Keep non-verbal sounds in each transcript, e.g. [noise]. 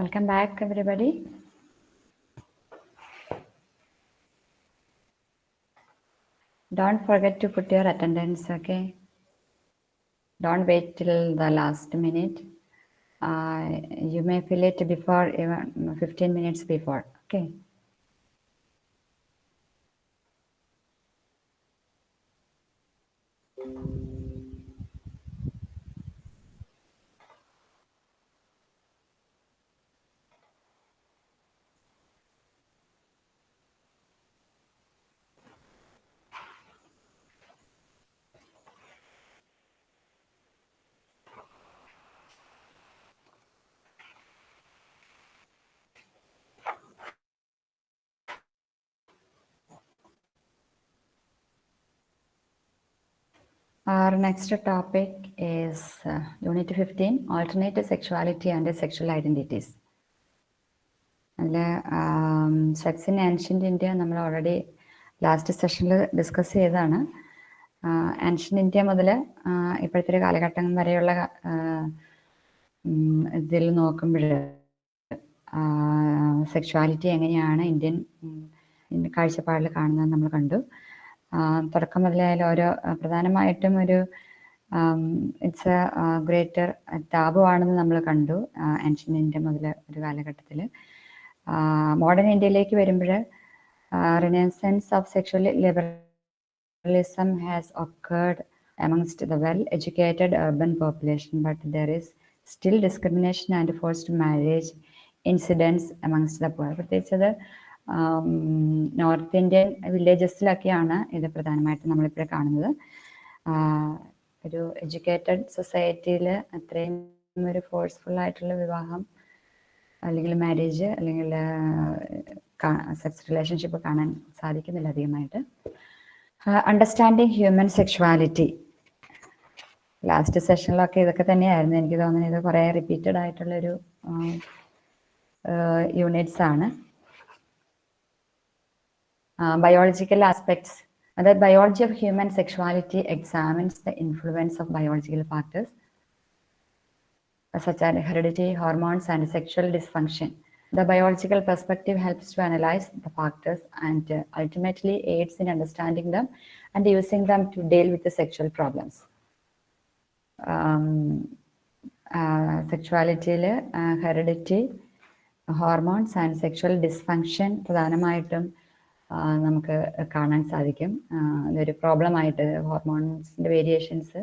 Welcome back, everybody. Don't forget to put your attendance, okay? Don't wait till the last minute. Uh, you may fill it before even 15 minutes before, okay? Our next topic is uh, Unit 15, Alternative Sexuality and Sexual Identities. അതിൽ sex in ancient India നമ്മൾ already last സെഷനിൽ discuss ചെയ്തതാണ് ancient India മുതൽ ഇപ്പോഴത്തെ ഒരു കാലഘട്ടം വരെയുള്ള ഇതിൽ നോക്കുമ്പോൾ സെക്ഷുവാലിറ്റി എങ്ങനെയാണ് ഇന്ത്യൻ കാഴ്ചപ്പാടിൽ കാണുന്നത് നമ്മൾ കണ്ടു തുടക്കം മുതലായാലും ഓരോ പ്രധാനമായിട്ടും ഒരു ഇറ്റ്സ് എ ഗ്രേറ്റർ താപമാണെന്ന് നമ്മൾ കണ്ടു ആൻഷ്യൻ ഇന്ത്യ മുതൽ ഒരു കാലഘട്ടത്തിൽ മോഡേൺ ഇന്ത്യയിലേക്ക് വരുമ്പോൾ renaissance of sexual liberalism has occurred amongst the well educated urban population, but there is still discrimination and forced marriage incidents amongst the poor. പ്രത്യേകിച്ച് അത് നോർത്ത് ഇന്ത്യൻ വില്ലേജസിലൊക്കെയാണ് ഇത് പ്രധാനമായിട്ടും നമ്മളിപ്പോൾ കാണുന്നത്. ഒരു എഡ്യൂക്കേറ്റഡ് സൊസൈറ്റിയിൽ അത്രയും ഒരു ഫോഴ്സ്ഫുൾ ആയിട്ടുള്ള വിവാഹം അല്ലെങ്കിൽ മാരേജ് അല്ലെങ്കിൽ സെക്സ് റിലേഷൻഷിപ്പ് കാണാൻ സാധിക്കുന്നില്ല അധികമായിട്ട്. Understanding human sexuality. ലാസ്റ്റ് സെഷനിലൊക്കെ ഇതൊക്കെ തന്നെയായിരുന്നു. എനിക്ക് തോന്നുന്നത് ഇത് കുറേ റിപ്പീറ്റഡ് ആയിട്ടുള്ളൊരു യൂണിറ്റ്സ് ആണ് Uh, biological aspects. The biology of human sexuality examines the influence of biological factors such as heredity, hormones, and sexual dysfunction. The biological perspective helps to analyze the factors and uh, ultimately aids in understanding them and using them to deal with the sexual problems. Um, uh, sexuality, uh, heredity, hormones, and sexual dysfunction പ്രധാനമായിട്ടും നമുക്ക് കാണാൻ സാധിക്കും. ഇതൊരു problem ആയിട്ട് ഹോർമോൺസിന്റെ variations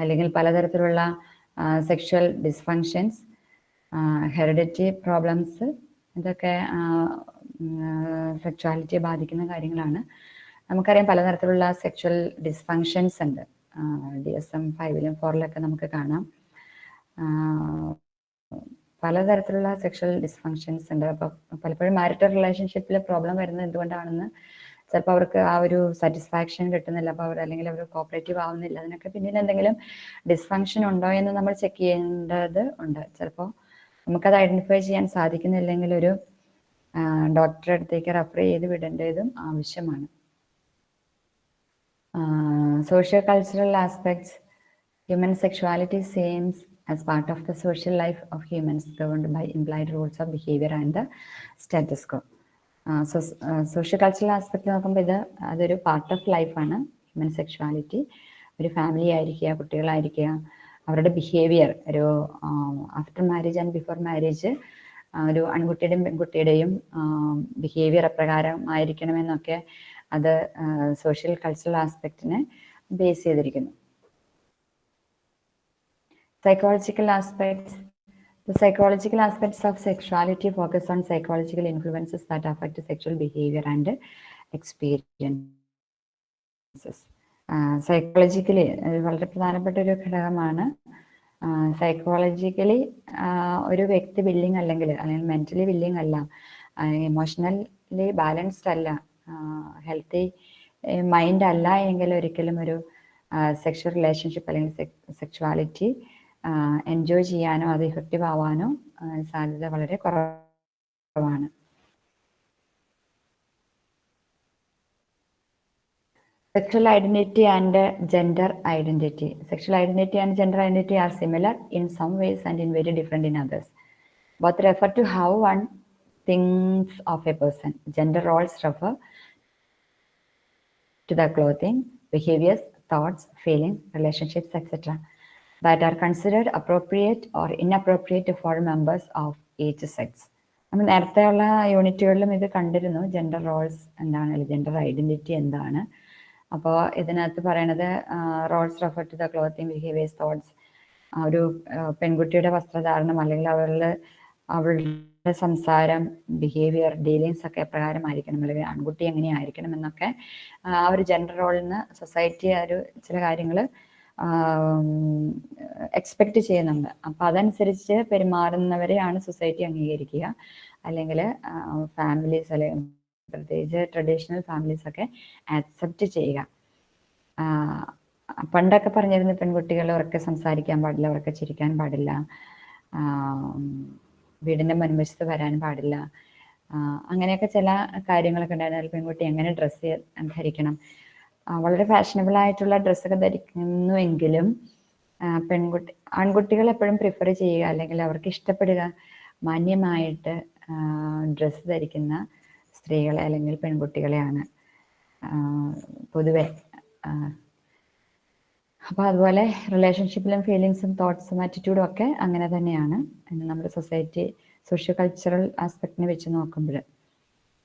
അല്ലെങ്കിൽ പലതരത്തിലുള്ള sexual dysfunctions heredity problems ഇതൊക്കെ സെക്ഷുവാലിറ്റിയെ ബാധിക്കുന്ന കാര്യങ്ങളാണ്. നമുക്കറിയാം പലതരത്തിലുള്ള സെക്ഷൽ ഡിസ്ഫങ്ഷൻസ് ഉണ്ട്. ഡി എസ് എം ഫൈവിലും ഫോറിലൊക്കെ നമുക്ക് കാണാം. പലതരത്തിലുള്ള സെക്ഷൽ ഡിസ്ഫങ്ഷൻസ് ഉണ്ട്. അപ്പോൾ പലപ്പോഴും മാരിറ്റൽ റിലേഷൻഷിപ്പിൽ പ്രോബ്ലം വരുന്നത് എന്തുകൊണ്ടാണെന്ന് ചിലപ്പോൾ അവർക്ക് ആ ഒരു സാറ്റിസ്ഫാക്ഷൻ കിട്ടുന്നില്ല. അപ്പോൾ അവർ അല്ലെങ്കിൽ അവർ കോപ്പറേറ്റീവ് ആവുന്നില്ല. അതിനൊക്കെ പിന്നിൽ എന്തെങ്കിലും ഡിസ്ഫങ്ഷൻ ഉണ്ടോ എന്ന് നമ്മൾ ചെക്ക് ചെയ്യേണ്ടത് ഉണ്ട്. ചിലപ്പോൾ നമുക്കത് ഐഡന്റിഫൈ ചെയ്യാൻ സാധിക്കുന്നില്ലെങ്കിൽ ഒരു ഡോക്ടറെ അടുത്തേക്ക് റെഫർ ചെയ്ത് വിടേണ്ടതും ആവശ്യമാണ്. Socio cultural aspects human sexuality seems as part of the social life of humans governed by implied rules of behavior and the status quo. So socio cultural aspect നോക്കുമ്പോൾ ഇത് അതൊരു പാർട്ട് ഓഫ് ലൈഫാണ് human sexuality ഒരു family ആയിരിക്കുക കുട്ടികളായിരിക്കുക അവരുടെ behaviour ഒരു after marriage and before marriage ഒരു ആൺകുട്ടിയുടെയും പെൺകുട്ടിയുടെയും ബിഹേവിയർ എപ്രകാരം ആയിരിക്കണമെന്നൊക്കെ അത് സോഷ്യൽ കൾച്ചറൽ ആസ്പെക്റ്റിനെ ബേസ് ചെയ്തിരിക്കുന്നു. Psychological aspects. The psychological aspects of sexuality focus on psychological influences that affect sexual behavior and experiences. Psychologically വളരെ പ്രധാനപ്പെട്ട ഒരു ഘടകമാണ്. സൈക്കോളജിക്കലി ഒരു വ്യക്തി ബില്ലിംഗ് അല്ലെങ്കിൽ അല്ലെങ്കിൽ മെന്റലി ബില്ലിംഗ് അല്ല. ഇമോഷണലി ബാലൻസ്ഡ് അല്ല. ഹെൽത്തി മൈൻഡ് അല്ല എങ്കിൽ ഒരിക്കലും ഒരു സെക്ഷൽ റിലേഷൻഷിപ്പ് അല്ലെങ്കിൽ സെക്ഷുവാലിറ്റി എൻജോയ് ചെയ്യാനോ അത് ഇഫക്റ്റീവ് ആവാനോ സാധ്യത വളരെ കുറവാണ് Sexual identity and gender identity. Sexual identity and gender identity are similar in some ways and in very different in others. both refer to how one thinks of a person. Gender roles refer to the clothing, behaviors, thoughts, feelings, relationships, etc. that are considered appropriate or inappropriate for members of each sex. നമ്മൾ നേരത്തെയുള്ള യൂണിറ്റുകളിലും ഇത് കണ്ടിരുന്നു. Gender roles എന്താണ് gender identity എന്താണ്. അപ്പോൾ ഇതിനകത്ത് പറയണത് roles refer to the clothing behaviours thoughts ഒരു പെൺകുട്ടിയുടെ വസ്ത്രധാരണം അല്ലെങ്കിൽ അവളുടെ അവളുടെ സംസാരം ബിഹേവിയർ ഡീലിങ്സ് ഒക്കെ എപ്രകാരമായിരിക്കണം. അല്ലെങ്കിൽ ആൺകുട്ടി എങ്ങനെയായിരിക്കണം എന്നൊക്കെ ആ ഒരു ജെൻഡർ റോളിൽ നിന്ന് സൊസൈറ്റി ഒരു ചില കാര്യങ്ങൾ എക്സ്പെക്ട് ചെയ്യുന്നുണ്ട്. അപ്പം അതനുസരിച്ച് പെരുമാറുന്നവരെയാണ് സൊസൈറ്റി അംഗീകരിക്കുക. അല്ലെങ്കിൽ ഫാമിലീസ് അല്ലെങ്കിൽ പ്രത്യേകിച്ച് ട്രഡീഷണൽ ഫാമിലീസ് ഒക്കെ ആക്സെപ്റ്റ് ചെയ്യുക. പണ്ടൊക്കെ പറഞ്ഞിരുന്ന പെൺകുട്ടികൾ ഉറക്കെ സംസാരിക്കാൻ പാടില്ല ഉറക്കെ ചിരിക്കാൻ പാടില്ല. വീടിന്റെ മുൻവശത്ത് വരാൻ പാടില്ല. അങ്ങനെയൊക്കെ ചില കാര്യങ്ങളൊക്കെ ഉണ്ടായിരുന്നാൽ പെൺകുട്ടി എങ്ങനെ ഡ്രസ്സ് ധരിക്കണം? വളരെ ഫാഷനബിൾ ആയിട്ടുള്ള ഡ്രസ്സൊക്കെ ധരിക്കുന്നുവെങ്കിലും പെൺകുട്ടി ആൺകുട്ടികൾ എപ്പോഴും പ്രിഫർ ചെയ്യുക അല്ലെങ്കിൽ അവർക്ക് ഇഷ്ടപ്പെടുക മാന്യമായിട്ട് ഡ്രസ്സ് ധരിക്കുന്ന സ്ത്രീകളെ അല്ലെങ്കിൽ പെൺകുട്ടികളെയാണ് പൊതുവെ അപ്പോൾ അതുപോലെ റിലേഷൻഷിപ്പിലും ഫീലിങ്സും തോട്ട്സും ആറ്റിറ്റ്യൂഡും ഒക്കെ അങ്ങനെ തന്നെയാണ് നമ്മുടെ സൊസൈറ്റി സോഷ്യോ കൾച്ചറൽ ആസ്പെക്റ്റിനെ വെച്ച് നോക്കുമ്പോൾ.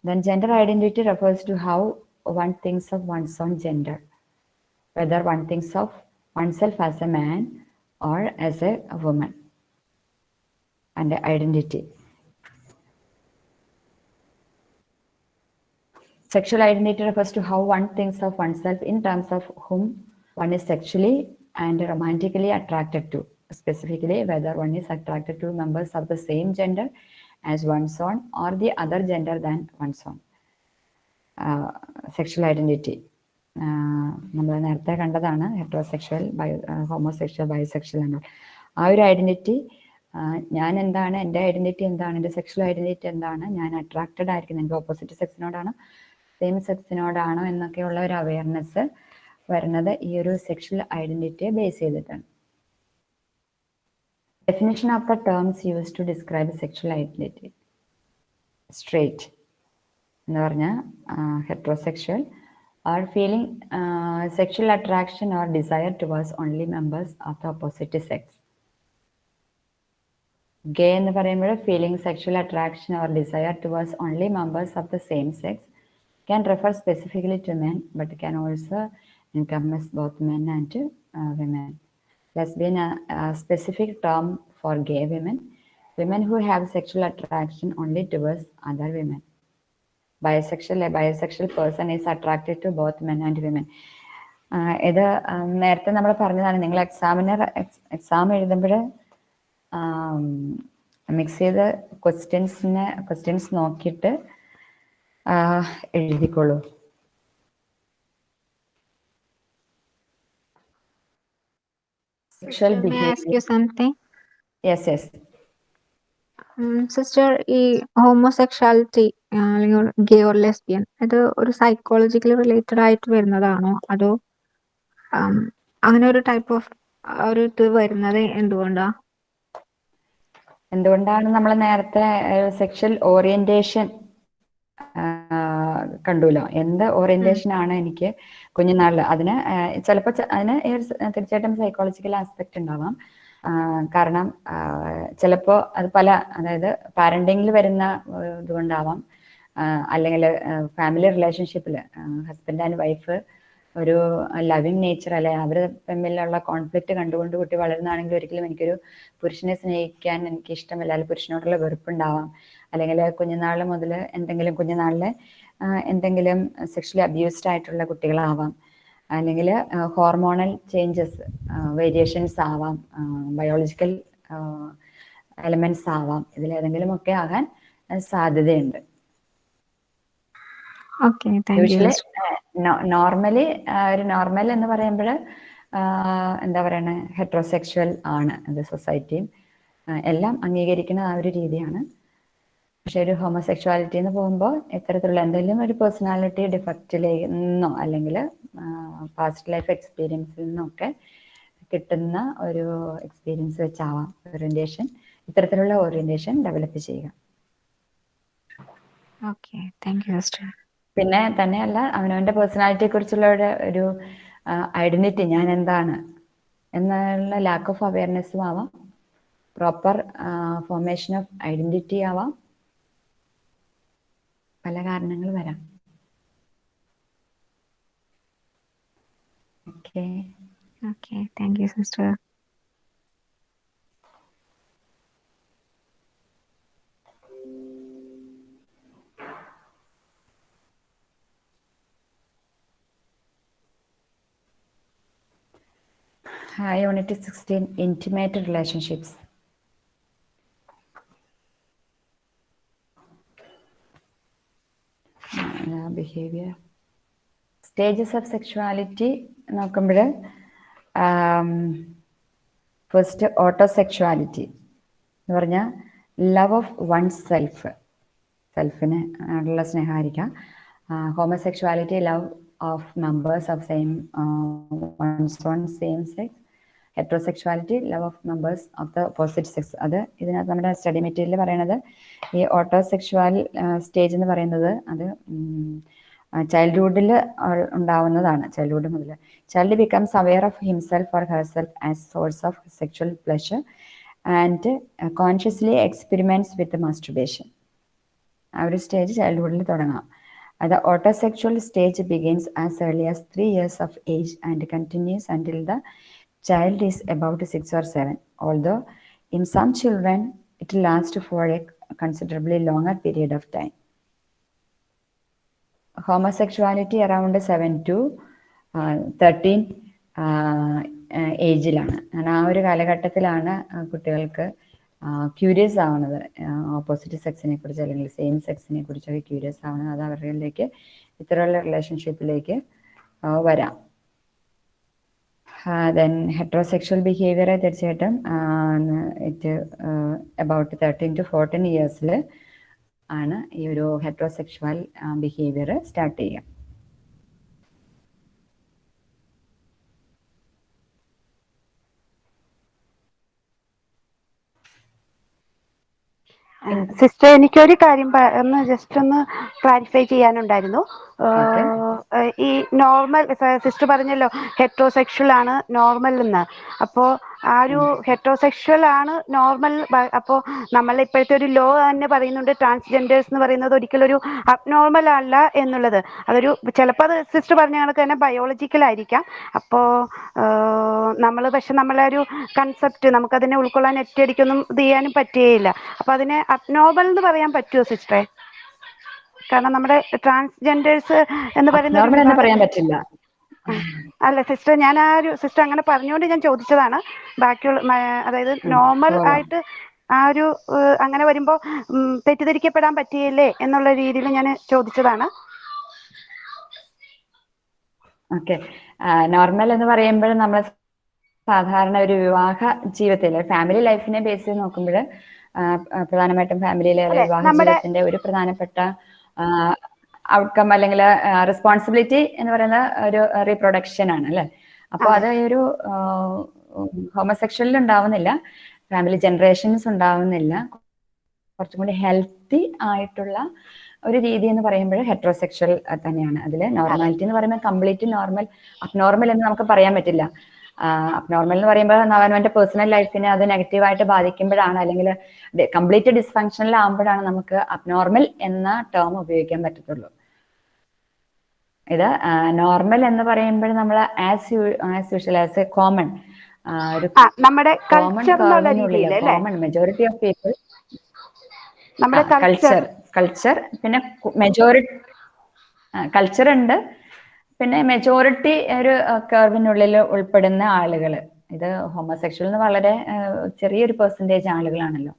Then gender identity refers to how one thinks of one's own gender, whether one thinks of oneself as a man or as a woman, and identity. Sexual identity refers to how one thinks of oneself in terms of whom one is sexually and romantically attracted to, specifically whether one is attracted to members of the same gender as one's own or the other gender than one's own. Sexual identity നമ്മൾ നേരത്തെ കണ്ടതാണ് heterosexual bio homosexual ബയോസെക്ഷൽ എന്നോ ആ ഒരു identity ഞാൻ എന്താണ് എന്റെ identity എന്താണ് എന്റെ സെക്ഷൽ ഐഡന്റിറ്റി എന്താണ് ഞാൻ അട്രാക്റ്റഡ് ആയിരിക്കുന്നത് എന്റെ ഓപ്പോസിറ്റ് സെക്സിനോടാണോ സെയിം സെക്സിനോടാണോ എന്നൊക്കെയുള്ള ഒരു അവയർനെസ് വരുന്നത് ഈ ഒരു സെക്ഷൽ ഐഡന്റിറ്റിയെ ബേസ് ചെയ്തിട്ടാണ്. Definition of the terms use to describe sexual identity straight എന്ന് പറഞ്ഞാൽ heterosexual are feeling sexual attraction or desire towards only members of the opposite sex gay എന്ന് പറയുമ്പോൾ feeling sexual attraction or desire towards only members of the same sex can refer specifically to men but can also encompass both men and uh, women. Lesbian, a, a specific term for gay women, women who have sexual attraction only towards other women. Bisexual, a bisexual person is attracted to both men and women. ഇത് നേരത്തെ നമ്മൾ പറഞ്ഞതാണ് നിങ്ങൾ എക്സാമിന് exam എഴുതുമ്പോൾ mix ചെയ്ത് ക്വസ്റ്റ്യൻസിനെ questions നോക്കിയിട്ട് എഴുതിക്കോളൂ sexual May I ask you something? Yes, yes. Sister ഈ ഹോമോസെക്ഷാലിറ്റി അല്ലെങ്കിൽ ഗേ ഓർ ലെസ്ബിയൻ അത് ഒരു സൈക്കോളജിക്കലി റിലേറ്റഡ് ആയിട്ട് വരുന്നതാണോ? അതോ ഉം, അങ്ങനെ ഒരു ടൈപ്പ് ഓഫ് ഒരു ഇത് വരുന്നത് എന്തുകൊണ്ടാ? എന്തുകൊണ്ടാണ് നമ്മൾ നേരത്തെ സെക്ഷൽ ഓറിയന്റേഷൻ കണ്ടുല്ലോ? എന്ത് ഓറിയന്റേഷൻ ആണ് എനിക്ക് കുഞ്ഞുനാളിൽ അതിന് ചിലപ്പോ അതിന് ഈ ഒരു സ- തീർച്ചയായിട്ടും സൈക്കോളജിക്കൽ ആസ്പെക്ട് ഉണ്ടാവാം. കാരണം ചിലപ്പോൾ അത് പല അതായത് പാരന്റിങ്ങിൽ വരുന്ന ഇതുകൊണ്ടാവാം. അല്ലെങ്കിൽ ഫാമിലി റിലേഷൻഷിപ്പിൽ ഹസ്ബൻഡ് ആൻഡ് വൈഫ് ഒരു ലവിങ് നേച്ചർ അല്ലെ അവർ തമ്മിലുള്ള കോൺഫ്ലിക്റ്റ് കണ്ടുകൊണ്ട് കുട്ടി വളരുന്നതാണെങ്കിൽ ഒരിക്കലും എനിക്കൊരു പുരുഷനെ സ്നേഹിക്കാൻ എനിക്ക് ഇഷ്ടമില്ല അല്ലെങ്കിൽ പുരുഷനോടുള്ള വെറുപ്പുണ്ടാവാം. അല്ലെങ്കിൽ കുഞ്ഞുനാൾ മുതൽ എന്തെങ്കിലും കുഞ്ഞുനാളിലെ എന്തെങ്കിലും സെക്ഷലി അബ്യൂസ്ഡ് ആയിട്ടുള്ള കുട്ടികളാവാം. അല്ലെങ്കിൽ ഹോർമോണൽ ചേഞ്ചസ് വേരിയേഷൻസ് ആവാം ബയോളജിക്കൽ എലമെന്റ്സ് ആവാം ഇതിലേതെങ്കിലും ഒക്കെ ആകാൻ സാധ്യതയുണ്ട്. നോർമലി ഒരു നോർമൽ എന്ന് പറയുമ്പോൾ എന്താ പറയണേ ഹെട്രോസെക്ഷൽ ആണ് അത് സൊസൈറ്റിയും എല്ലാം അംഗീകരിക്കുന്ന ആ ഒരു രീതിയാണ്. പക്ഷെ ഒരു ഹോമോസെക്ഷുവാലിറ്റി എന്ന് പോകുമ്പോൾ ഇത്തരത്തിലുള്ള എന്തെങ്കിലും ഒരു പേഴ്സണാലിറ്റി ഡിഫക്റ്റിൽ നിന്നോ അല്ലെങ്കിൽ പാസ്റ്റ് ലൈഫ് എക്സ്പീരിയൻസിൽ നിന്നൊക്കെ കിട്ടുന്ന ഒരു എക്സ്പീരിയൻസ് വെച്ചാവാം ഓറിയന്റേഷൻ ഇത്തരത്തിലുള്ള ഓറിയന്റേഷൻ ഡെവലപ്പ് ചെയ്യുക. പിന്നെ തന്നെയല്ല അവനവന്റെ പേഴ്സണാലിറ്റിയെ കുറിച്ചുള്ള ഒരു ഒരു ഐഡന്റിറ്റി ഞാൻ എന്താണ് എന്നുള്ള ലാക്ക് ഓഫ് അവയർനെസ്സും ആവാം. പ്രോപ്പർ ഫോർമേഷൻ ഓഫ് ഐഡന്റിറ്റി ആവാം. പല കാരണങ്ങൾ വരാം. Okay okay thank you sister unit sixteen intimate relationships behaviour stages of sexuality നോക്കുമ്പോൾ ഫസ്റ്റ് ഓട്ടോ സെക്ഷുവാലിറ്റി എന്ന് പറഞ്ഞാൽ ലവ് ഓഫ് വൺ സെൽഫ് സെൽഫിന് ഉള്ള സ്നേഹമായിരിക്കാം homosexuality love of members of same same sex heterosexuality love of members of the opposite sex അത് ഇതിനകത്ത് നമ്മുടെ study material പറയണത് ഈ ഓട്ടോസെക്ഷുവൽ സ്റ്റേജ് എന്ന് പറയുന്നത് അത് ചൈൽഡ്ഹുഡിൽ ഉണ്ടാവുന്നതാണ്. ചൈൽഡ്ഹുഡ് മുതൽ child becomes aware of himself or herself as source of sexual pleasure and consciously experiments with masturbation ആ ഒരു സ്റ്റേജ് ചൈൽഡ്ഹുഡിൽ തുടങ്ങാം. അത് autosexual stage begins as early as three years of age and continues until the child is about six or seven, although in some children it lasts last for a considerably longer period of time. Homosexuality around seven to thirteen ഏജിലാണ് ആ ഒരു കാലഘട്ടത്തിലാണ് കുട്ടികൾക്ക് curious ആവുന്നത്. Opposite സെക്സിനെ കുറിച്ച് അല്ലെങ്കിൽ same സെക്സിനെ കുറിച്ചൊക്കെ curious ആവുന്നത്. അത് അവരിലേക്ക് ഇത്തരമുള്ള റിലേഷൻഷിപ്പിലേക്ക് വരാം. ദെൻ ഹെട്രോസെക്ഷൽ ബിഹേവിയറെ തീർച്ചയായിട്ടും it about thirteen to fourteen ഇയേഴ്സിൽ ആണ് ഈ ഒരു ഹെട്രോസെക്ഷൽ ബിഹേവിയർ സ്റ്റാർട്ട് ചെയ്യുക. സിസ്റ്റർ എനിക്കൊരു കാര്യം ഒന്ന് ജസ്റ്റ് ഒന്ന് ക്ലാരിഫൈ ചെയ്യാനുണ്ടായിരുന്നു. ഈ നോർമൽ സിസ്റ്റർ പറഞ്ഞല്ലോ ഹെട്രോസെക്ഷൽ ആണ് നോർമൽ എന്ന്. അപ്പോൾ ആ ഒരു ഹെറ്ററോസെക്ഷൽ ആണ് നോർമൽ അപ്പോ നമ്മൾ ഇപ്പോഴത്തെ ഒരു ലോ തന്നെ പറയുന്നുണ്ട്. ട്രാൻസ്ജെൻഡേഴ്സ് എന്ന് പറയുന്നത് ഒരിക്കലും ഒരു അബ്നോർമൽ അല്ല എന്നുള്ളത്. അതൊരു ചിലപ്പോൾ അത് സിസ്റ്റർ പറഞ്ഞ കണക്ക് തന്നെ ബയോളജിക്കൽ ആയിരിക്കാം. അപ്പോ നമ്മൾ പക്ഷെ നമ്മളെ ഒരു കൺസെപ്റ്റ് നമുക്കതിനെ ഉൾക്കൊള്ളാൻ ഒറ്റയടിക്കൊന്നും ഇത് ചെയ്യാനും പറ്റുകയില്ല. അപ്പൊ അതിനെ അബ്നോർമൽ എന്ന് പറയാൻ പറ്റുമോ സിസ്റ്ററെ കാരണം നമ്മുടെ ട്രാൻസ്ജെൻഡേഴ്സ് എന്ന് പറയുന്നത് പറയാൻ പറ്റില്ല. അല്ല സിസ്റ്റർ ഞാൻ ആ ഒരു സിസ്റ്റർ അങ്ങനെ പറഞ്ഞുകൊണ്ട് ഞാൻ ചോദിച്ചതാണ്. ബാക്കിയുള്ള അതായത് നോർമൽ ആയിട്ട് ആ ഒരു അങ്ങനെ വരുമ്പോ തെറ്റിദ്ധരിക്കപ്പെടാൻ പറ്റിയില്ലേ എന്നുള്ള രീതിയിൽ ഞാൻ ചോദിച്ചതാണ്. ഓക്കെ നോർമൽ എന്ന് പറയുമ്പോൾ നമ്മൾ സാധാരണ ഒരു വിവാഹ ജീവിതത്തിൽ ഫാമിലി ലൈഫിനെ ബേസ് ചെയ്ത് നോക്കുമ്പോൾ പ്രധാനമായിട്ടും ഫാമിലിയിലെ വിവാഹ ജീവിതത്തിന്റെ ഒരു പ്രധാനപ്പെട്ട ഔട്ട്കം അല്ലെങ്കിൽ റെസ്പോൺസിബിലിറ്റി എന്ന് പറയുന്ന ഒരു റീപ്രൊഡക്ഷൻ ആണ് അല്ലെ? അപ്പോൾ അത്. ഒരു ഹോമോസെക്ഷലിൽ ഉണ്ടാവുന്നില്ല ഫാമിലി ജനറേഷൻസ് ഉണ്ടാവുന്നില്ല കുറച്ചും കൂടി ഹെൽത്തി ആയിട്ടുള്ള ഒരു രീതി എന്ന് പറയുമ്പോൾ ഹെട്രോസെക്ഷൽ തന്നെയാണ്. അതിൽ നോർമാലിറ്റി എന്ന് പറയുമ്പോൾ കംപ്ലീറ്റ് നോർമൽ അബ്നോർമൽ എന്ന് നമുക്ക് പറയാൻ പറ്റില്ല. അബ്നോർമൽ എന്ന് പറയുമ്പോൾ അവനവന്റെ പേഴ്സണൽ ലൈഫിനെ അത് നെഗറ്റീവായിട്ട് ബാധിക്കുമ്പോഴാണ് അല്ലെങ്കിൽ കംപ്ലീറ്റ് ഡിസ്ഫങ്ഷനിൽ ആകുമ്പോഴാണ് നമുക്ക് അബ്നോർമൽ എന്ന ടേം ഉപയോഗിക്കാൻ പറ്റത്തുള്ളൂ. ഇത് നോർമൽ എന്ന് പറയുമ്പോൾ നമ്മൾ as as usual as a common നമ്മുടെ common majority of people culture culture പിന്നെ മെജോറിറ്റി കൾച്ചർ ഉണ്ട്. പിന്നെ മെജോറിറ്റി ഒരു കർവിനുള്ളിൽ ഉൾപ്പെടുന്ന ആളുകൾ. ഇത് ഹോമോസെക്ഷൽ എന്ന് വളരെ ചെറിയൊരു പെർസെന്റേജ് ആളുകളാണല്ലോ.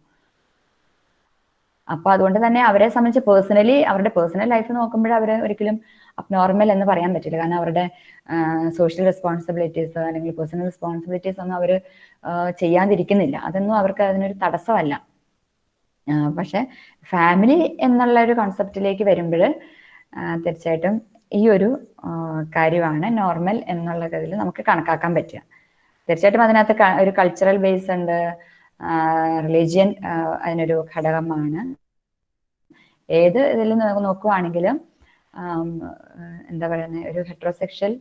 അപ്പൊ അതുകൊണ്ട് തന്നെ അവരെ സംബന്ധിച്ച് പേഴ്സണലി അവരുടെ പേഴ്സണൽ ലൈഫ് നോക്കുമ്പോൾ അവർ ഒരിക്കലും അബ്നോർമൽ എന്ന് പറയാൻ പറ്റില്ല. കാരണം അവരുടെ സോഷ്യൽ റെസ്പോൺസിബിലിറ്റീസ് അല്ലെങ്കിൽ പേഴ്സണൽ റെസ്പോൺസിബിലിറ്റീസ് ഒന്നും അവർ ചെയ്യാതിരിക്കുന്നില്ല. അതൊന്നും അവർക്ക് അതിനൊരു തടസ്സമല്ല. പക്ഷെ ഫാമിലി എന്നുള്ള ഒരു കോൺസെപ്റ്റിലേക്ക് വരുമ്പോൾ തീർച്ചയായിട്ടും ഈ ഒരു കാര്യമാണ് നോർമൽ എന്നുള്ള നമുക്ക് കണക്കാക്കാൻ പറ്റുക. തീർച്ചയായിട്ടും അതിനകത്ത് ഒരു കൾച്ചറൽ ബേസ് ഉണ്ട് റിലീജിയൻ അതിനൊരു ഘടകമാണ്. ഏത് ഇതിൽ നോക്കുവാണെങ്കിലും എന്താ പറയുന്നത് ഒരു ഹെട്രോസെക്ഷൽ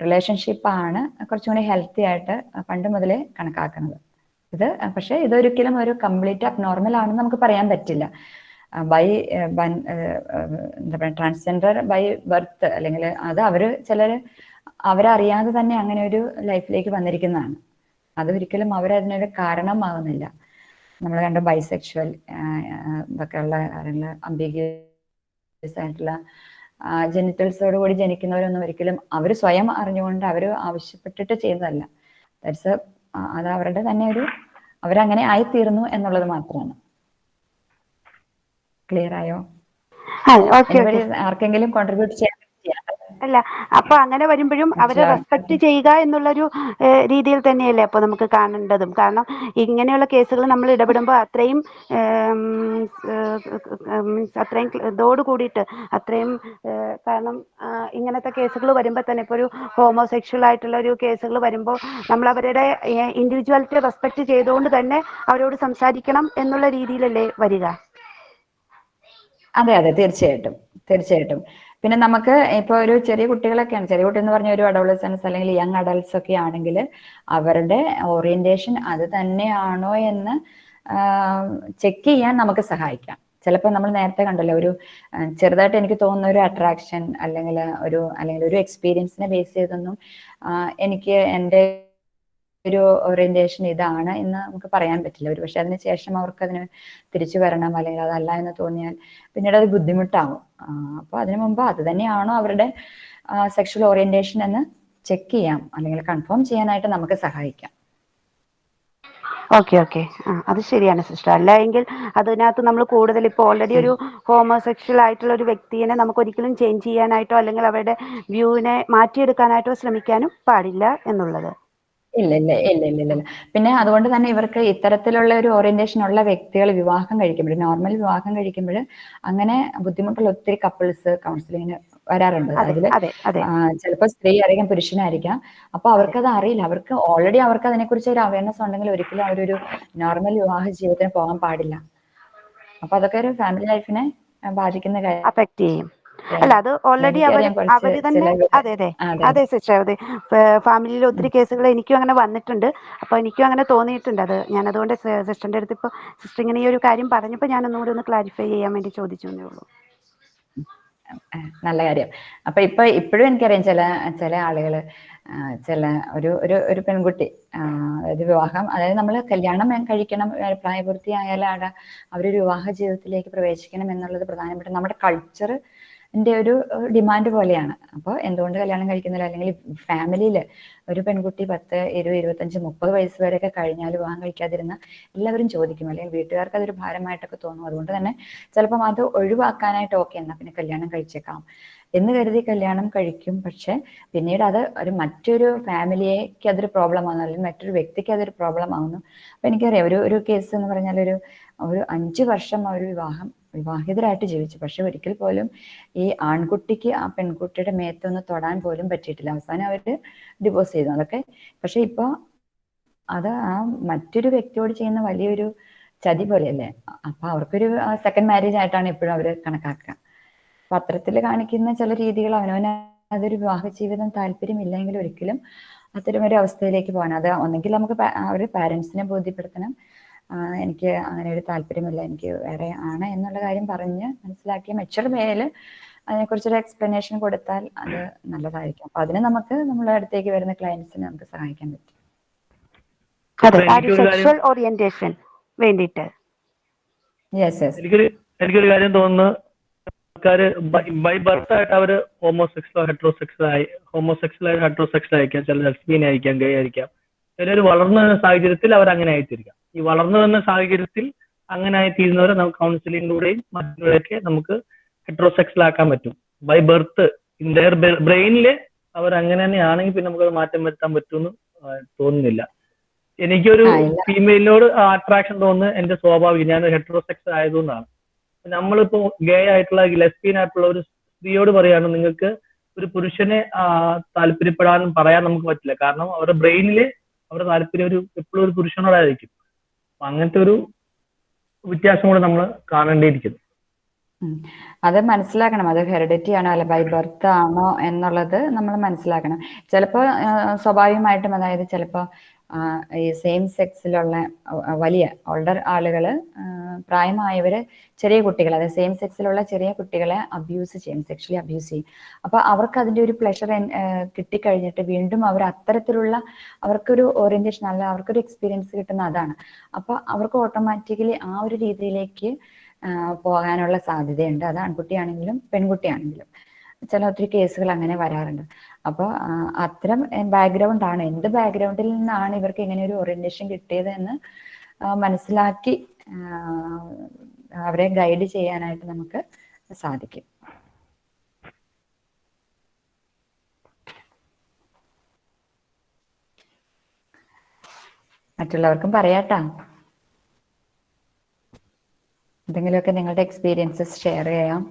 റിലേഷൻഷിപ്പാണ് കുറച്ചും കൂടി ഹെൽത്തി ആയിട്ട് പണ്ട് മുതലേ കണക്കാക്കുന്നത്. ഇത് പക്ഷേ ഇതൊരിക്കലും ഒരു കംപ്ലീറ്റ് അബ്നോർമൽ ആണെന്ന് നമുക്ക് പറയാൻ പറ്റില്ല. ബൈ എന്താ പറയുക ട്രാൻസ്ജെൻഡർ ബൈ ബർത്ത് അല്ലെങ്കിൽ അത് അവർ ചിലർ അവരറിയാതെ തന്നെ അങ്ങനെ ഒരു ലൈഫിലേക്ക് വന്നിരിക്കുന്നതാണ്. അത് ഒരിക്കലും അവരതിനൊരു കാരണമാകുന്നില്ല നമ്മൾ കണ്ട ബൈസെക്ഷൽ ഇതൊക്കെ ഉള്ള കാര്യങ്ങൾ അംബിഗ്യസ് ആയിട്ടുള്ള ജെനിറ്റൽസോട് കൂടി ജനിക്കുന്നവരൊന്നും ഒരിക്കലും അവർ സ്വയം അറിഞ്ഞുകൊണ്ട് അവർ ആവശ്യപ്പെട്ടിട്ട് ചെയ്യുന്നതല്ല ദാറ്റ്സ് അത് അവരുടെ തന്നെ ഒരു അവരങ്ങനെ ആയിത്തീർന്നു എന്നുള്ളത് മാത്രമാണ്. ക്ലിയർ ആയോ ആർക്കെങ്കിലും കോൺട്രിബ്യൂട്ട് ചെയ്യാൻ ചെയ്യാം അല്ല അപ്പൊ അങ്ങനെ വരുമ്പോഴും അവരെ. റെസ്പെക്ട് ചെയ്യുക എന്നുള്ളൊരു രീതിയിൽ തന്നെയല്ലേ അപ്പൊ നമുക്ക് കാണേണ്ടതും. കാരണം ഇങ്ങനെയുള്ള കേസുകൾ നമ്മൾ ഇടപെടുമ്പോൾ അത്രയും മീൻസ് അത്രയും ഇതോട് കൂടിയിട്ട് അത്രയും കാരണം ഇങ്ങനത്തെ കേസുകൾ വരുമ്പോൾ തന്നെ ഇപ്പോൾ ഒരു ഹോമോസെക്ഷൽ ആയിട്ടുള്ള ഒരു കേസുകൾ വരുമ്പോൾ നമ്മൾ അവരുടെ ഇൻഡിവിജ്വാലിറ്റി റെസ്പെക്ട് ചെയ്തുകൊണ്ട് തന്നെ അവരോട് സംസാരിക്കണം എന്നുള്ള രീതിയിലല്ലേ വരിക. അതെ അതെ. തീർച്ചയായിട്ടും. തീർച്ചയായിട്ടും. പിന്നെ നമുക്ക് ഇപ്പൊ ഒരു ചെറിയ കുട്ടികളൊക്കെയാണ്. ചെറിയ കുട്ടി എന്ന് പറഞ്ഞ ഒരു അഡോളസൻസ് അല്ലെങ്കിൽ യങ് അഡൾട്ട്സ് ഒക്കെ ആണെങ്കിൽ അവരുടെ ഓറിയന്റേഷൻ അത് തന്നെയാണോ എന്ന് ചെക്ക് ചെയ്യാൻ നമുക്ക് സഹായിക്കാം. ചിലപ്പോൾ നമ്മൾ നേരത്തെ കണ്ടല്ലോ ഒരു ചെറുതായിട്ട് എനിക്ക് തോന്നുന്ന ഒരു അട്രാക്ഷൻ അല്ലെങ്കിൽ ഒരു അല്ലെങ്കിൽ ഒരു എക്സ്പീരിയൻസിനെ ബേസ് ചെയ്തൊന്നും എനിക്ക് എന്റെ ഒരു ഓറിയന്റേഷൻ ഇതാണ് എന്ന് നമുക്ക് പറയാൻ പറ്റില്ല. ഒരു പക്ഷെ അതിന് ശേഷം അവർക്ക് അതിന് തിരിച്ചു വരണം അല്ലെങ്കിൽ അതല്ല എന്ന് തോന്നിയാൽ പിന്നീട് അത് ബുദ്ധിമുട്ടാവും അപ്പോൾ അതിനു മുമ്പ് അത് തന്നെയാണോ അവരുടെ സെക്ഷൽ ഓറിയന്റേഷൻ എന്ന് ചെക്ക് ചെയ്യാം. അല്ലെങ്കിൽ കൺഫേം ചെയ്യാനായിട്ട് നമുക്ക് സഹായിക്കാം. ഓക്കെ ഓക്കെ അത് ശരിയാണ് സിസ്റ്റർ. അല്ല എങ്കിൽ അതിനകത്ത് നമ്മൾ കൂടുതൽ ഇപ്പോൾ ഓൾറെഡി ഒരു ഹോമോസെക്ഷൽ ആയിട്ടുള്ള ഒരു വ്യക്തിയെ നമുക്ക് ഒരിക്കലും ചേഞ്ച് ചെയ്യാനായിട്ടോ അല്ലെങ്കിൽ അവരുടെ വ്യൂവിനെ മാറ്റിയെടുക്കാനായിട്ടോ ശ്രമിക്കാനും പാടില്ല എന്നുള്ളത്. ഇല്ല ഇല്ല ഇല്ല ഇല്ല ഇല്ല ഇല്ല. പിന്നെ അതുകൊണ്ട് തന്നെ ഇവർക്ക് ഇത്തരത്തിലുള്ള ഒരു ഓറിയന്റേഷൻ ഉള്ള വ്യക്തികൾ വിവാഹം കഴിക്കുമ്പോൾ നോർമൽ വിവാഹം കഴിക്കുമ്പോൾ അങ്ങനെ ബുദ്ധിമുട്ടുള്ള ഒത്തിരി കപ്പിൾസ് കൗൺസിലിങ്ങിന് വരാറുണ്ട്. അതെ അതിൽ അതെ അതെ. ചിലപ്പോൾ സ്ത്രീ ആയിരിക്കാം പുരുഷനായിരിക്കാം. അപ്പൊ അവർക്കത് അറിയില്ല. അവർക്ക് ഓൾറെഡി അവർക്ക് അതിനെക്കുറിച്ച് ഒരു അവയർനെസ് ഉണ്ടെങ്കിൽ ഒരിക്കലും അവരൊരു നോർമൽ വിവാഹ ജീവിതത്തിന് പോകാൻ പാടില്ല. അപ്പൊ അതൊക്കെ ഒരു ഫാമിലി ലൈഫിനെ ബാധിക്കുന്ന കാര്യം. അഫക്ട് ചെയ്യും. അല്ല അത് ഓൾറെഡി അവർ അവർ അവർ തന്നെ അതെ അതെ. അതെ. സിസ്റ്റർ അതെ. ഫാമിലിയിൽ ഒത്തിരി കേസുകൾ എനിക്കും അങ്ങനെ വന്നിട്ടുണ്ട്. അപ്പൊ എനിക്കും അങ്ങനെ തോന്നിയിട്ടുണ്ട് അത്. ഞാൻ അതുകൊണ്ട് സിസ്റ്ററിന്റെ അടുത്ത് ഇപ്പൊ സിസ്റ്റർ ഇങ്ങനെ ഈ ഒരു കാര്യം പറഞ്ഞപ്പോൾ ഞാൻ ഒന്നുകൂടി ഒന്ന് ക്ലാരിഫൈ ചെയ്യാൻ വേണ്ടി ചോദിച്ചു എന്നേ ഉള്ളൂ നല്ല കാര്യം. അപ്പൊ ഇപ്പൊ ഇപ്പോഴും എനിക്കറിയാം ചില ചില ആളുകൾ ചില ഒരു ഒരു ഒരു പെൺകുട്ടി അതായത് വിവാഹം അതായത് നമ്മൾ കല്യാണം കഴിക്കണം പ്രായപൂർത്തിയായാലും പ്രായപൂർത്തിയായാലാണ് അവരൊരു വിവാഹ ജീവിതത്തിലേക്ക് പ്രവേശിക്കണം എന്നുള്ളത് പ്രധാനപ്പെട്ട നമ്മുടെ കൾച്ചർ ന്റെ ഒരു ഡിമാൻഡ് പോലെയാണ്. അപ്പോൾ എന്തുകൊണ്ട് കല്യാണം കഴിക്കുന്നില്ല? അല്ലെങ്കിൽ ഫാമിലിയിൽ ഒരു പെൺകുട്ടി പത്ത് ഇരുപത് ഇരുപത്തഞ്ച് മുപ്പത് വയസ്സ് വരെയൊക്കെ കഴിഞ്ഞാൽ വിവാഹം കഴിക്കാതിരുന്ന എല്ലാവരും ചോദിക്കും. അല്ലെങ്കിൽ വീട്ടുകാർക്ക് അതൊരു ഭാരമായിട്ടൊക്കെ തോന്നും. അതുകൊണ്ട് തന്നെ ചിലപ്പം അത് ഒഴിവാക്കാനായിട്ട് ഓക്കെ എന്നാ പിന്നെ കല്യാണം കഴിച്ചേക്കാം എന്ന് കരുതി കല്യാണം കഴിക്കും. പക്ഷെ പിന്നീട് അത് ഒരു മറ്റൊരു ഫാമിലിയേക്ക് അതൊരു പ്രോബ്ലം ആവുന്നു. അല്ലെങ്കിൽ മറ്റൊരു വ്യക്തിക്ക് അതൊരു പ്രോബ്ലം ആവുന്നു. അപ്പൊ എനിക്കറിയാം ഒരു ഒരു കേസ് എന്ന് പറഞ്ഞാൽ ഒരു ഒരു അഞ്ച് വർഷം അവർ വിവാഹം വിവാഹിതരായിട്ട് ജീവിച്ചു. പക്ഷെ ഒരിക്കൽ പോലും ഈ ആൺകുട്ടിക്ക് ആ പെൺകുട്ടിയുടെ മേത്തൊന്ന് തൊടാൻ പോലും പറ്റിയിട്ടില്ല. അവസാനം അവർ ഡിവോഴ്സ് ചെയ്തു. അതൊക്കെ പക്ഷെ ഇപ്പൊ അത് ആ മറ്റൊരു വ്യക്തിയോട് ചെയ്യുന്ന വലിയൊരു ചതി പോലെയല്ലേ? അപ്പൊ അവർക്കൊരു സെക്കൻഡ് മാരേജ് ആയിട്ടാണ് ഇപ്പോഴും അവർ കണക്കാക്കുക. പത്രത്തിൽ കാണിക്കുന്ന ചില രീതികൾ അവനവന് അതൊരു വിവാഹ ജീവിതം താല്പര്യമില്ലെങ്കിൽ ഒരിക്കലും അത്തരം ഒരു അവസ്ഥയിലേക്ക് പോകാൻ അത് ഒന്നെങ്കിൽ നമുക്ക് അവർ പാരന്റ്സിനെ ബോധ്യപ്പെടുത്തണം. എനിക്ക് അങ്ങനെ ഒരു താല്പര്യമില്ല. എനിക്ക് വേറെ ആണ് എന്നുള്ള കാര്യം പറഞ്ഞ് മനസ്സിലാക്കിയ മെച്ചർ അതിനെ അതിനെക്കുറിച്ചൊരു എക്സ്പ്ലനേഷൻ കൊടുത്താൽ അത് നല്ലതായിരിക്കും. അപ്പൊ അതിന് നമുക്ക് നമ്മളെ അടുത്തേക്ക് വരുന്ന ക്ലയൻസിനെ നമുക്ക് സഹായിക്കാൻ പറ്റും. സെക്ഷൽ ഓറിയന്റേഷൻ വേണ്ടിയിട്ട്. യെസ് യെസ് എനിക്കൊരു എനിക്കൊരു കാര്യം തോന്നുന്നു. ആൾക്കാര് ബൈ ബർത്ത് ആയിട്ട് അവർ ഹോമോസെക്സലോ ഹെട്രോസെക്സ് ആയി ഹോമോസെക്സൽ ആയി ഹെട്രോസെക്സ് ആയിരിക്കാം. ചില ലെസ്ബിയൻ ആയിരിക്കാം ഗേ ആയിരിക്കാം. ചിലർ വളർന്ന സാഹചര്യത്തിൽ അവർ അങ്ങനെ ആയിത്തീരിക്കാം ഈ വളർന്നു വന്ന സാഹചര്യത്തിൽ അങ്ങനെ ആയിത്തീരുന്നവരെ നമുക്ക് കൗൺസിലിങ്ങിലൂടെയും മറ്റുള്ളവരൊക്കെ നമുക്ക് ഹെട്രോസെക്സൽ ആക്കാൻ പറ്റും. ബൈ ബർത്ത് ഇൻ ദയർ ബ്രെയിനിൽ അവർ അങ്ങനെ തന്നെ ആണെങ്കിൽ പിന്നെ നമുക്ക് മാറ്റം വരുത്താൻ പറ്റുമെന്ന് തോന്നുന്നില്ല. എനിക്കൊരു. ഫീമെയിലിനോട് അട്രാക്ഷൻ തോന്നുന്നത് എന്റെ സ്വാഭാവികം ഞാൻ ഹെട്രോസെക്സ് ആയതുകൊണ്ടാണ്. നമ്മളിപ്പോ ഗേ ആയിട്ടുള്ള ലെസ്ബിയൻ ആയിട്ടുള്ള ഒരു സ്ത്രീയോട് പറയാണ് നിങ്ങൾക്ക് ഒരു പുരുഷനെ താല്പര്യപ്പെടാനും പറയാൻ നമുക്ക് പറ്റില്ല. കാരണം അവരുടെ ബ്രെയിനിൽ അവരുടെ താല്പര്യം ഒരു എപ്പോഴും ഒരു പുരുഷനോടായിരിക്കും. അങ്ങനത്തെ ഒരു വ്യത്യാസം കൂടെ നമ്മൾ കാണേണ്ടിയിരിക്കുന്നു. അത് മനസ്സിലാക്കണം. അത് ഹെറിഡിറ്റി ആണോ അല്ല ബൈ ബർത്ത് ആണോ എന്നുള്ളത് നമ്മൾ മനസ്സിലാക്കണം. ചിലപ്പോൾ സ്വാഭാവികമായിട്ടും അതായത് ചിലപ്പോൾ ഈ സെയിം സെക്സിലുള്ള വലിയ ഓൾഡർ ആളുകൾ പ്രായമായവർ ചെറിയ കുട്ടികളെ അതായത് സെയിം സെക്സിലുള്ള ചെറിയ കുട്ടികളെ അബ്യൂസ് ചെയ്യും സെക്ഷലി അബ്യൂസ് ചെയ്യും. അപ്പോൾ അവർക്ക് അതിന്റെ ഒരു പ്ലഷർ കിട്ടിക്കഴിഞ്ഞിട്ട് വീണ്ടും അവർ അത്തരത്തിലുള്ള അവർക്കൊരു ഓറിയന്റേഷൻ അല്ല അവർക്കൊരു എക്സ്പീരിയൻസ് കിട്ടുന്ന അതാണ്. അപ്പോൾ അവർക്ക് ഓട്ടോമാറ്റിക്കലി ആ ഒരു രീതിയിലേക്ക് പോകാനുള്ള സാധ്യതയുണ്ട്. അത് ആൺകുട്ടിയാണെങ്കിലും പെൺകുട്ടിയാണെങ്കിലും. ചില ഒത്തിരി കേസുകൾ അങ്ങനെ വരാറുണ്ട്. അപ്പോൾ അത്തരം ആണ്. എന്ത് ബാക്ക്ഗ്രൗണ്ടിൽ നിന്നാണ് ഇവർക്ക് ഇങ്ങനെ ഒരു ഓറിയന്റേഷൻ കിട്ടിയത് എന്ന് മനസ്സിലാക്കി അവരെ ഗൈഡ് ചെയ്യാനായിട്ട് നമുക്ക് സാധിക്കും. മറ്റുള്ളവർക്കും പറയാട്ടാ. എന്തെങ്കിലുമൊക്കെ നിങ്ങളുടെ എക്സ്പീരിയൻസസ് ഷെയർ ചെയ്യാം.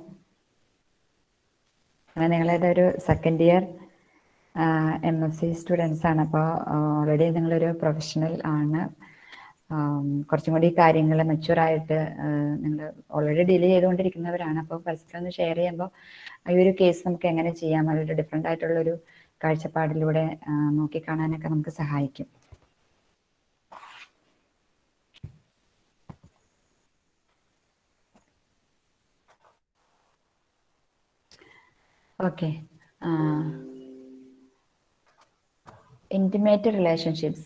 അങ്ങനെ നിങ്ങളേതൊരു second year M S C students ആണ്. അപ്പോൾ ഓൾറെഡി നിങ്ങളൊരു പ്രൊഫഷണൽ ആണ്. കുറച്ചും കൂടി കാര്യങ്ങൾ മെച്ചുവറായിട്ട് നിങ്ങൾ ഓൾറെഡി ഡീൽ ചെയ്തുകൊണ്ടിരിക്കുന്നവരാണ്. അപ്പോൾ ഫസ്റ്റ് ഒന്ന് ഷെയർ ചെയ്യുമ്പോൾ ഈ ഒരു കേസ് നമുക്ക് എങ്ങനെ ചെയ്യാം? അതൊരു ഡിഫറെന്റ് ആയിട്ടുള്ളൊരു കാഴ്ചപ്പാടിലൂടെ നോക്കിക്കാണാനൊക്കെ നമുക്ക് സഹായിക്കും. Okay. Uh, intimate relationships.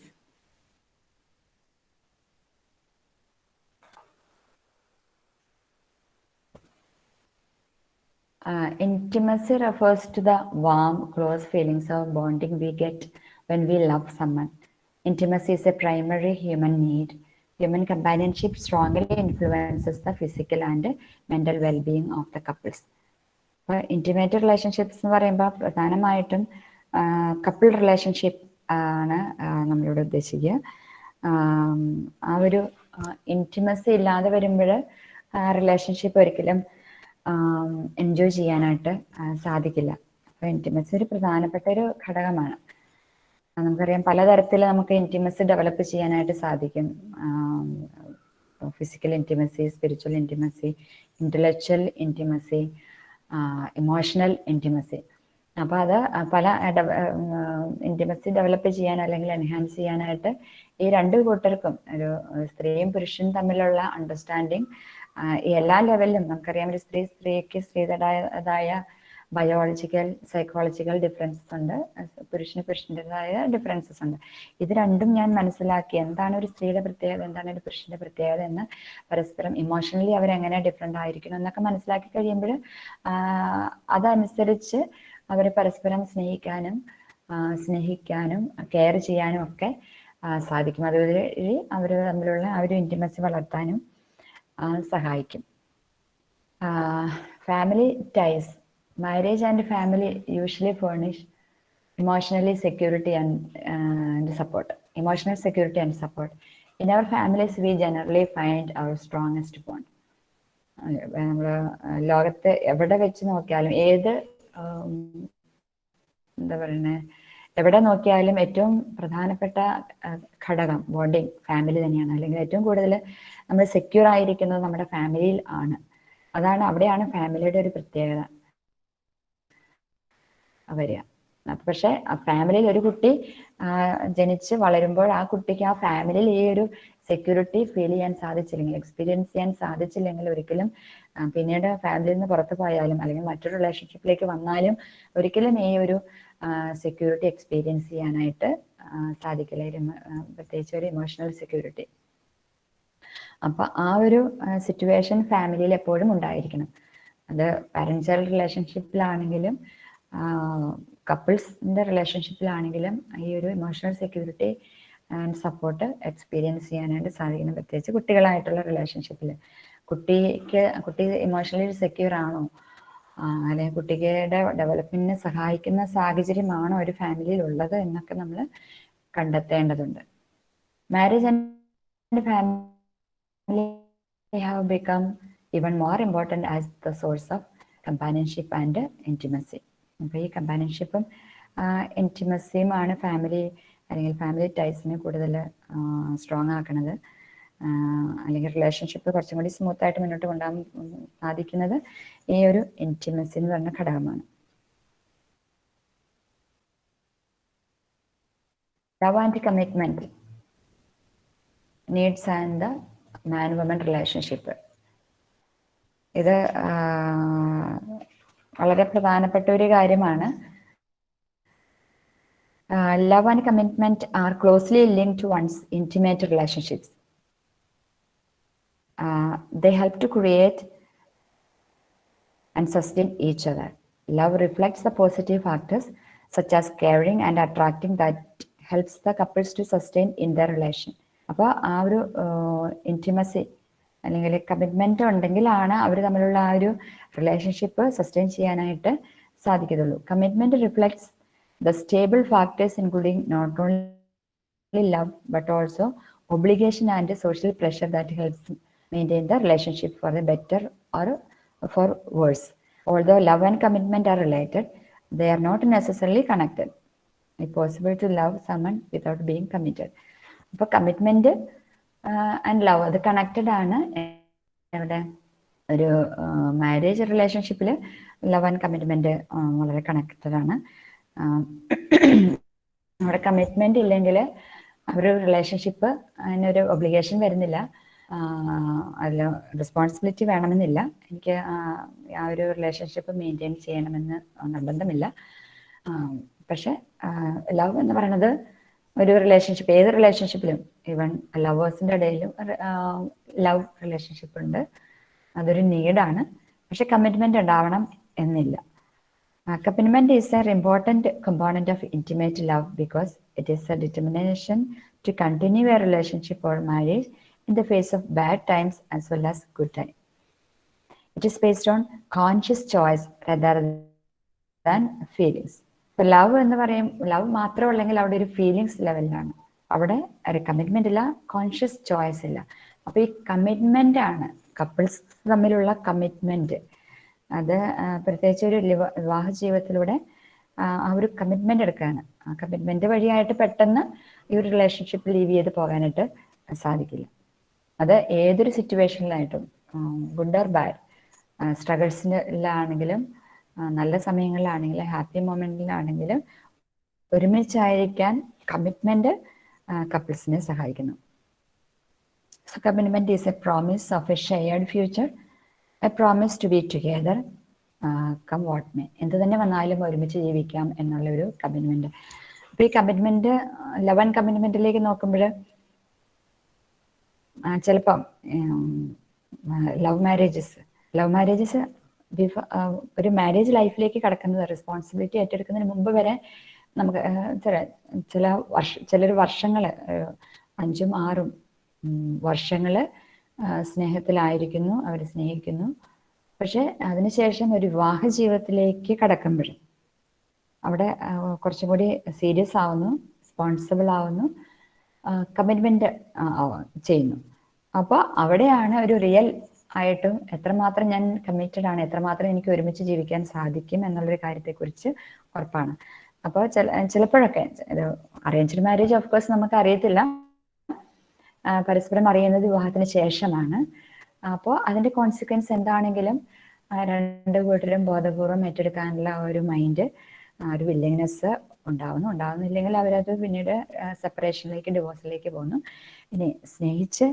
Uh, intimacy refers to the warm, close feelings of bonding we get when we love someone. Intimacy is a primary human need. Human companionship strongly influences the physical and mental well-being of the couples. അപ്പോൾ intimate relationships എന്ന് പറയുമ്പോൾ പ്രധാനമായിട്ടും couple relationship ആണ് നമ്മളിവിടെ ഉദ്ദേശിക്കുക. ആം, ഒരു intimacy ഇല്ലാതെ വരുമ്പോൾ relationship ഒരിക്കലും എൻജോയ് ചെയ്യാനായിട്ട് സാധിക്കില്ല. അപ്പോൾ ഇന്റിമസി ഒരു പ്രധാനപ്പെട്ട ഒരു ഘടകമാണ്. നമുക്കറിയാം പലതരത്തിൽ നമുക്ക് ഇന്റിമസി ഡെവലപ്പ് ചെയ്യാനായിട്ട് സാധിക്കും. Physical intimacy spiritual intimacy intellectual intimacy emotional intimacy അപ്പോൾ അത് പല ഇന്റിമസി ഡെവലപ്പ് ചെയ്യാൻ അല്ലെങ്കിൽ എൻഹാൻസ് ചെയ്യാനായിട്ട് ഈ രണ്ട് കൂട്ടർക്കും ഒരു സ്ത്രീയും പുരുഷനും തമ്മിലുള്ള അണ്ടർസ്റ്റാൻഡിങ് എല്ലാ ലെവലിലും നമുക്കറിയാം ഒരു സ്ത്രീ സ്ത്രീക്ക് സ്ത്രീയുടേതായ ബയോളജിക്കൽ സൈക്കോളജിക്കൽ ഡിഫറൻസസ് ഉണ്ട്. പുരുഷന് പുരുഷന്റെതായ ഡിഫറൻസസ് ഉണ്ട്. ഇത് രണ്ടും ഞാൻ മനസ്സിലാക്കി എന്താണ് ഒരു സ്ത്രീയുടെ പ്രത്യേകത എന്താണ് ഒരു പുരുഷന്റെ പ്രത്യേകത എന്ന് പരസ്പരം ഇമോഷണലി അവരെങ്ങനെ ഡിഫറെന്റ് ആയിരിക്കണം എന്നൊക്കെ മനസ്സിലാക്കി കഴിയുമ്പോൾ അതനുസരിച്ച് അവരെ പരസ്പരം സ്നേഹിക്കാനും സ്നേഹിക്കാനും കെയർ ചെയ്യാനും ഒക്കെ സാധിക്കും. അതുവഴി അവർ തമ്മിലുള്ള ആ ഒരു ഇന്റിമസി വളർത്താനും സഹായിക്കും. Family ties marriage and family usually furnish emotionally security and, uh, and support emotional security and support in our families we generally find our strongest bond നമ്മൾ ലോകത്ത് എവിടെ വെച്ച് നോക്കിയാലും ഏത് എന്താ പറയുന്നത് എവിടെ നോക്കിയാലും ഏറ്റവും പ്രധാനപ്പെട്ട ഘടകം ബോണ്ടിങ് ഫാമിലി തന്നെയാണ് അല്ലെങ്കിൽ ഏറ്റവും കൂടുതൽ നമ്മൾ സെക്യൂർ ആയിരിക്കുന്നത് നമ്മുടെ ഫാമിലിയിൽ ആണ് അതാണ് അവിടെയാണ് ഫാമിലിയുടെ ഒരു പ്രത്യേകത വരിക. അപ്പൊ പക്ഷെ ഫാമിലിയിൽ ഒരു കുട്ടി ആ, ജനിച്ച് വളരുമ്പോൾ ആ കുട്ടിക്ക് ആ ഫാമിലിയിൽ ഈ ഒരു സെക്യൂരിറ്റി ഫീൽ ചെയ്യാൻ സാധിച്ചില്ലെങ്കിൽ എക്സ്പീരിയൻസ് ചെയ്യാൻ സാധിച്ചില്ലെങ്കിൽ ഒരിക്കലും പിന്നീട് ഫാമിലിയിൽ നിന്ന് പുറത്തു പോയാലും അല്ലെങ്കിൽ മറ്റൊരു റിലേഷൻഷിപ്പിലേക്ക് വന്നാലും ഒരിക്കലും ഈ ഒരു സെക്യൂരിറ്റി എക്സ്പീരിയൻസ് ചെയ്യാനായിട്ട് ആ, സാധിക്കില്ല. പ്രത്യേകിച്ച് ഒരു ഇമോഷണൽ സെക്യൂരിറ്റി അപ്പൊ ആ ഒരു സിറ്റുവേഷൻ ഫാമിലിയിൽ എപ്പോഴും ഉണ്ടായിരിക്കണം. അത് പാരന്റ് ചൈൽഡ് റിലേഷൻഷിപ്പിലാണെങ്കിലും കപ്പിൾസിന്റെ റിലേഷൻഷിപ്പിലാണെങ്കിലും ഈ ഒരു emotional security and support experience ചെയ്യാനായിട്ട് സാധിക്കുന്നു പ്രത്യേകിച്ച് കുട്ടികളായിട്ടുള്ള റിലേഷൻഷിപ്പിൽ കുട്ടിക്ക് കുട്ടി ഇമോഷണലി സെക്യൂർ ആണോ? അല്ലെങ്കിൽ കുട്ടികളുടെ ഡെവലപ്മെന്റിനെ സഹായിക്കുന്ന സാഹചര്യമാണോ ഒരു ഫാമിലിയിൽ ഉള്ളത് എന്നൊക്കെ നമ്മൾ കണ്ടെത്തേണ്ടതുണ്ട്. Marriage and family have become even more important as the source of companionship and intimacy. അപ്പോൾ ഈ കമ്പാനിയൻഷിപ്പും ഇന്റിമസിയുമാണ് ഫാമിലി അല്ലെങ്കിൽ ഫാമിലി ടൈസിനെ കൂടുതൽ സ്ട്രോങ് ആക്കുന്നത് അല്ലെങ്കിൽ റിലേഷൻഷിപ്പ് കുറച്ചും കൂടി സ്മൂത്ത് ആയിട്ട് മുന്നോട്ട് കൊണ്ടുപോകാൻ സാധിക്കുന്നത് ഈ ഒരു ഇന്റിമസി എന്ന് പറഞ്ഞ ഘടകമാണ്. Love and commitment needs and the man woman relationship ഇത് വളരെ പ്രധാനപ്പെട്ട ഒരു കാര്യമാണ് love and commitment are closely link to one's intimate relationships they help to create and sustain each other. Love reflects the positive factors such as caring and attracting that helps the couples to sustain in their relation. അപ്പോൾ ആ ഒരു intimacy അല്ലെങ്കിൽ commitment ഉണ്ടെങ്കിലാണ് അവർ തമ്മിലുള്ള ആ ഒരു relationship sustain ചെയ്യാനായിട്ട് സാധിക്കത്തുള്ളൂ. Commitment reflects the stable factors including not only love but also obligation and social pressure that helps maintain the relationship for the better or for worse although love and commitment are related they are not necessarily connected it possible to love someone without being committed അപ്പോൾ commitment and love അത് connected ആണ്. എവിടെ ഒരു marriage റിലേഷൻഷിപ്പിൽ love and commitment വളരെ connected ആണ്. അവിടെ commitment ഇല്ലെങ്കിൽ ഒരു റിലേഷൻഷിപ്പ് അതിനൊരു ഒബ്ലിഗേഷൻ വരുന്നില്ല. അതിൽ റെസ്പോൺസിബിലിറ്റി വേണമെന്നില്ല. എനിക്ക് ആ ഒരു റിലേഷൻഷിപ്പ് മെയിന്റെയിൻ ചെയ്യണമെന്ന് നിർബന്ധമില്ല. പക്ഷെ ലവ് എന്ന് പറയുന്നത് ഒരു റിലേഷൻഷിപ്പ് ഏത് റിലേഷൻഷിപ്പിലും ഈവൻ ലവേഴ്സിന്റെ ഇടയിലും ലവ് റിലേഷൻഷിപ്പ് ഉണ്ട് അതൊരു നീഡാണ് പക്ഷെ കമ്മിറ്റ്മെന്റ് ഉണ്ടാവണം എന്നില്ല Uh, commitment is an important component of intimate love because it is a determination to continue a relationship or marriage in the face of bad times as well as good times. It is based on conscious choice rather than feelings. Love എന്ന് പറയും love മാത്രമല്ലെങ്കിൽ അവിടെ ഒരു feelings ലെവലിലാണ് അവിടെ ഒരു commitment ഇല്ല conscious choice ഇല്ല. അപ്പൊ ഈ കമ്മിറ്റ്മെന്റ് ആണ് കപ്പിൾസ് തമ്മിലുള്ള കമ്മിറ്റ്മെന്റ് അത് പ്രത്യേകിച്ച് ഒരു വിവാഹ ജീവിതത്തിലൂടെ ആ ഒരു കമ്മിറ്റ്മെന്റ് എടുക്കുകയാണ് ആ കമ്മിറ്റ്മെന്റ് വഴിയായിട്ട് പെട്ടെന്ന് ഈ ഒരു റിലേഷൻഷിപ്പ് ലീവ് ചെയ്ത് പോകാനായിട്ട് സാധിക്കില്ല. അത് ഏതൊരു സിറ്റുവേഷനിലായിട്ടും ഗുഡ് ഓർ ബാഡ് സ്ട്രഗിൾസിലാണെങ്കിലും നല്ല സമയങ്ങളിലാണെങ്കിലും ഹാപ്പി മൊമെന്റിലാണെങ്കിലും ഒരുമിച്ചായിരിക്കാൻ കമ്മിറ്റ്മെന്റ് കപ്പിൾസിനെ സഹായിക്കുന്നു. Commitment is a promise of a shared future a promise to be together come what may എന്ത് തന്നെ വന്നാലും ഒരുമിച്ച് ജീവിക്കാം എന്നുള്ള ഒരു കമ്മിറ്റ്മെന്റ് അപ്പൊ ഈ കമ്മിറ്റ്മെന്റ് ലെവൻ കമ്മിറ്റ്മെന്റിലേക്ക് നോക്കുമ്പോൾ ചിലപ്പം ലവ് മാരേജസ് ലവ് മാരേജസ് ഒരു മാരേജ് ലൈഫിലേക്ക് കടക്കുന്നത് റെസ്പോൺസിബിലിറ്റി ഏറ്റെടുക്കുന്നതിന് മുമ്പ് വരെ നമുക്ക് ചില ചില വർഷ ചിലർ വർഷങ്ങൾ അഞ്ചും ആറും വർഷങ്ങൾ സ്നേഹത്തിലായിരിക്കുന്നു അവർ സ്നേഹിക്കുന്നു. പക്ഷെ അതിനുശേഷം ഒരു വിവാഹ ജീവിതത്തിലേക്ക് കടക്കുമ്പോൾ അവിടെ കുറച്ചും കൂടി സീരിയസ് ആവുന്നു റെസ്പോൺസിബിൾ ആവുന്നു കമ്മിറ്റ്മെന്റ് ചെയ്യുന്നു. അപ്പോൾ അവിടെയാണ് ഒരു റിയൽ ആയിട്ടും എത്രമാത്രം ഞാൻ കമ്മിറ്റഡ് ആണ് എത്രമാത്രം എനിക്ക് ഒരുമിച്ച് ജീവിക്കാൻ സാധിക്കും എന്നുള്ളൊരു കാര്യത്തെക്കുറിച്ച് ഉറപ്പാണ്. അപ്പോൾ ചില ചിലപ്പോഴൊക്കെ അറേഞ്ച്ഡ് മാരേജ് ഓഫ് കോഴ്സ് നമുക്ക് അറിയത്തില്ല പരസ്പരം അറിയുന്നത് വിവാഹത്തിന് ശേഷമാണ്. അപ്പോൾ അതിന്റെ കോൺസിക്വൻസ് എന്താണെങ്കിലും രണ്ട് കൂട്ടരും ബോധപൂർവം ഏറ്റെടുക്കാനുള്ള ഒരു മൈൻഡ് ഒരു വില്ലിങ്നെസ് ഉണ്ടാവുന്നു. ഉണ്ടാവുന്നില്ലെങ്കിൽ അവരത് പിന്നീട് സെപ്പറേഷനിലേക്ക് ഡിവോഴ്സിലേക്ക് പോകുന്നു. ഇനി സ്നേഹിച്ച്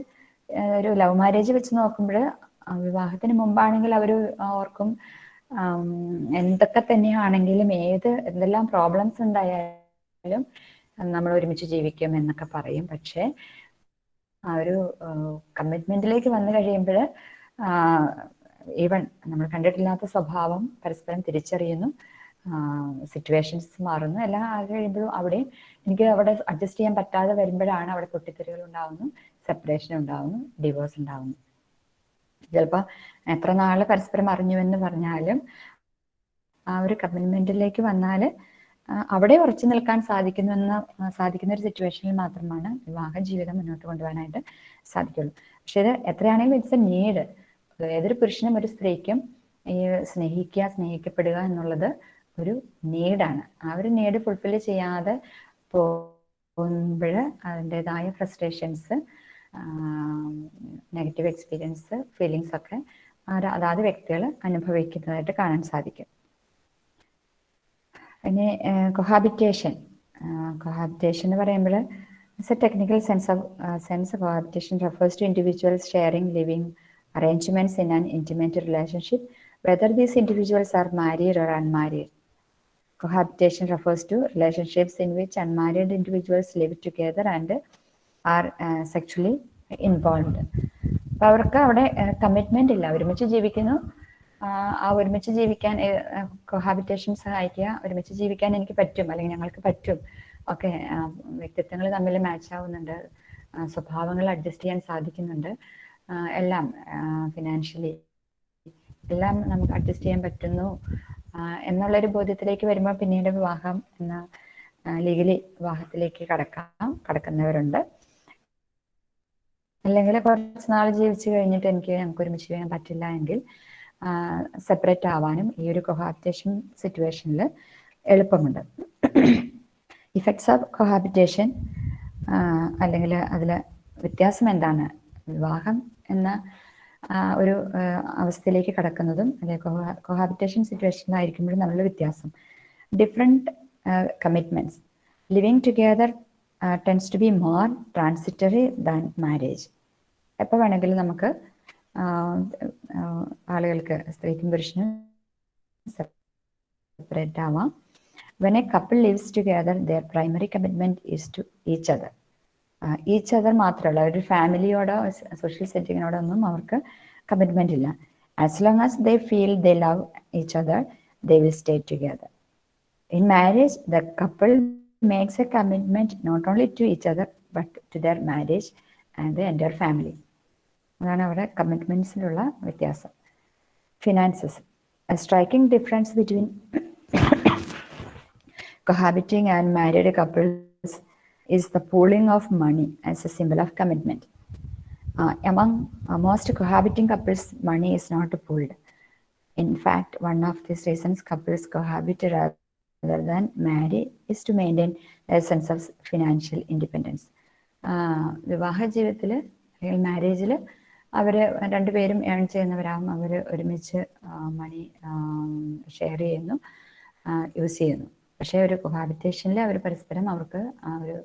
ഒരു ലവ് മാരേജ് വെച്ച് നോക്കുമ്പോൾ വിവാഹത്തിന് മുമ്പാണെങ്കിൽ അവർ ഓർക്കും എന്തൊക്കെ തന്നെയാണെങ്കിലും ഏത് എന്തെല്ലാം പ്രോബ്ലംസ് ഉണ്ടായാലും നമ്മൾ ഒരുമിച്ച് ജീവിക്കും എന്നൊക്കെ പറയും. പക്ഷേ ആ ഒരു കമ്മിറ്റ്മെന്റിലേക്ക് വന്നു കഴിയുമ്പോൾ ഈവൺ നമ്മൾ കണ്ടിട്ടില്ലാത്ത സ്വഭാവം പരസ്പരം തിരിച്ചറിയുന്നു. സിറ്റുവേഷൻസ് മാറുന്നു. എല്ലാം അത് കഴിയുമ്പോഴും അവിടെയും എനിക്ക് അവിടെ അഡ്ജസ്റ്റ് ചെയ്യാൻ പറ്റാതെ വരുമ്പോഴാണ് അവിടെ പൊട്ടിത്തെറികൾ ഉണ്ടാവുന്നു സെപ്പറേഷൻ ഉണ്ടാവുന്നു ഡിവോഴ്സ് ഉണ്ടാവുന്നു. ചിലപ്പോൾ എത്ര നാൾ പരസ്പരം അറിഞ്ഞു എന്ന് പറഞ്ഞാലും ആ ഒരു കമ്മിറ്റ്മെന്റിലേക്ക് വന്നാൽ അവിടെ ഉറച്ചു നിൽക്കാൻ സാധിക്കുന്നുവെന്ന സാധിക്കുന്ന ഒരു സിറ്റുവേഷനിൽ മാത്രമാണ് വിവാഹ ജീവിതം മുന്നോട്ട് കൊണ്ടുപോകാനായിട്ട് സാധിക്കുള്ളൂ. പക്ഷേ ഇത് എത്രയാണെങ്കിലും ഇറ്റ്സ് എ നീഡ് ഏതൊരു പുരുഷനും ഒരു സ്ത്രീക്കും ഈ സ്നേഹിക്കുക സ്നേഹിക്കപ്പെടുക എന്നുള്ളത് ഒരു നീഡാണ് ആ ഒരു നീഡ് ഫുൾഫിൽ ചെയ്യാതെ പോകുമ്പോൾ അതിന്റെതായ ഫ്രസ്ട്രേഷൻസ് നെഗറ്റീവ് എക്സ്പീരിയൻസ് ഫീലിങ്സ് ഒക്കെ അതാത് വ്യക്തികൾ അനുഭവിക്കുന്നതായിട്ട് കാണാൻ സാധിക്കും ഇനി കൊഹാബിറ്റേഷൻ കൊഹാബിറ്റേഷൻ എന്ന് പറയുമ്പോൾ it's a technical sense of sense cohabitation refers to individuals sharing living arrangements in an intimate relationship, whether these individuals are married or unmarried. Cohabitation refers to relationships in which unmarried individuals live together and are sexually involved. അപ്പൊ അവർക്ക് അവിടെ commitment ഇല്ല. ഒരുമിച്ച് ജീവിക്കുന്നു. ആ, ഒരുമിച്ച് ജീവിക്കാൻ cohabitation സഹായിക്കുക ഒരുമിച്ച് ജീവിക്കാൻ എനിക്ക് പറ്റും അല്ലെങ്കിൽ ഞങ്ങൾക്ക് പറ്റും. ഓക്കെ വ്യക്തിത്വങ്ങൾ തമ്മിൽ മാച്ച് ആവുന്നുണ്ട്. സ്വഭാവങ്ങൾ അഡ്ജസ്റ്റ് ചെയ്യാൻ സാധിക്കുന്നുണ്ട്. എല്ലാം ഫിനാൻഷ്യലി എല്ലാം നമുക്ക് അഡ്ജസ്റ്റ് ചെയ്യാൻ പറ്റുന്നു. എന്നുള്ളൊരു ബോധ്യത്തിലേക്ക് വരുമ്പോൾ പിന്നീട് വിവാഹം എന്ന ലീഗലി വിവാഹത്തിലേക്ക് കടക്കാം കടക്കുന്നവരുണ്ട്. അല്ലെങ്കിൽ കുറച്ച് നാൾ ജീവിച്ചു കഴിഞ്ഞിട്ട് എനിക്ക് നമുക്ക് ഒരുമിച്ച് ചെയ്യാൻ പറ്റില്ല എങ്കിൽ സെപ്പറേറ്റ് ആവാനും ഈ ഒരു കൊഹാബിറ്റേഷൻ സിറ്റുവേഷനിൽ എളുപ്പമുണ്ട്. ഇഫക്ട്സ് ഓഫ് കൊഹാബിറ്റേഷൻ അല്ലെങ്കിൽ അതിൽ വ്യത്യാസം എന്താണ്? വിവാഹം എന്ന ഒരു അവസ്ഥയിലേക്ക് കടക്കുന്നതും അല്ലെങ്കിൽ കൊഹാബിറ്റേഷൻ സിറ്റുവേഷനിലായിരിക്കുമ്പോഴും നമ്മളുടെ വ്യത്യാസം. Different commitments living together tends to be more transitory than marriage എപ്പോൾ വേണമെങ്കിലും നമുക്ക് ആളുകൾക്ക് സ്ത്രീക്കും പുരുഷനും സെപ്പറേറ്റ് ആവാം. When a couple lives together their primary commitment is to each other each other മാത്രമല്ല ഒരു ഫാമിലിയോടോ സോഷ്യൽ സെറ്റിങ്ങിനോടോ ഒന്നും അവർക്ക് കമ്മിറ്റ്മെന്റ് ഇല്ല. As long as they feel they love each other they will stay together in marriage the couple Makes a commitment not only to each other but to their marriage and the എൻ്റെ family അതാണ് അവിടെ കമ്മിറ്റ്മെന്റ്സിലുള്ള വ്യത്യാസം finances striking difference between [coughs] cohabiting and married couples is the pooling of money as a symbol of commitment. Uh, among uh, most cohabiting couples, money is not pooled. In fact, one of these reasons couples cohabit rather than marry is to maintain a sense of financial independence. വിവാഹ ജീവിതത്തിൽ അല്ലെങ്കിൽ മാരേജിൽ അവർ രണ്ടുപേരും earn ചെയ്യുന്നവരാകും അവർ ഒരുമിച്ച് മണി share ചെയ്യുന്നു use ചെയ്യുന്നു. പക്ഷേ ഒരു കോഹാബിറ്റേഷനിൽ അവർ പരസ്പരം അവർക്ക് ഒരു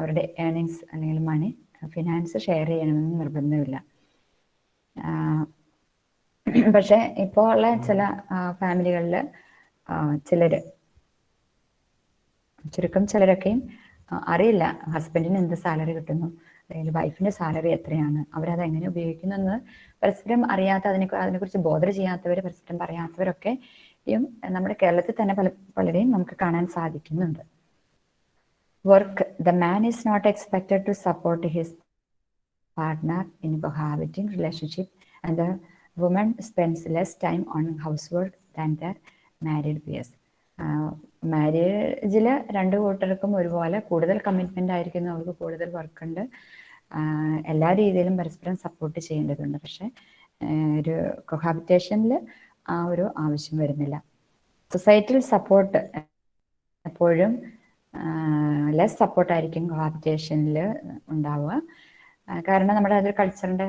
അവരുടെ ഏണിങ്സ് അല്ലെങ്കിൽ മണി ഫിനാൻസ് ഷെയർ ചെയ്യണമെന്ന് നിർബന്ധമില്ല. [clears throat] പക്ഷേ ഇപ്പോൾ ഉള്ള ചില ഫാമിലികളിൽ ചിലർ ചുരുക്കം ചിലരൊക്കെയും അറിയില്ല ഹസ്ബൻഡിന് എന്ത് സാലറി കിട്ടുന്നു അല്ലെങ്കിൽ വൈഫിന്റെ സാലറി എത്രയാണ് അവരത് എങ്ങനെ ഉപയോഗിക്കുന്നു എന്ന് പരസ്പരം അറിയാത്ത അതിനെ അതിനെക്കുറിച്ച് ബോധർ ചെയ്യാത്തവർ പരസ്പരം പറയാത്തവരൊക്കെ നമ്മുടെ കേരളത്തിൽ തന്നെ പല പലരെയും നമുക്ക് കാണാൻ സാധിക്കുന്നുണ്ട്. Work the man is not expected to support his partner in cohabiting relationship and the woman spends less time on house work than their married peers മാരേജിൽ രണ്ട് കൂട്ടർക്കും ഒരുപോലെ കൂടുതൽ കമ്മിറ്റ്മെന്റ് ആയിരിക്കുന്നു അവർക്ക് കൂടുതൽ വർക്കുണ്ട് എല്ലാ രീതിയിലും പരസ്പരം സപ്പോർട്ട് ചെയ്യേണ്ടതുണ്ട്. പക്ഷെ ഒരു കൊഹാബിറ്റേഷനിൽ ആ ഒരു ആവശ്യം വരുന്നില്ല. സൊസൈറ്റിയിൽ സപ്പോർട്ട് എപ്പോഴും ലെസ് സപ്പോർട്ടായിരിക്കും കൊഹാബിറ്റേഷനിൽ ഉണ്ടാവുക. കാരണം നമ്മുടെ അതൊരു കൾച്ചറിന്റെ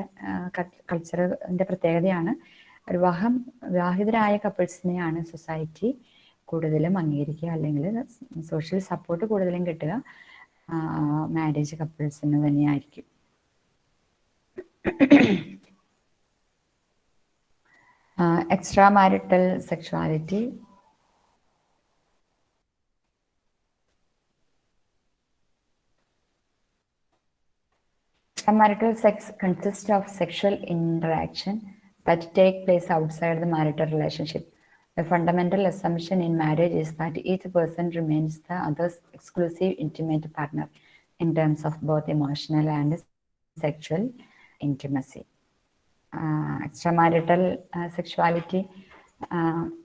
കൾച്ചറിന്റെ പ്രത്യേകതയാണ്. വിവാഹം വിവാഹിതരായ കപ്പിൾസിനെയാണ് സൊസൈറ്റി കൂടുതലും അംഗീകരിക്കുക. അല്ലെങ്കിൽ സോഷ്യൽ സപ്പോർട്ട് കൂടുതലും കിട്ടുക. മാരേജ് കപ്പിൾസിന് തന്നെയായിരിക്കും. Extra marital sexuality Extramarital sex consist of sexual interaction that take place outside the marital relationship. The fundamental assumption in marriage is that each person remains the other's exclusive intimate partner in terms of both emotional and sexual intimacy. Extra uh, sexuality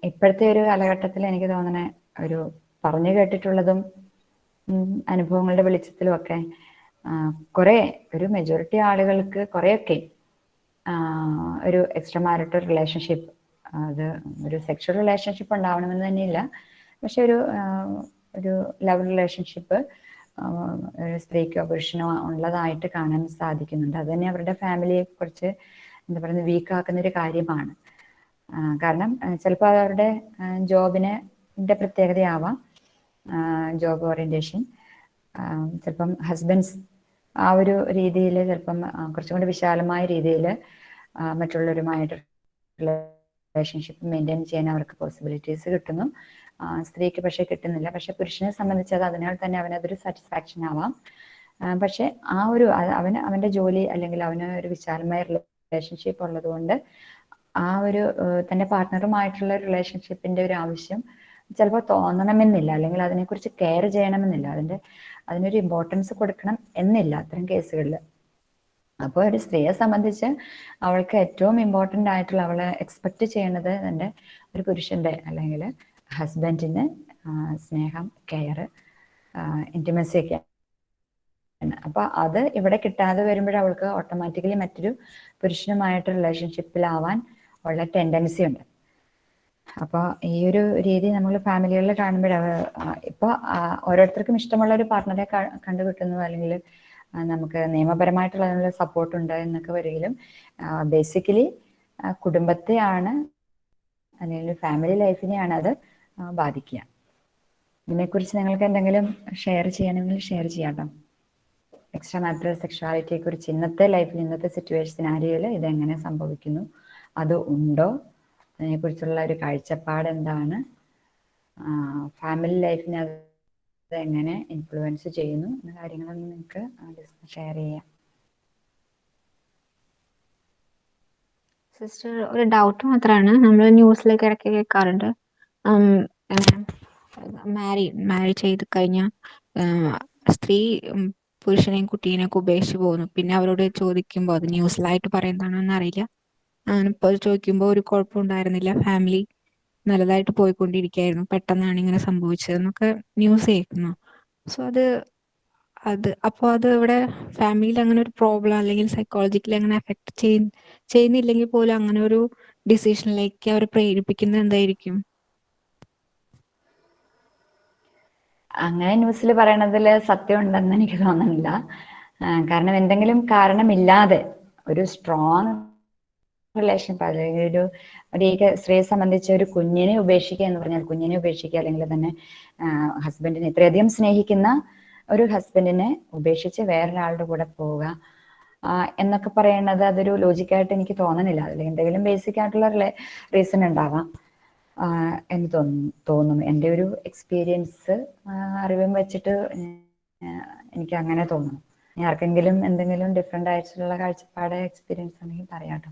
ഇപ്പോഴത്തെ ഒരു കാലഘട്ടത്തിൽ എനിക്ക് തോന്നണ ഒരു പറഞ്ഞു കേട്ടിട്ടുള്ളതും അനുഭവങ്ങളുടെ വെളിച്ചത്തിലും ഒക്കെ കുറെ ഒരു മെജോറിറ്റി ആളുകൾക്ക് കുറെയൊക്കെ ഒരു എക്സ്ട്രാ മാരിറ്റൽ റിലേഷൻഷിപ്പ് അത് ഒരു സെക്ഷൽ റിലേഷൻഷിപ്പ് ഉണ്ടാവണമെന്ന് തന്നെയില്ല. പക്ഷെ ഒരു ഒരു ലവ് റിലേഷൻഷിപ്പ് സ്ത്രീക്കോ പുരുഷനോ ഉള്ളതായിട്ട് കാണാൻ സാധിക്കുന്നുണ്ട്. അത് തന്നെ അവരുടെ ഫാമിലിയെ കുറിച്ച് എന്താ പറയുന്നത് വീക്കാക്കുന്ന ഒരു കാര്യമാണ് കാരണം ചിലപ്പോൾ അവരുടെ ജോബിന് പ്രത്യേകതയാവാം ജോബ് ഓറിയന്റേഷൻ ചിലപ്പം ഹസ്ബൻഡ്സ് ആ ഒരു രീതിയിൽ ചിലപ്പം കുറച്ചും കൂടി വിശാലമായ രീതിയിൽ മറ്റുള്ളവരുമായിട്ട് റിലേഷൻഷിപ്പ് മെയിന്റെയിൻ ചെയ്യാൻ അവർക്ക് പോസിബിലിറ്റീസ് കിട്ടുന്നു. സ്ത്രീക്ക് പക്ഷേ കിട്ടുന്നില്ല. പക്ഷെ പുരുഷനെ സംബന്ധിച്ച് അത് അതിനാൽ തന്നെ അവനതൊരു സാറ്റിസ്ഫാക്ഷൻ ആവാം. പക്ഷെ ആ ഒരു അവന് അവന്റെ ജോലി അല്ലെങ്കിൽ അവന് ഒരു വിശാലമായ റിലേഷൻഷിപ്പ് ഉള്ളതുകൊണ്ട് ആ ഒരു തന്റെ പാർട്ട്ണറുമായിട്ടുള്ള റിലേഷൻഷിപ്പിന്റെ ഒരു ആവശ്യം ചിലപ്പോൾ തോന്നണമെന്നില്ല. അല്ലെങ്കിൽ അതിനെക്കുറിച്ച് കെയർ ചെയ്യണമെന്നില്ല. അതിന്റെ അതിനൊരു ഇമ്പോർട്ടൻസ് കൊടുക്കണം എന്നില്ല അത്തരം കേസുകളിൽ അപ്പോൾ ഒരു സ്ത്രീയെ സംബന്ധിച്ച് അവൾക്ക് ഏറ്റവും ഇമ്പോർട്ടന്റ് ആയിട്ടുള്ള അവളെ എക്സ്പെക്ട് ചെയ്യണത് തന്റെ ഒരു പുരുഷന്റെ അല്ലെങ്കിൽ ഹസ്ബൻഡിന് സ്നേഹം കെയർ ഇന്റിമസി ഒക്കെ അപ്പൊ അത് ഇവിടെ കിട്ടാതെ വരുമ്പോൾ അവൾക്ക് ഓട്ടോമാറ്റിക്കലി മറ്റൊരു പുരുഷനുമായിട്ട് റിലേഷൻഷിപ്പിലാവാൻ ഉള്ള ടെൻഡൻസി ഉണ്ട്. അപ്പോൾ ഈ ഒരു രീതി നമ്മൾ ഫാമിലികളിൽ കാണുമ്പോൾ ഇപ്പോൾ ഓരോരുത്തർക്കും ഇഷ്ടമുള്ള ഒരു പാർട്ട്ണറെ കണ്ടുകിട്ടുന്നു അല്ലെങ്കിൽ നമുക്ക് നിയമപരമായിട്ടുള്ള അതിനുള്ള സപ്പോർട്ട് ഉണ്ട് എന്നൊക്കെ വരികയും ബേസിക്കലി കുടുംബത്തെയാണ് അല്ലെങ്കിൽ ഫാമിലി ലൈഫിനെയാണ് അത് ബാധിക്കുക. ഇതിനെക്കുറിച്ച് നിങ്ങൾക്ക് എന്തെങ്കിലും ഷെയർ ചെയ്യണമെങ്കിൽ ഷെയർ ചെയ്യാട്ടോ. എക്സ്ട്രാ മാറ്റർ സെക്ഷുവാലിറ്റിയെ കുറിച്ച് ഇന്നത്തെ ലൈഫിൽ ഇന്നത്തെ സിറ്റുവേഷൻ സിനാരിയോയിൽ ഇതെങ്ങനെ സംഭവിക്കുന്നു? അത് ഉണ്ടോ? അതിനെക്കുറിച്ചുള്ള ഒരു കാഴ്ചപ്പാട് എന്താണ് ഫാമിലി ലൈഫിനെ അത് എങ്ങനെ ഇൻഫ്ലുവൻസ് ചെയ്യുന്നു എന്ന കാര്യങ്ങളൊന്നും നിങ്ങൾക്ക് ഷെയർ ചെയ്യാം. സിസ്റ്റർ ഒരു ഡൗട്ട് മാത്രമാണ് നമ്മൾ ന്യൂസിലേക്ക് ഇടയ്ക്ക് കേൾക്കാറുണ്ട്. മാരി മാരി ചെയ്ത് കഴിഞ്ഞ സ്ത്രീ പുരുഷനെയും കുട്ടീനെയൊക്കെ ഉപേക്ഷിച്ച് പോകുന്നു. പിന്നെ അവരോട് ചോദിക്കുമ്പോൾ അത് ന്യൂസിലായിട്ട് പറയുന്നതാണോന്ന് അറിയില്ല ഇപ്പോൾ ചോദിക്കുമ്പോൾ ഒരു കുഴപ്പമുണ്ടായിരുന്നില്ല ഫാമിലി നല്ലതായിട്ട് പോയിക്കൊണ്ടിരിക്കുകയായിരുന്നു പെട്ടെന്നാണ് ഇങ്ങനെ സംഭവിച്ചതെന്നൊക്കെ ന്യൂസ് കേൾക്കുന്നു. സോ അത് അത് അപ്പോൾ അത് ഇവിടെ ഫാമിലിയിൽ അങ്ങനെ ഒരു പ്രോബ്ലം അല്ലെങ്കിൽ സൈക്കോളജിക്കലി അങ്ങനെ എഫക്ട് ചെയ് ചെയ്യുന്നില്ലെങ്കിൽ പോലും അങ്ങനെ ഒരു ഡിസിഷനിലേക്ക് അവർ പ്രേരിപ്പിക്കുന്നത് എന്തായിരിക്കും? അങ്ങനെ ന്യൂസിൽ പറയണതിൽ സത്യം ഉണ്ടെന്ന് എനിക്ക് തോന്നുന്നില്ല. കാരണം എന്തെങ്കിലും കാരണമില്ലാതെ ഒരു സ്ട്രോങ് റിലേഷൻ അല്ലെങ്കിൽ ഒരു ഒരു സ്ത്രീയെ സംബന്ധിച്ച് ഒരു കുഞ്ഞിനെ ഉപേക്ഷിക്കുക എന്ന് പറഞ്ഞാൽ കുഞ്ഞിനെ ഉപേക്ഷിക്കുക അല്ലെങ്കിൽ തന്നെ ഹസ്ബൻഡിനെ ഇത്രയധികം സ്നേഹിക്കുന്ന ഒരു ഹസ്ബൻഡിനെ ഉപേക്ഷിച്ച് വേറൊരാളുടെ കൂടെ പോവുക എന്നൊക്കെ പറയുന്നത് അതൊരു ലോജിക്കായിട്ട് എനിക്ക് തോന്നുന്നില്ല അല്ലെങ്കിൽ എന്തെങ്കിലും ബേസിക് ആയിട്ടുള്ള റീസൺ ഉണ്ടാവാം എന്ന് തോന്നുന്നു തോന്നുന്നു എന്റെ ഒരു എക്സ്പീരിയൻസ് അറിവും വെച്ചിട്ട് എനിക്ക് അങ്ങനെ തോന്നുന്നു ആർക്കെങ്കിലും എന്തെങ്കിലും ഡിഫറെന്റ് ആയിട്ടുള്ള കാഴ്ചപ്പാട് എക്സ്പീരിയൻസ് ഉണ്ടെങ്കിൽ പറയാട്ടോ.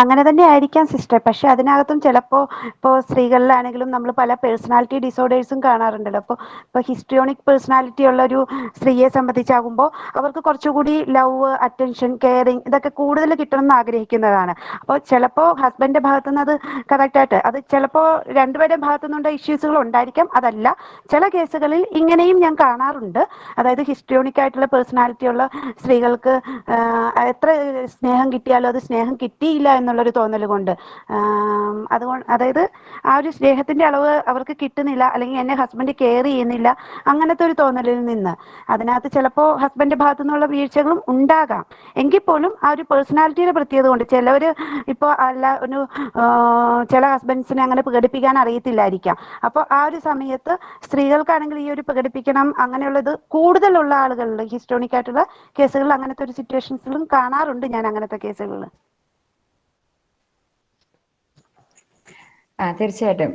അങ്ങനെ തന്നെ ആയിരിക്കാം സിസ്റ്റർ പക്ഷെ അതിനകത്തും ചിലപ്പോ ഇപ്പോൾ സ്ത്രീകളിലാണെങ്കിലും നമ്മൾ പല പേഴ്സണാലിറ്റി ഡിസോർഡേഴ്സും കാണാറുണ്ടല്ലോ. അപ്പോൾ ഇപ്പോൾ ഹിസ്ട്രിയോണിക് പേഴ്സണാലിറ്റി ഉള്ള ഒരു സ്ത്രീയെ സംബന്ധിച്ചാകുമ്പോൾ അവർക്ക് കുറച്ചുകൂടി ലവ് അറ്റൻഷൻ കെയറിങ് ഇതൊക്കെ കൂടുതൽ കിട്ടണം എന്ന് ആഗ്രഹിക്കുന്നതാണ്. അപ്പോൾ ചിലപ്പോ ഹസ്ബൻഡിന്റെ ഭാഗത്തു നിന്ന് അത് കറക്റ്റായിട്ട് അത് ചിലപ്പോ രണ്ടുപേരുടെ ഭാഗത്തു നിന്നുള്ള ഇഷ്യൂസുകൾ ഉണ്ടായിരിക്കാം. അതല്ല ചില കേസുകളിൽ ഇങ്ങനെയും ഞാൻ കാണാറുണ്ട്. അതായത് ഹിസ്ട്രിയോണിക് ആയിട്ടുള്ള പേഴ്സണാലിറ്റി ഉള്ള സ്ത്രീകൾക്ക് എത്ര സ്നേഹം കിട്ടിയാലും അത് സ്നേഹം കിട്ടിയില്ല എന്നുള്ളൊരു തോന്നൽ കൊണ്ട്. അതുകൊണ്ട് അതായത് ആ ഒരു സ്നേഹത്തിന്റെ അളവ് അവർക്ക് കിട്ടുന്നില്ല അല്ലെങ്കിൽ എന്നെ ഹസ്ബൻഡ് കെയർ ചെയ്യുന്നില്ല അങ്ങനത്തെ ഒരു തോന്നലിൽ നിന്ന്. അതിനകത്ത് ചിലപ്പോൾ ഹസ്ബൻഡ് ഭാഗത്തു നിന്നുള്ള വീഴ്ചകളും ഉണ്ടാകാം. എങ്കിൽ പോലും ആ ഒരു പേഴ്സണാലിറ്റിയുടെ പ്രത്യേകത കൊണ്ട് ചിലവർ ഇപ്പോൾ അല്ല ഒരു ചില ഹസ്ബൻഡ്സിനെ അങ്ങനെ പ്രകടിപ്പിക്കാൻ അറിയത്തില്ലായിരിക്കാം. അപ്പോൾ ആ ഒരു സമയത്ത് സ്ത്രീകൾക്കാണെങ്കിൽ ഈ ഒരു പ്രകടിപ്പിക്കണം അങ്ങനെയുള്ളത് കൂടുതലുള്ള ആളുകളിൽ ഹിസ്റ്റോണിക് ആയിട്ടുള്ള കേസുകളിൽ അങ്ങനത്തെ ഒരു സിറ്റുവേഷൻസിലും കാണാറുണ്ട് ഞാൻ അങ്ങനത്തെ കേസുകളിൽ. തീർച്ചയായിട്ടും.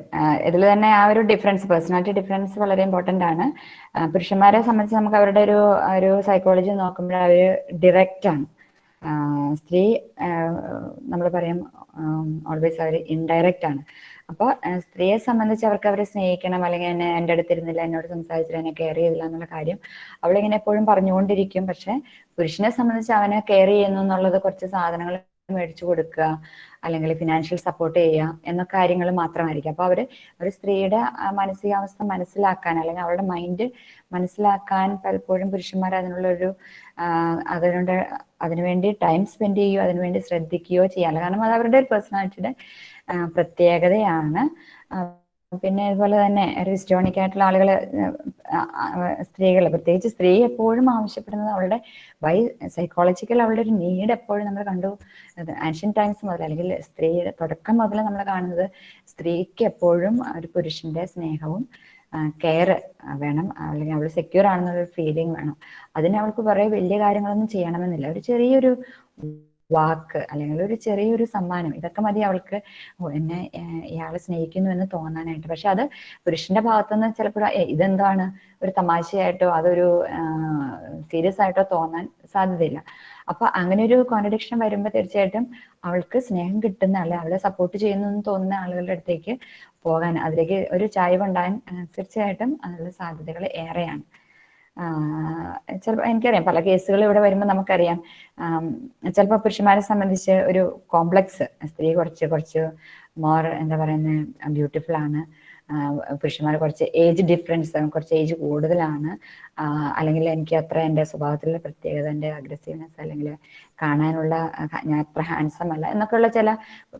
ഇതിൽ തന്നെ ആ ഒരു ഡിഫറൻസ് പേഴ്സണാലിറ്റി ഡിഫറൻസ് വളരെ ഇമ്പോർട്ടന്റ് ആണ്. പുരുഷന്മാരെ സംബന്ധിച്ച് നമുക്ക് അവരുടെ ഒരു ഒരു സൈക്കോളജി നോക്കുമ്പോൾ അവർ ഡിറക്റ്റ് ആണ്. സ്ത്രീ നമ്മൾ പറയും ഓൾവേസ് അവർ ഇൻഡയറക്റ്റ് ആണ്. അപ്പോൾ സ്ത്രീയെ സംബന്ധിച്ച് അവർക്ക് അവരെ സ്നേഹിക്കണം അല്ലെങ്കിൽ എന്നെ എന്റെ അടുത്തിരുന്നില്ല എന്നോട് സംസാരിച്ചില്ല എന്നെ കെയർ ചെയ്തില്ല എന്നുള്ള കാര്യം അവളിങ്ങനെ എപ്പോഴും പറഞ്ഞുകൊണ്ടിരിക്കും. പക്ഷെ പുരുഷനെ സംബന്ധിച്ച് അവനെ കെയർ ചെയ്യുന്നു എന്നുള്ളത് കുറച്ച് സാധനങ്ങൾ മേടിച്ചു കൊടുക്കുക. അല്ലെങ്കിൽ ഫിനാൻഷ്യൽ സപ്പോർട്ട് ചെയ്യുക എന്ന കാര്യങ്ങൾ മാത്രമായിരിക്കും. അപ്പോൾ അവർ ഒരു സ്ത്രീയുടെ മാനസികാവസ്ഥ മനസ്സിലാക്കാൻ അല്ലെങ്കിൽ അവരുടെ മൈൻഡ് മനസ്സിലാക്കാൻ പലപ്പോഴും പുരുഷന്മാർ അതിനുള്ളൊരു അതിനുണ്ട് അതിനുവേണ്ടി ടൈം സ്പെൻഡ് ചെയ്യുകയോ അതിനുവേണ്ടി ശ്രദ്ധിക്കുകയോ ചെയ്യാറില്ല. കാരണം അത് അവരുടെ ഒരു പേഴ്സണാലിറ്റിയുടെ പ്രത്യേകതയാണ്. പിന്നെ അതുപോലെ തന്നെ ഒരു ഹിസ്റ്റോണിക് ആയിട്ടുള്ള ആളുകൾ സ്ത്രീകൾ പ്രത്യേകിച്ച് സ്ത്രീ എപ്പോഴും ആവശ്യപ്പെടുന്നത് അവളുടെ ബൈ സൈക്കോളജിക്കൽ അവളുടെ ഒരു നീഡ് എപ്പോഴും നമ്മൾ കണ്ടു. ആൻഷ്യൻ ടൈംസ് മുതൽ അല്ലെങ്കിൽ സ്ത്രീയുടെ തുടക്കം മുതൽ നമ്മൾ കാണുന്നത് സ്ത്രീക്ക് എപ്പോഴും ഒരു പുരുഷന്റെ സ്നേഹവും കെയർ വേണം. അല്ലെങ്കിൽ അവൾ സെക്യൂർ ആണെന്നുള്ള ഫീലിംഗ് വേണം. അതിന് അവൾക്ക് കുറേ വലിയ കാര്യങ്ങളൊന്നും ചെയ്യണമെന്നില്ല. ഒരു ചെറിയൊരു വാക്ക് അല്ലെങ്കിൽ ഒരു ചെറിയൊരു സമ്മാനം ഇതൊക്കെ മതി അവൾക്ക്. എന്നെ ഇയാളെ സ്നേഹിക്കുന്നു എന്ന് തോന്നാനായിട്ട്. പക്ഷെ അത് പുരുഷന്റെ ഭാഗത്തുനിന്ന് ചിലപ്പോൾ ഇതെന്താണ്? ഒരു തമാശയായിട്ടോ അതൊരു സീരിയസ് ആയിട്ടോ തോന്നാൻ സാധ്യതയില്ല. അപ്പൊ അങ്ങനെ ഒരു കോൺട്രഡിക്ഷൻ വരുമ്പോൾ തീർച്ചയായിട്ടും അവൾക്ക് സ്നേഹം കിട്ടുന്ന അല്ലെ അവളെ സപ്പോർട്ട് ചെയ്യുന്നു എന്ന് തോന്നുന്ന ആളുകളുടെ അടുത്തേക്ക് പോകാൻ അതിലേക്ക് ഒരു ചായ്വ് ഉണ്ടാകാൻ തീർച്ചയായിട്ടും അതിനുള്ള സാധ്യതകൾ ഏറെയാണ്. ചിലപ്പോൾ എനിക്കറിയാം. പല കേസുകൾ ഇവിടെ വരുമ്പോൾ നമുക്കറിയാം. ചിലപ്പോൾ പുരുഷന്മാരെ സംബന്ധിച്ച് ഒരു കോംപ്ലക്സ്. സ്ത്രീ കുറച്ച് കുറച്ച് മോർ എന്താ പറയുന്നത് ബ്യൂട്ടിഫുൾ ആണ് പുരുഷന്മാർ കുറച്ച് ഏജ് ഡിഫറൻസ് കുറച്ച് ഏജ് കൂടുതലാണ്. അല്ലെങ്കിൽ എനിക്ക് അത്ര എന്റെ സ്വഭാവത്തിലുള്ള പ്രത്യേകത എന്റെ അഗ്രസീവ്നെസ് അല്ലെങ്കിൽ കാണാനുള്ള ഞാൻ അത്ര ഹാൻസം അല്ല എന്നൊക്കെയുള്ള ചില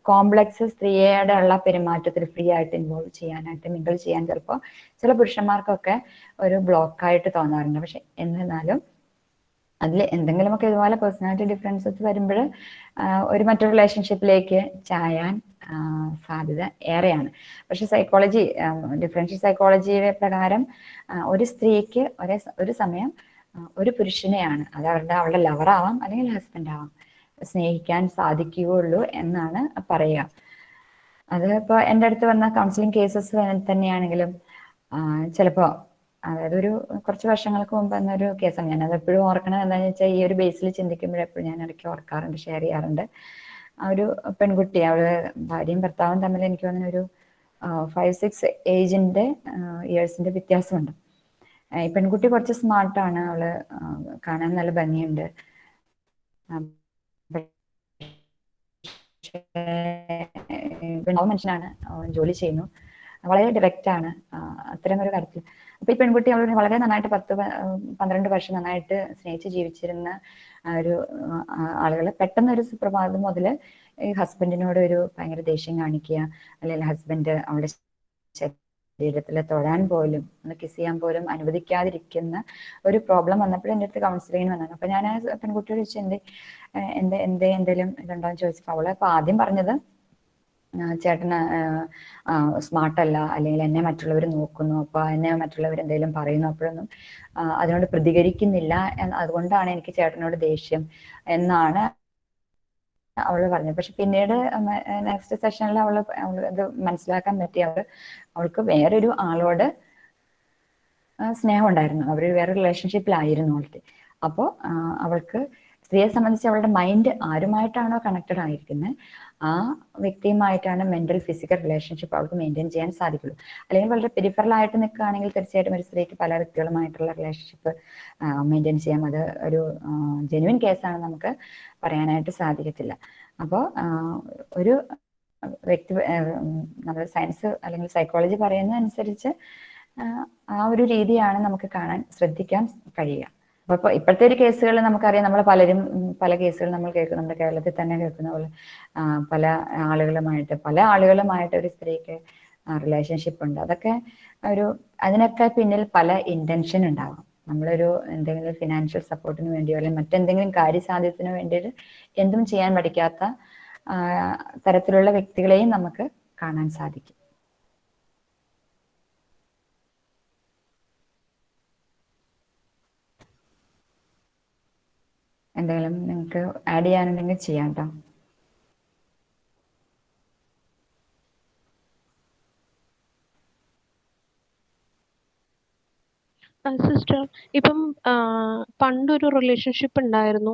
കോംപ്ലക്സ് സ്ത്രീയുടെ ഉള്ള പെരുമാറ്റത്തിൽ ഫ്രീ ആയിട്ട് ഇൻവോൾവ് ചെയ്യാനായിട്ട് മിങ്കിൾ ചെയ്യാൻ ചിലപ്പോൾ ചില പുരുഷന്മാർക്കൊക്കെ ഒരു ബ്ലോക്കായിട്ട് തോന്നാറുണ്ട്. പക്ഷെ എന്നിരുന്നാലും അതിൽ എന്തെങ്കിലുമൊക്കെ ഇതുപോലെ പേഴ്സണാലിറ്റി ഡിഫറൻസസ് വരുമ്പോൾ ഒരു മറ്റൊരു റിലേഷൻഷിപ്പിലേക്ക് ചായാൻ സാധ്യത ഏറെയാണ്. പക്ഷെ സൈക്കോളജി ഡിഫറൻഷ്യൽ സൈക്കോളജിയുടെ പ്രകാരം ഒരു സ്ത്രീക്ക് ഒരേ ഒരു സമയം ഒരു പുരുഷനെയാണ്. അത് അവരുടെ അവളുടെ ലവറാവാം അല്ലെങ്കിൽ ഹസ്ബൻഡ് ആവാം. സ്നേഹിക്കാൻ സാധിക്കുകയുള്ളൂ എന്നാണ് പറയുക. അത് ഇപ്പോൾ എന്റെ അടുത്ത് വന്ന കൗൺസിലിംഗ് കേസസ് തന്നെയാണെങ്കിലും ചിലപ്പോൾ അതായത് ഒരു കുറച്ച് വർഷങ്ങൾക്ക് മുമ്പ് എന്നൊരു കേസാണ് അത് എപ്പോഴും ഓർക്കണം എന്താണെന്ന് വെച്ചാൽ ഈ ഒരു ബേസിൽ ചിന്തിക്കുമ്പോഴെപ്പോഴും ഞാൻ ഇടയ്ക്ക് ഓർക്കാറുണ്ട് ഷെയർ ചെയ്യാറുണ്ട്. ആ ഒരു പെൺകുട്ടി അവൾ ഭാര്യയും ഭർത്താവും തമ്മിൽ എനിക്ക് തോന്നുന്ന ഒരു ഫൈവ് സിക്സ് ഏജിന്റെ ഇയേഴ്സിന്റെ വ്യത്യാസമുണ്ട്. ഈ പെൺകുട്ടി കുറച്ച് സ്മാർട്ടാണ് അവൾ കാണാൻ നല്ല ഭംഗിയുണ്ട്. മനുഷ്യനാണ് ജോലി ചെയ്യുന്നു. വളരെ ഡയറക്റ്റ് ആണ് അത്തരം ഒരു കാര്യത്തിൽ അപ്പൊ ഈ പെൺകുട്ടി അവൾ വളരെ നന്നായിട്ട് പത്ത് പന്ത്രണ്ട് വർഷം നന്നായിട്ട് സ്നേഹിച്ച് ജീവിച്ചിരുന്ന ഒരു ആളുകളെ പെട്ടെന്ന് ഒരു സുപ്രഭാതം മുതൽ ഈ ഹസ്ബൻഡിനോട് ഒരു ഭയങ്കര ദേഷ്യം കാണിക്കുക അല്ലെങ്കിൽ ഹസ്ബൻഡ് അവളുടെ ശരീരത്തിൽ തൊഴാൻ പോലും ഒന്ന് കിസ് ചെയ്യാൻ പോലും അനുവദിക്കാതിരിക്കുന്ന ഒരു പ്രോബ്ലം വന്നപ്പോൾ എന്റെ അടുത്ത് കൗൺസിലിങ്ങിന് വന്നാണ്. അപ്പൊ ഞാൻ പെൺകുട്ടിയോട് ചോദിച്ചു എന്ത് എന്ത് എന്തേ എന്തെങ്കിലും ഇതുണ്ടോന്ന് ചോദിച്ചപ്പോൾ അവളെ അപ്പൊ ആദ്യം പറഞ്ഞത് ചേട്ടന് സ്മാർട്ടല്ല അല്ലെങ്കിൽ എന്നെ മറ്റുള്ളവർ നോക്കുന്നു അപ്പോൾ എന്നെ മറ്റുള്ളവർ എന്തെങ്കിലും പറയുന്നു അപ്പോഴൊന്നും അതിനോട് പ്രതികരിക്കുന്നില്ല അതുകൊണ്ടാണ് എനിക്ക് ചേട്ടനോട് ദേഷ്യം എന്നാണ് അവൾ പറഞ്ഞത്. പക്ഷെ പിന്നീട് നെക്സ്റ്റ് സെഷനിൽ അവൾ അവൾ ഇത് മനസ്സിലാക്കാൻ പറ്റി. അവൾ അവൾക്ക് വേറൊരു ആളോട് സ്നേഹം ഉണ്ടായിരുന്നു അവർ വേറെ റിലേഷൻഷിപ്പിലായിരുന്നു അവൾക്ക് അപ്പോൾ അവൾക്ക് സ്ത്രീയെ സംബന്ധിച്ച് അവളുടെ മൈൻഡ് ആരുമായിട്ടാണോ കണക്റ്റഡ് ആയിരിക്കുന്നത് ആ വ്യക്തിയുമായിട്ടാണ് മെന്റൽ ഫിസിക്കൽ റിലേഷൻഷിപ്പ് അവൾക്ക് മെയിന്റെയിൻ ചെയ്യാൻ സാധിക്കുള്ളൂ. അല്ലെങ്കിൽ വളരെ പെരിഫറൽ ആയിട്ട് നിൽക്കുകയാണെങ്കിൽ തീർച്ചയായിട്ടും ഒരു സ്ത്രീക്ക് പല വ്യക്തികളുമായിട്ടുള്ള റിലേഷൻഷിപ്പ് മെയിന്റെയിൻ ചെയ്യാം. അത് ഒരു ജെനുവിൻ കേസാണ് നമുക്ക് പറയാനായിട്ട് സാധിക്കത്തില്ല. അപ്പോൾ ഒരു വ്യക്തി നമ്മൾ സയൻസ് അല്ലെങ്കിൽ സൈക്കോളജി പറയുന്നതനുസരിച്ച് ആ ഒരു രീതിയാണ് നമുക്ക് കാണാൻ ശ്രദ്ധിക്കാൻ കഴിയുക. അപ്പൊ ഇപ്പോഴത്തെ ഒരു കേസുകൾ നമുക്കറിയാം നമ്മൾ പലരും പല കേസുകൾ നമ്മൾ കേൾക്കും. നമ്മുടെ കേരളത്തിൽ തന്നെ കേൾക്കുന്ന പോലെ പല ആളുകളുമായിട്ട് പല ആളുകളുമായിട്ട് ഒരു സ്ത്രീക്ക് റിലേഷൻഷിപ്പ് ഉണ്ട്. അതൊക്കെ ഒരു അതിനൊക്കെ പിന്നിൽ പല ഇന്റൻഷൻ ഉണ്ടാകും നമ്മളൊരു എന്തെങ്കിലും ഫിനാൻഷ്യൽ സപ്പോർട്ടിന് വേണ്ടിയോ അല്ലെങ്കിൽ മറ്റെന്തെങ്കിലും കാര്യസാധ്യത്തിന് വേണ്ടിയിട്ട് എന്തും ചെയ്യാൻ പഠിക്കാത്ത തരത്തിലുള്ള വ്യക്തികളെയും നമുക്ക് കാണാൻ സാധിക്കും. എന്തെങ്കിലും നിങ്ങൾക്ക് ആഡ് ചെയ്യാനുണ്ടെങ്കിൽ ചെയ്യാം കേട്ടോ സിസ്റ്റർ ഇപ്പം പണ്ടൊരു റിലേഷൻഷിപ്പ് ഉണ്ടായിരുന്നു.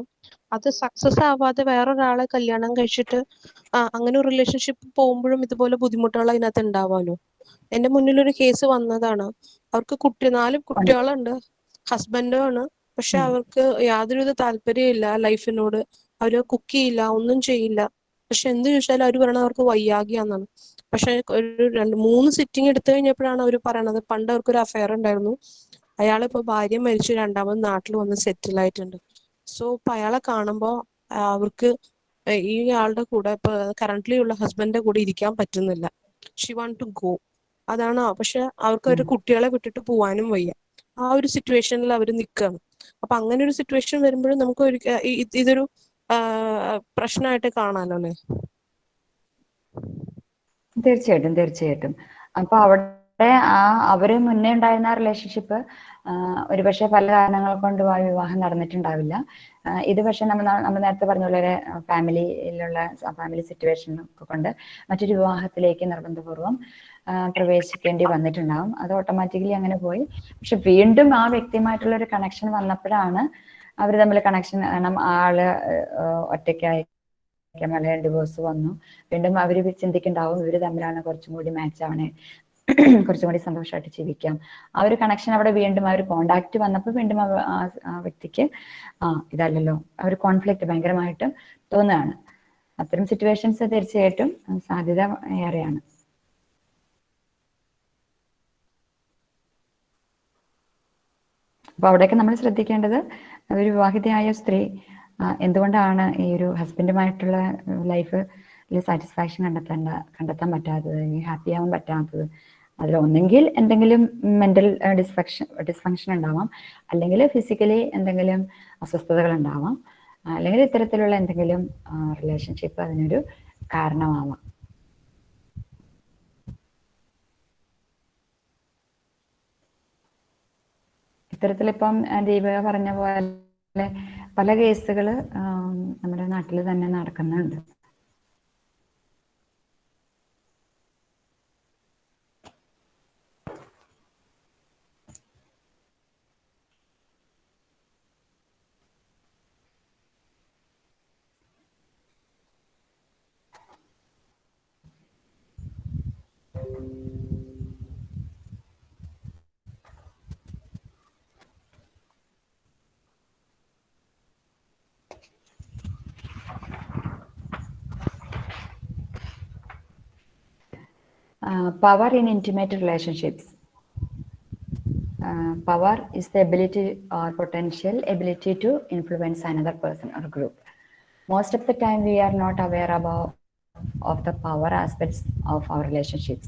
അത് സക്സസ് ആവാതെ വേറൊരാളെ കല്യാണം കഴിച്ചിട്ട് അങ്ങനെ റിലേഷൻഷിപ്പ് പോകുമ്പോഴും ഇതുപോലെ ബുദ്ധിമുട്ടുകൾ അതിനകത്ത് ഉണ്ടാവാലോ? എന്റെ മുന്നിൽ ഒരു കേസ് വന്നതാണ്. അവർക്ക് കുട്ടി നാല് കുട്ടികളുണ്ട്. ഹസ്ബൻഡും ആണ്. പക്ഷെ അവർക്ക് യാതൊരുവിധ താല്പര്യമില്ല ലൈഫിനോട്. അവർ കുക്ക് ചെയ്യില്ല ഒന്നും ചെയ്യില്ല. പക്ഷെ എന്ത് ചോദിച്ചാലും അവർ പറയണത് അവർക്ക് വയ്യാകിയാന്നാണ്. പക്ഷെ ഒരു രണ്ട് മൂന്ന് സിറ്റിംഗ് എടുത്തു കഴിഞ്ഞപ്പോഴാണ് അവർ പറയണത്. പണ്ട് അവർക്ക് ഒരു അഫയർ ഉണ്ടായിരുന്നു. അയാളിപ്പോ ഭാര്യ മരിച്ചു രണ്ടാമത് നാട്ടിൽ വന്ന് സെറ്റിൽ ആയിട്ടുണ്ട്. സോ ഇപ്പൊ അയാളെ കാണുമ്പോ അവർക്ക് ഈ ആളുടെ കൂടെ ഇപ്പൊ കറന്റ്ലി ഉള്ള ഹസ്ബൻഡിന്റെ കൂടെ ഇരിക്കാൻ പറ്റുന്നില്ല. ഷി വാണ്ട് ടു ഗോ അതാണ് പക്ഷെ അവർക്ക് ഒരു കുട്ടികളെ വിട്ടിട്ട് പോവാനും വയ്യ. ആ ഒരു സിറ്റുവേഷനിൽ അവർ നിൽക്കുകയാണ് അപ്പൊ അങ്ങനെ ഒരു സിറ്റുവേഷൻ വരുമ്പോഴും നമുക്ക് ഒരു ഇതൊരു പ്രശ്നമായിട്ട് കാണാലോ അല്ലെ? തീർച്ചയായിട്ടും തീർച്ചയായിട്ടും. അപ്പൊ അവിടെ ആ അവർ മുന്നേ ഉണ്ടായിരുന്ന റിലേഷൻഷിപ്പ് ഒരുപക്ഷെ പല കാരണങ്ങൾ കൊണ്ട് ആ വിവാഹം നടന്നിട്ടുണ്ടാവില്ല. ഇത് പക്ഷെ നമ്മൾ നമ്മൾ നേരത്തെ പറഞ്ഞ പോലെ ഫാമിലിയിലുള്ള ഫാമിലി സിറ്റുവേഷൻ ഒക്കെ കൊണ്ട് മറ്റൊരു വിവാഹത്തിലേക്ക് നിർബന്ധപൂർവം ആ, പ്രവേശിക്കേണ്ടി വന്നിട്ടുണ്ടാവും. അത് ഓട്ടോമാറ്റിക്കലി അങ്ങനെ പോയി. പക്ഷെ വീണ്ടും ആ വ്യക്തിയുമായിട്ടുള്ള ഒരു കണക്ഷൻ വന്നപ്പോഴാണ് അവർ തമ്മിൽ കണക്ഷൻ കാരണം ആൾ ഒറ്റയ്ക്കായി മലയാളം ഡിവോഴ്സ് വന്നു. വീണ്ടും അവർ ചിന്തിക്കുന്നുണ്ടാവും ഇവർ തമ്മിലാണ് കുറച്ചും കൂടി മാച്ച് ആവണേ. കുറച്ചും കൂടി സന്തോഷമായിട്ട് ജീവിക്കാം. ആ ഒരു കണക്ഷൻ അവിടെ വീണ്ടും ആ ഒരു കോണ്ടാക്ട് വന്നപ്പോൾ വീണ്ടും ആ- ആ വ്യക്തിക്ക് ആ ഇതല്ലല്ലോ ആ ഒരു കോൺഫ്ലിക്റ്റ് ഭയങ്കരമായിട്ട് തോന്നുകയാണ്. അത്തരം സിറ്റുവേഷൻസ് തീർച്ചയായിട്ടും സാധ്യത ഏറെയാണ്. അപ്പൊ അവിടെയൊക്കെ നമ്മൾ ശ്രദ്ധിക്കേണ്ടത് ഒരു വിവാഹിതയായ സ്ത്രീ എന്തുകൊണ്ടാണ് ഈ ഒരു ഹസ്ബൻഡുമായിട്ടുള്ള ലൈഫ് സാറ്റിസ്ഫാക്ഷൻ കണ്ടെത്തേണ്ട കണ്ടെത്താൻ പറ്റാത്തത് ഹാപ്പി ആവാൻ പറ്റാത്തത്? അതിൽ ഒന്നെങ്കിൽ എന്തെങ്കിലും മെന്റൽ ഡിസ്ഫക്ഷൻ ഡിസ്ഫങ്ഷൻ ഉണ്ടാവാം. അല്ലെങ്കിൽ ഫിസിക്കലി എന്തെങ്കിലും അസ്വസ്ഥതകൾ ഉണ്ടാവാം. അല്ലെങ്കിൽ ഇത്തരത്തിലുള്ള എന്തെങ്കിലും റിലേഷൻഷിപ്പ് അതിനൊരു കാരണമാവാം. ഇത്തരത്തിലിപ്പം ദീപിക പറഞ്ഞ പോലെ പല കേസുകൾ നമ്മുടെ നാട്ടിൽ തന്നെ നടക്കുന്നുണ്ട് Uh, power in intimate relationships. Uh, power is the ability or potential ability to influence another person or group. Most of the time, we are not aware about of the power aspects of our relationships.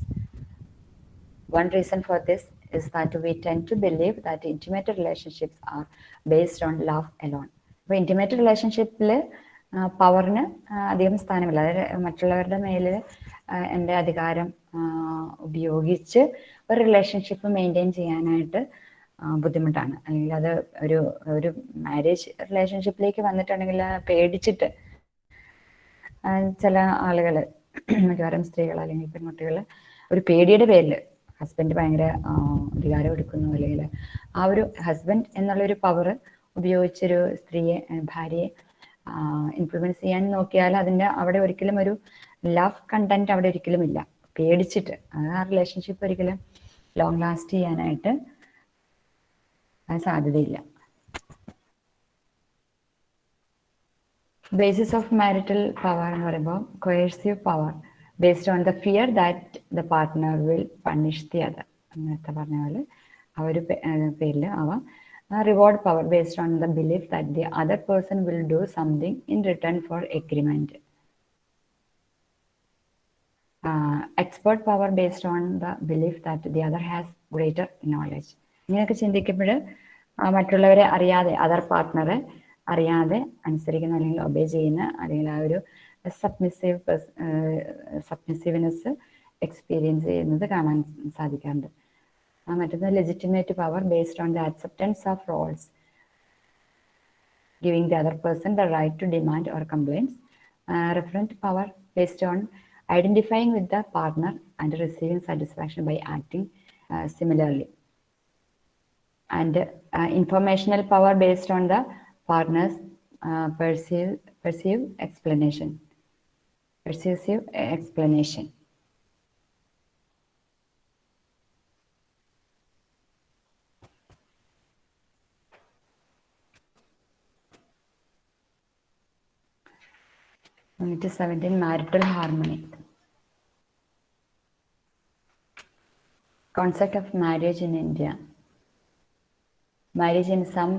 One reason for this is that we tend to believe that intimate relationships are based on love alone. അപ്പോൾ intimate റിലേഷൻഷിപ്പിൽ പവറിന് അധികം സ്ഥാനമില്ല അതായത് മറ്റുള്ളവരുടെ മേലിൽ എന്റെ അധികാരം ഉപയോഗിച്ച് ഒരു റിലേഷൻഷിപ്പ് മെയിന്റെയിൻ ചെയ്യാനായിട്ട് ബുദ്ധിമുട്ടാണ്. അല്ലെങ്കിൽ അത് ഒരു ഒരു മാരേജ് റിലേഷൻഷിപ്പിലേക്ക് വന്നിട്ടുണ്ടെങ്കിൽ പേടിച്ചിട്ട് ചില ആളുകൾ മിക്കവാറും സ്ത്രീകൾ അല്ലെങ്കിൽ പെൺകുട്ടികൾ ഒരു പേടിയുടെ പേരിൽ ഹസ്ബൻഡ് ഭയങ്കര അധികാരം എടുക്കുന്നു അല്ലെങ്കിൽ ആ ഒരു ഹസ്ബൻഡ് എന്നുള്ളൊരു പവർ ഉപയോഗിച്ചൊരു സ്ത്രീയെ ഭാര്യയെ ഇൻഫ്ലുവൻസ് ചെയ്യാൻ നോക്കിയാൽ അതിന്റെ അവിടെ ഒരിക്കലും ഒരു ലവ് കണ്ടന്റ് അവിടെ ഒരിക്കലും ഇല്ല. പേടിച്ചിട്ട്. ആ റിലേഷൻഷിപ്പ് ഒരിക്കലും ലോങ് ലാസ്റ്റ് ചെയ്യാനായിട്ട് സാധ്യതയില്ല. ബേസിസ് ഓഫ് മാരിറ്റൽ പവർ എന്ന് പറയുമ്പോൾ coercive power based on the fear that the partner will punish the other നേരത്തെ പറഞ്ഞ പോലെ ആ ഒരു പേരിൽ അവ reward power based on the belief that the other person will do something in return for agreement expert power based on the belief that the other has greater knowledge ഇങ്ങനെയൊക്കെ ചിന്തിക്കുമ്പോൾ മറ്റുള്ളവരെ അറിയാതെ അതർ പാർട്ട്ണറെ അറിയാതെ അനുസരിക്കുന്ന അല്ലെങ്കിൽ ഒബേ ചെയ്യുന്ന അല്ലെങ്കിൽ ആ ഒരു സബ്മിസീവ് സബ്മിസീവ്നെസ് എക്സ്പീരിയൻസ് ചെയ്യുന്നത് കാണാൻ സാധിക്കാറുണ്ട്. മറ്റൊന്ന് legitimate power based on the acceptance of roles giving the other person the right to demand or complaints. Referent power based based on identifying with the partner and receiving satisfaction by acting uh, similarly. And uh, informational power based on the partner's uh, perceive, perceive explanation. Perceive explanation. Unit 17 Marital Harmony. Concept of marriage in India. Marriage in some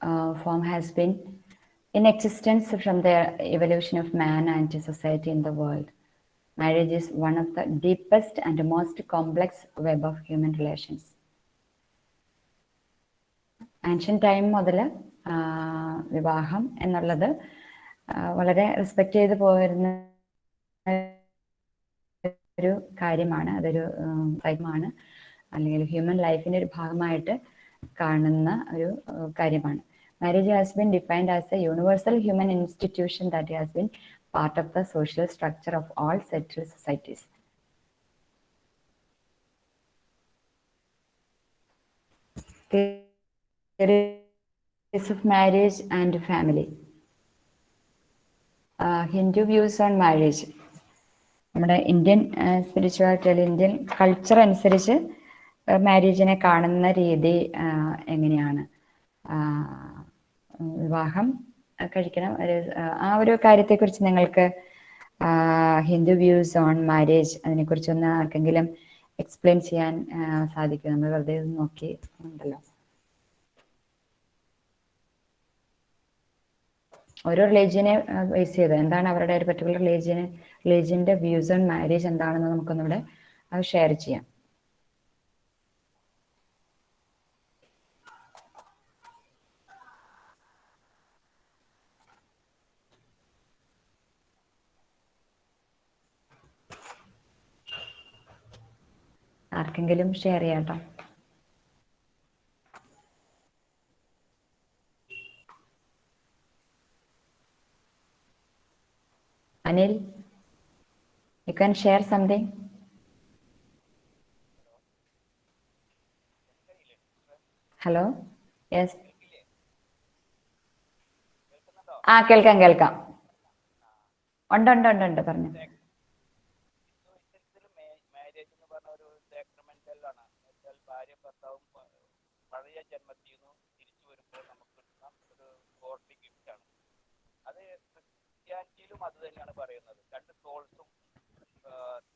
uh, form has been in existence from the evolution of man and society in the world. marriage is one of the deepest and most complex web of human relations ancient time മുതൽ വിവാഹം എന്നുള്ളത് വളരെ respect ചെയ്ത് പോരുന്ന ഒരു കാര്യമാണ് അതൊരു കാര്യമാണ് അല്ലെങ്കിൽ ഹ്യൂമൻ ലൈഫിന്റെ ഒരു ഭാഗമായിട്ട് കാണുന്ന ഒരു കാര്യമാണ് marriage has been defined as a universal human institution that has been part of the social structure of all settle societies of of marriage and family. Views on marriage. നമ്മുടെ ഇന്ത്യൻ സ്പിരിച്വാലിറ്റി അല്ലെങ്കിൽ Indian culture അനുസരിച്ച് മാരേജിനെ കാണുന്ന രീതി എങ്ങനെയാണ്? വിവാഹം കഴിക്കണം. ഒരു ആ, ഒരു കാര്യത്തെക്കുറിച്ച് നിങ്ങൾക്ക് ഹിന്ദു വ്യൂസ് ഓൺ മാരേജ് അതിനെക്കുറിച്ചൊന്ന് ആർക്കെങ്കിലും എക്സ്പ്ലെയിൻ ചെയ്യാൻ സാധിക്കും. നമ്മൾ വെറുതെ നോക്കി ഉണ്ടല്ലോ. ഓരോ റിലീജിയനെ ബേസ് ചെയ്ത്. എന്താണ് അവരുടെ ഒരു പർട്ടിക്കുലർ റിലീജിയന് റിലീജിയന്റെ വ്യൂസ് ഓൺ മാരേജ് എന്താണെന്ന് നമുക്കൊന്നിവിടെ അത് ഷെയർ ചെയ്യാം. ആർക്കെങ്കിലും ഷെയർ ചെയ്യാട്ടോ Anil you can share something hello yes ആ കേൾക്കാം കേൾക്കാം. ഉണ്ട് ഉണ്ട് ഉണ്ട് ഉണ്ട് പറഞ്ഞു മാരേജ് എന്ന് പറഞ്ഞ ഒരു സാക്രമെന്റൽ ആണ് എന്നുവെച്ചാൽ ഭാര്യ ഭർത്താവും പ- പഴയ ജന്മത്തിൽ നിന്ന് തിരിച്ചു വരുമ്പോൾ നമുക്ക് കിട്ടുന്ന ഒരു ഗോഡ്ലി ഗിഫ്റ്റ് ആണ് അത് ക്രിസ്ത്യാനിറ്റിയിലും അത് തന്നെയാണ് പറയുന്നത്. രണ്ട് സോൾസും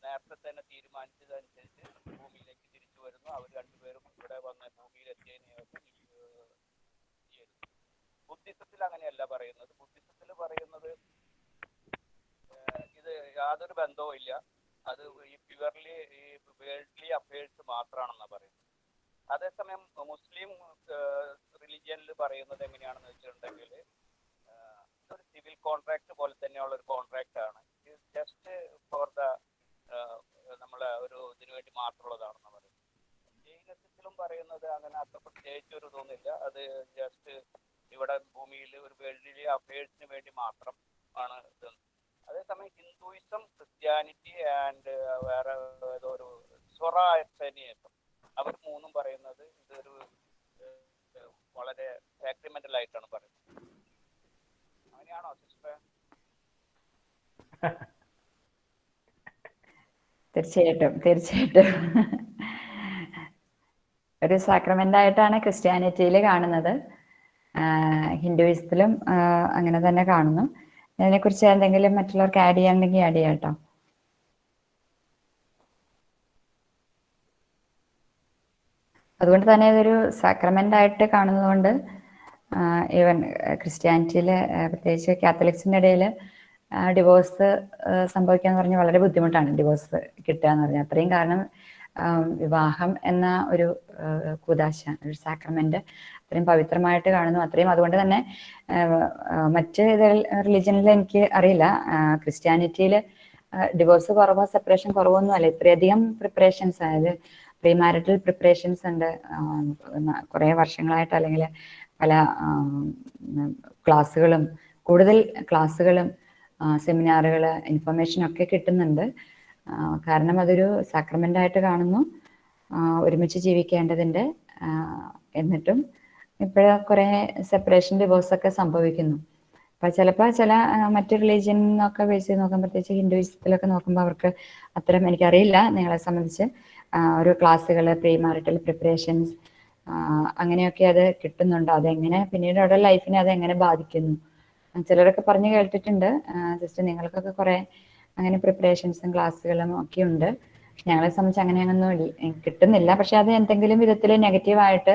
നേരത്തെ തന്നെ തീരുമാനിച്ചതനുസരിച്ച് ഭൂമിയിലേക്ക് തിരിച്ചു വരുന്നു. അവർ രണ്ടുപേരും ഇവിടെ വന്ന് ഭൂമിയിൽ എത്തിയതിനു ശേഷം ബുദ്ധിസത്തിൽ അങ്ങനെയല്ല പറയുന്നത്. ബുദ്ധിസത്തിൽ പറയുന്നത് ഇത് യാതൊരു ബന്ധവും ഇല്ല. അത് ഈ പ്യുവർലി ഈ വേൾഡ്ലി അഫയേഴ്സ് മാത്രമാണെന്നാണ് പറയുന്നത്. അതേസമയം മുസ്ലിം റിലിജിയനിൽ പറയുന്നത് എങ്ങനെയാണെന്ന് വെച്ചിട്ടുണ്ടെങ്കിൽ സിവിൽ കോൺട്രാക്ട് പോലെ തന്നെയുള്ള ഒരു കോൺട്രാക്ട് ആണ്. ഇത് ജസ്റ്റ് ഫോർ ദ നമ്മളെ ഒരു ഇതിനു വേണ്ടി മാത്രമുള്ളതാണെന്ന് പറയുന്നത്. ജൈനത്തിലും പറയുന്നത് അങ്ങനെ അത്ര പ്രത്യേകിച്ച് ഒരു തോന്നില്ല അത് ജസ്റ്റ് ഇവിടെ ഭൂമിയിൽ ഒരു വേൾഡിലെ അഫയേഴ്സിന് വേണ്ടി മാത്രം ആണ് ഇത്. അതേസമയം ഹിന്ദുയിസം ക്രിസ്ത്യാനിറ്റി ആൻഡ് വേറെ ഏതോ ഒരു സ്വറായത്തനിയസം അവർ മൂന്നും പറയുന്നത് ഇതൊരു വളരെ സാക്രിമെന്റൽ ആയിട്ടാണ് പറയുന്നത്. അങ്ങനെയാണോ തീർച്ചയായിട്ടും തീർച്ചയായിട്ടും. ഒരു സാക്രമെന്റ് ആയിട്ടാണ് ക്രിസ്ത്യാനിറ്റിയിൽ കാണുന്നത് ഹിന്ദുയിസത്തിലും അങ്ങനെ തന്നെ കാണുന്നു. അതിനെക്കുറിച്ച് എന്തെങ്കിലും മറ്റുള്ളവർക്ക് ആഡ് ചെയ്യാനുണ്ടെങ്കിൽ ആഡ് ചെയ്യാം കേട്ടോ. അതുകൊണ്ട് തന്നെ ഇതൊരു സാക്രമെന്റ് ആയിട്ട് കാണുന്നതുകൊണ്ട് ഈവൻ ക്രിസ്ത്യാനിറ്റിയിൽ പ്രത്യേകിച്ച് കാത്തലിക്സിന്റെ ഇടയിൽ ഡിവോഴ്സ് സംഭവിക്കുക എന്ന് പറഞ്ഞാൽ വളരെ ബുദ്ധിമുട്ടാണ് ഡിവോഴ്സ് കിട്ടുക എന്ന് പറഞ്ഞാൽ അത്രയും കാരണം വിവാഹം എന്ന ഒരു കൂതാശ ഒരു സാക്രമെന്റ് അത്രയും പവിത്രമായിട്ട് കാണുന്നു. അത്രയും അതുകൊണ്ട് തന്നെ മറ്റ് റിലിജനിൽ എനിക്ക് അറിയില്ല. ക്രിസ്ത്യാനിറ്റിയിൽ ഡിവോഴ്സ് കുറവോ സെപ്പറേഷൻ കുറവോ ഒന്നും അല്ല. ഇത്രയധികം പ്രിപ്പറേഷൻസ് അതായത് പ്രീ മാരിറ്റൽ പ്രിപ്പറേഷൻസ് ഉണ്ട്. കുറേ വർഷങ്ങളായിട്ട് അല്ലെങ്കിൽ പല ക്ലാസ്സുകളും കൂടുതൽ ക്ലാസ്സുകളും സെമിനാറുകൾ ഇൻഫർമേഷനൊക്കെ കിട്ടുന്നുണ്ട്. കാരണം അതൊരു സാക്രമെന്റായിട്ട് കാണുന്നു. ഒരുമിച്ച് ജീവിക്കേണ്ടതിന്റെ എന്നിട്ടും ഇപ്പോഴ കുറേ സെപ്പറേഷൻ ഡിവോഴ്സൊക്കെ സംഭവിക്കുന്നു. അപ്പം ചിലപ്പോൾ ചില മറ്റ് റിലീജിയനൊക്കെ ബേസ് ചെയ്ത് നോക്കാൻ പ്രത്യേകിച്ച് ഹിന്ദുയിസത്തിലൊക്കെ നോക്കുമ്പോൾ അവർക്ക് അത്തരം എനിക്കറിയില്ല നിങ്ങളെ സംബന്ധിച്ച് ഒരു ക്ലാസ്സുകൾ പ്രീ മാരിറ്റൽ പ്രിപ്പറേഷൻസ് അങ്ങനെയൊക്കെ അത് കിട്ടുന്നുണ്ട്. അതെങ്ങനെ പിന്നീട് അവരുടെ ലൈഫിനെ അത് എങ്ങനെ ബാധിക്കുന്നു? ചിലരൊക്കെ പറഞ്ഞു കേട്ടിട്ടുണ്ട്. ജസ്റ്റ് നിങ്ങൾക്കൊക്കെ കുറെ അങ്ങനെ പ്രിപ്പറേഷൻസും ക്ലാസ്സുകളും ഒക്കെ ഉണ്ട്. ഞങ്ങളെ സംബന്ധിച്ച് അങ്ങനെയൊന്നും ഇല്ല- കിട്ടുന്നില്ല. പക്ഷെ അത് എന്തെങ്കിലും വിധത്തിൽ നെഗറ്റീവായിട്ട്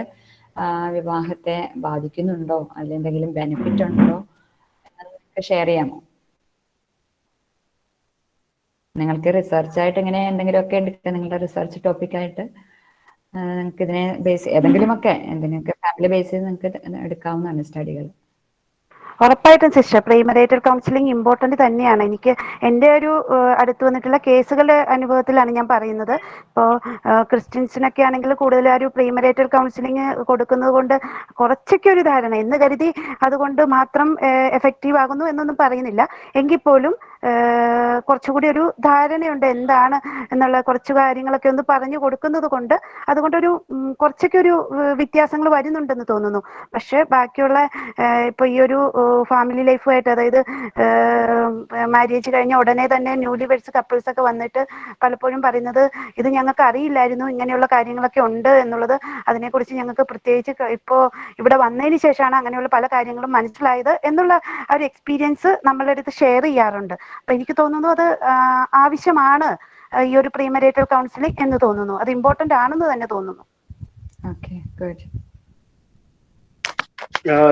വിവാഹത്തെ ബാധിക്കുന്നുണ്ടോ? അതിൽ എന്തെങ്കിലും ബെനിഫിറ്റ് ഉണ്ടോ? ഷെയർ ചെയ്യാമോ? നിങ്ങൾക്ക് റിസർച്ച് ആയിട്ട് ഇങ്ങനെ എന്തെങ്കിലുമൊക്കെ എടുക്കുക? നിങ്ങളുടെ റിസർച്ച് ടോപ്പിക്കായിട്ട് നിങ്ങൾക്ക് ഇതിനെ ബേസ് ഏതെങ്കിലുമൊക്കെ എന്തിനൊക്കെ ഫാമിലി ബേസ് ചെയ്ത് നിങ്ങൾക്ക് എടുക്കാവുന്നതാണ് സ്റ്റഡികൾ ഉറപ്പായിട്ടും സിസ്റ്റർ പ്രൈമറേറ്റർ കൗൺസിലിംഗ് ഇമ്പോർട്ടന്റ് തന്നെയാണ്. എനിക്ക് എന്റെ ഒരു അടുത്ത് വന്നിട്ടുള്ള കേസുകളുടെ അനുഭവത്തിലാണ് ഞാൻ പറയുന്നത്. ഇപ്പോൾ ക്രിസ്ത്യൻസിനൊക്കെ ആണെങ്കിൽ കൂടുതൽ ഒരു പ്രീമറേറ്റർ കൗൺസിലിംഗ് കൊടുക്കുന്നത് കൊണ്ട് കുറച്ചൊക്കെ ഒരു ധാരണ. എന്ന് കരുതി അതുകൊണ്ട് മാത്രം എഫക്റ്റീവ് ആകുന്നു എന്നൊന്നും പറയുന്നില്ല. എങ്കിൽ പോലും കുറച്ചുകൂടി ഒരു ധാരണയുണ്ട് എന്താണ് എന്നുള്ള കുറച്ച് കാര്യങ്ങളൊക്കെ ഒന്ന് പറഞ്ഞു കൊടുക്കുന്നത് കൊണ്ട്. അതുകൊണ്ടൊരു കുറച്ചൊക്കെ ഒരു വ്യത്യാസങ്ങൾ വരുന്നുണ്ടെന്ന് തോന്നുന്നു. പക്ഷെ ബാക്കിയുള്ള ഇപ്പൊ ഈ ഒരു ഫാമിലി ലൈഫുമായിട്ട് അതായത് മാരേജ് കഴിഞ്ഞ ഉടനെ തന്നെ ന്യൂലി വെഡ്സ് കപ്പിൾസ് ഒക്കെ വന്നിട്ട് പലപ്പോഴും പറയുന്നത് ഇത് ഞങ്ങൾക്ക് അറിയില്ലായിരുന്നു ഇങ്ങനെയുള്ള കാര്യങ്ങളൊക്കെ ഉണ്ട് എന്നുള്ളത്. അതിനെക്കുറിച്ച് ഞങ്ങൾക്ക് പ്രത്യേകിച്ച് ഇപ്പോ ഇവിടെ വന്നതിന് ശേഷമാണ് അങ്ങനെയുള്ള പല കാര്യങ്ങളും മനസ്സിലായത് എന്നുള്ള ആ ഒരു എക്സ്പീരിയൻസ് നമ്മളുടെ അടുത്ത് ഷെയർ ചെയ്യാറുണ്ട്. അപ്പൊ എനിക്ക് തോന്നുന്നു അത് ആവശ്യമാണ് ഈ ഒരു പ്രീമരേറ്റൽ കൗൺസിലിംഗ് എന്ന് തോന്നുന്നു. അത് ഇമ്പോർട്ടന്റ് ആണെന്ന് തന്നെ തോന്നുന്നു. Okay good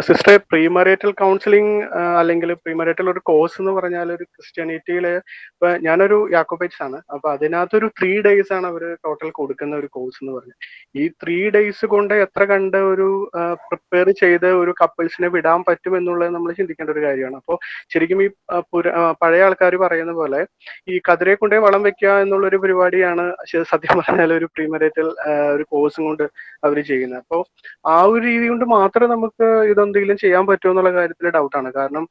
sister premarital counselling അല്ലെങ്കിൽ പ്രീമറേറ്റൽ ഒരു കോഴ്സ് എന്ന് പറഞ്ഞാൽ ഒരു ക്രിസ്ത്യാനിറ്റിയിൽ ഇപ്പൊ ഞാനൊരു യാക്കോബൈറ്റ്സ് ആണ്. അപ്പൊ അതിനകത്തൊരു ത്രീ ഡേയ്സ് ആണ് അവർ ടോട്ടൽ കൊടുക്കുന്ന ഒരു കോഴ്സ് എന്ന് പറഞ്ഞത് ഈ ത്രീ ഡേയ്സ് കൊണ്ട് എത്ര കണ്ട് ഒരു പ്രിപ്പയർ ചെയ്ത് ഒരു കപ്പിൾസിനെ വിടാൻ പറ്റും എന്നുള്ളത് നമ്മൾ ചിന്തിക്കേണ്ട ഒരു കാര്യമാണ്. അപ്പോൾ ശരിക്കും ഈ പഴയ ആൾക്കാർ പറയുന്ന പോലെ ഈ കതിരെ കൊണ്ടേ വളം വെക്കുക എന്നുള്ള ഒരു പരിപാടിയാണ് സത്യം പറഞ്ഞാൽ ഒരു പ്രീമറേറ്റൽ ഒരു കോഴ്സും കൊണ്ട് അവർ ചെയ്യുന്നത്. അപ്പോൾ ആ ഒരു രീതി കൊണ്ട് മാത്രമേ നമുക്ക് ഇതെന്തെങ്കിലും ചെയ്യാൻ പറ്റുമോ എന്നുള്ള കാര്യത്തിൽ ഡൗട്ടാണ് കാരണം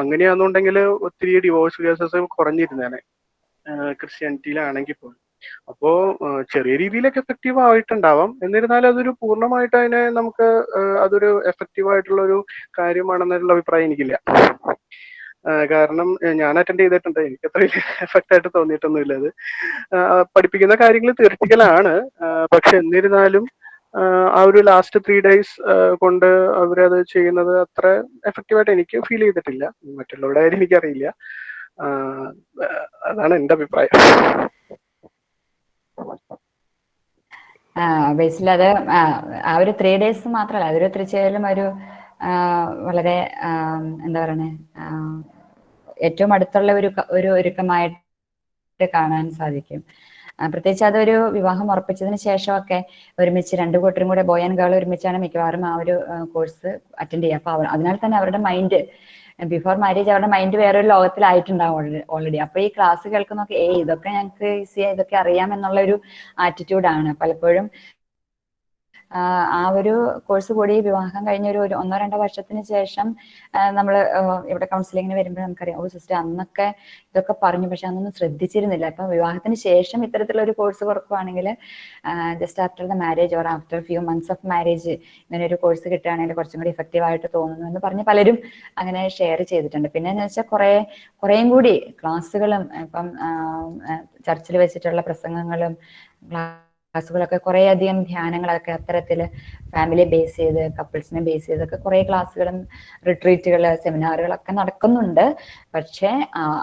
അങ്ങനെയാണെന്നുണ്ടെങ്കിൽ ഒത്തിരി ഡിവോഴ്സ് കേസസ് കുറഞ്ഞിരുന്നേനെ ക്രിസ്ത്യാനിറ്റിയിലാണെങ്കിൽ പോലും. അപ്പോ ചെറിയ രീതിയിലൊക്കെ എഫക്റ്റീവ് ആയിട്ടുണ്ടാവാം. എന്നിരുന്നാലും അതൊരു പൂർണമായിട്ട് അതിനെ നമുക്ക് അതൊരു എഫക്റ്റീവ് ആയിട്ടുള്ള ഒരു കാര്യമാണെന്നുള്ള അഭിപ്രായം എനിക്കില്ല. കാരണം ഞാൻ അറ്റൻഡ് ചെയ്തിട്ടുണ്ട്. എനിക്ക് അത്ര എഫക്റ്റ് ആയിട്ട് തോന്നിയിട്ടൊന്നുമില്ല അത്. പഠിപ്പിക്കുന്ന കാര്യങ്ങൾ തിയറിറ്റിക്കലാണ് പക്ഷെ എന്നിരുന്നാലും ആ ഒരു ലാസ്റ്റ് ത്രീ ഡേയ്സ് കൊണ്ട് അവരത് ചെയ്യുന്നത് അത്ര എഫക്റ്റീവായിട്ട് എനിക്ക് ഫീൽ ചെയ്തിട്ടില്ല. മറ്റുള്ളവരുടെ കാര്യം എനിക്കറിയില്ല അതാണ് എന്റെ അഭിപ്രായം. ബേസിൽ അത് ആ, ഒരു ത്രീ ഡേയ്സ് മാത്രമല്ല അതൊരു തീർച്ചയായാലും ഒരു വളരെ എന്താ പറയണേ ഏറ്റവും അടുത്തുള്ള ഒരു ഒരു ഒരുക്കമായിട്ട് കാണാൻ സാധിക്കും. പ്രത്യേകിച്ച് അതൊരു വിവാഹം ഉറപ്പിച്ചതിന് ശേഷമൊക്കെ ഒരുമിച്ച് രണ്ടു കൂട്ടരും കൂടെ ബോയ് ആൻഡ് ഗേൾ ഒരുമിച്ചാണ് മിക്കവാറും ആ ഒരു കോഴ്സ് അറ്റൻഡ് ചെയ്യുക. അപ്പൊ അതിനാൽ തന്നെ അവരുടെ മൈൻഡ് ബിഫോർ മാരേജ് അവരുടെ മൈൻഡ് വേറൊരു ലോകത്തിലായിട്ടുണ്ടാവും ഓൾറെഡി അപ്പൊ ഈ ക്ലാസ് കേൾക്കുന്നൊക്കെ ഏ ഇതൊക്കെ ഞങ്ങൾക്ക് ഈസി ഇതൊക്കെ അറിയാം എന്നുള്ള ഒരു ആറ്റിറ്റ്യൂഡാണ് പലപ്പോഴും ആ ഒരു കോഴ്സ് കൂടി വിവാഹം കഴിഞ്ഞ ഒരു ഒന്നോ രണ്ടോ വർഷത്തിന് ശേഷം നമ്മൾ ഇവിടെ കൗൺസിലിങ്ങിന് വരുമ്പോൾ നമുക്കറിയാം ഓ സിസ്റ്റർ അന്നൊക്കെ ഇതൊക്കെ പറഞ്ഞു പക്ഷെ അന്നൊന്നും ശ്രദ്ധിച്ചിരുന്നില്ല. അപ്പൊ വിവാഹത്തിന് ശേഷം ഇത്തരത്തിലുള്ള ഒരു കോഴ്സ് കൊടുക്കുവാണെങ്കിൽ just after the marriage or after few months of marriage ഇങ്ങനെ ഒരു കോഴ്സ് കിട്ടുകയാണെങ്കിൽ കുറച്ചും കൂടി ഇഫക്റ്റീവ് ആയിട്ട് തോന്നുന്നു എന്ന് പറഞ്ഞ് പലരും അങ്ങനെ ഷെയർ ചെയ്തിട്ടുണ്ട്. പിന്നെ എന്ന് വെച്ചാൽ കുറെ കുറേയും കൂടി ക്ലാസ്സുകളും ഇപ്പം ചർച്ചിൽ വെച്ചിട്ടുള്ള പ്രസംഗങ്ങളും ക്ലാസ്സുകളൊക്കെ കുറേ അധികം ധ്യാനങ്ങളൊക്കെ അത്തരത്തിൽ ഫാമിലി ബേസ് ചെയ്ത് കപ്പിൾസിനെ ബേസ് ചെയ്തൊക്കെ കുറേ ക്ലാസ്സുകളും റിട്രീറ്റുകൾ സെമിനാറുകളൊക്കെ നടക്കുന്നുണ്ട്. പക്ഷേ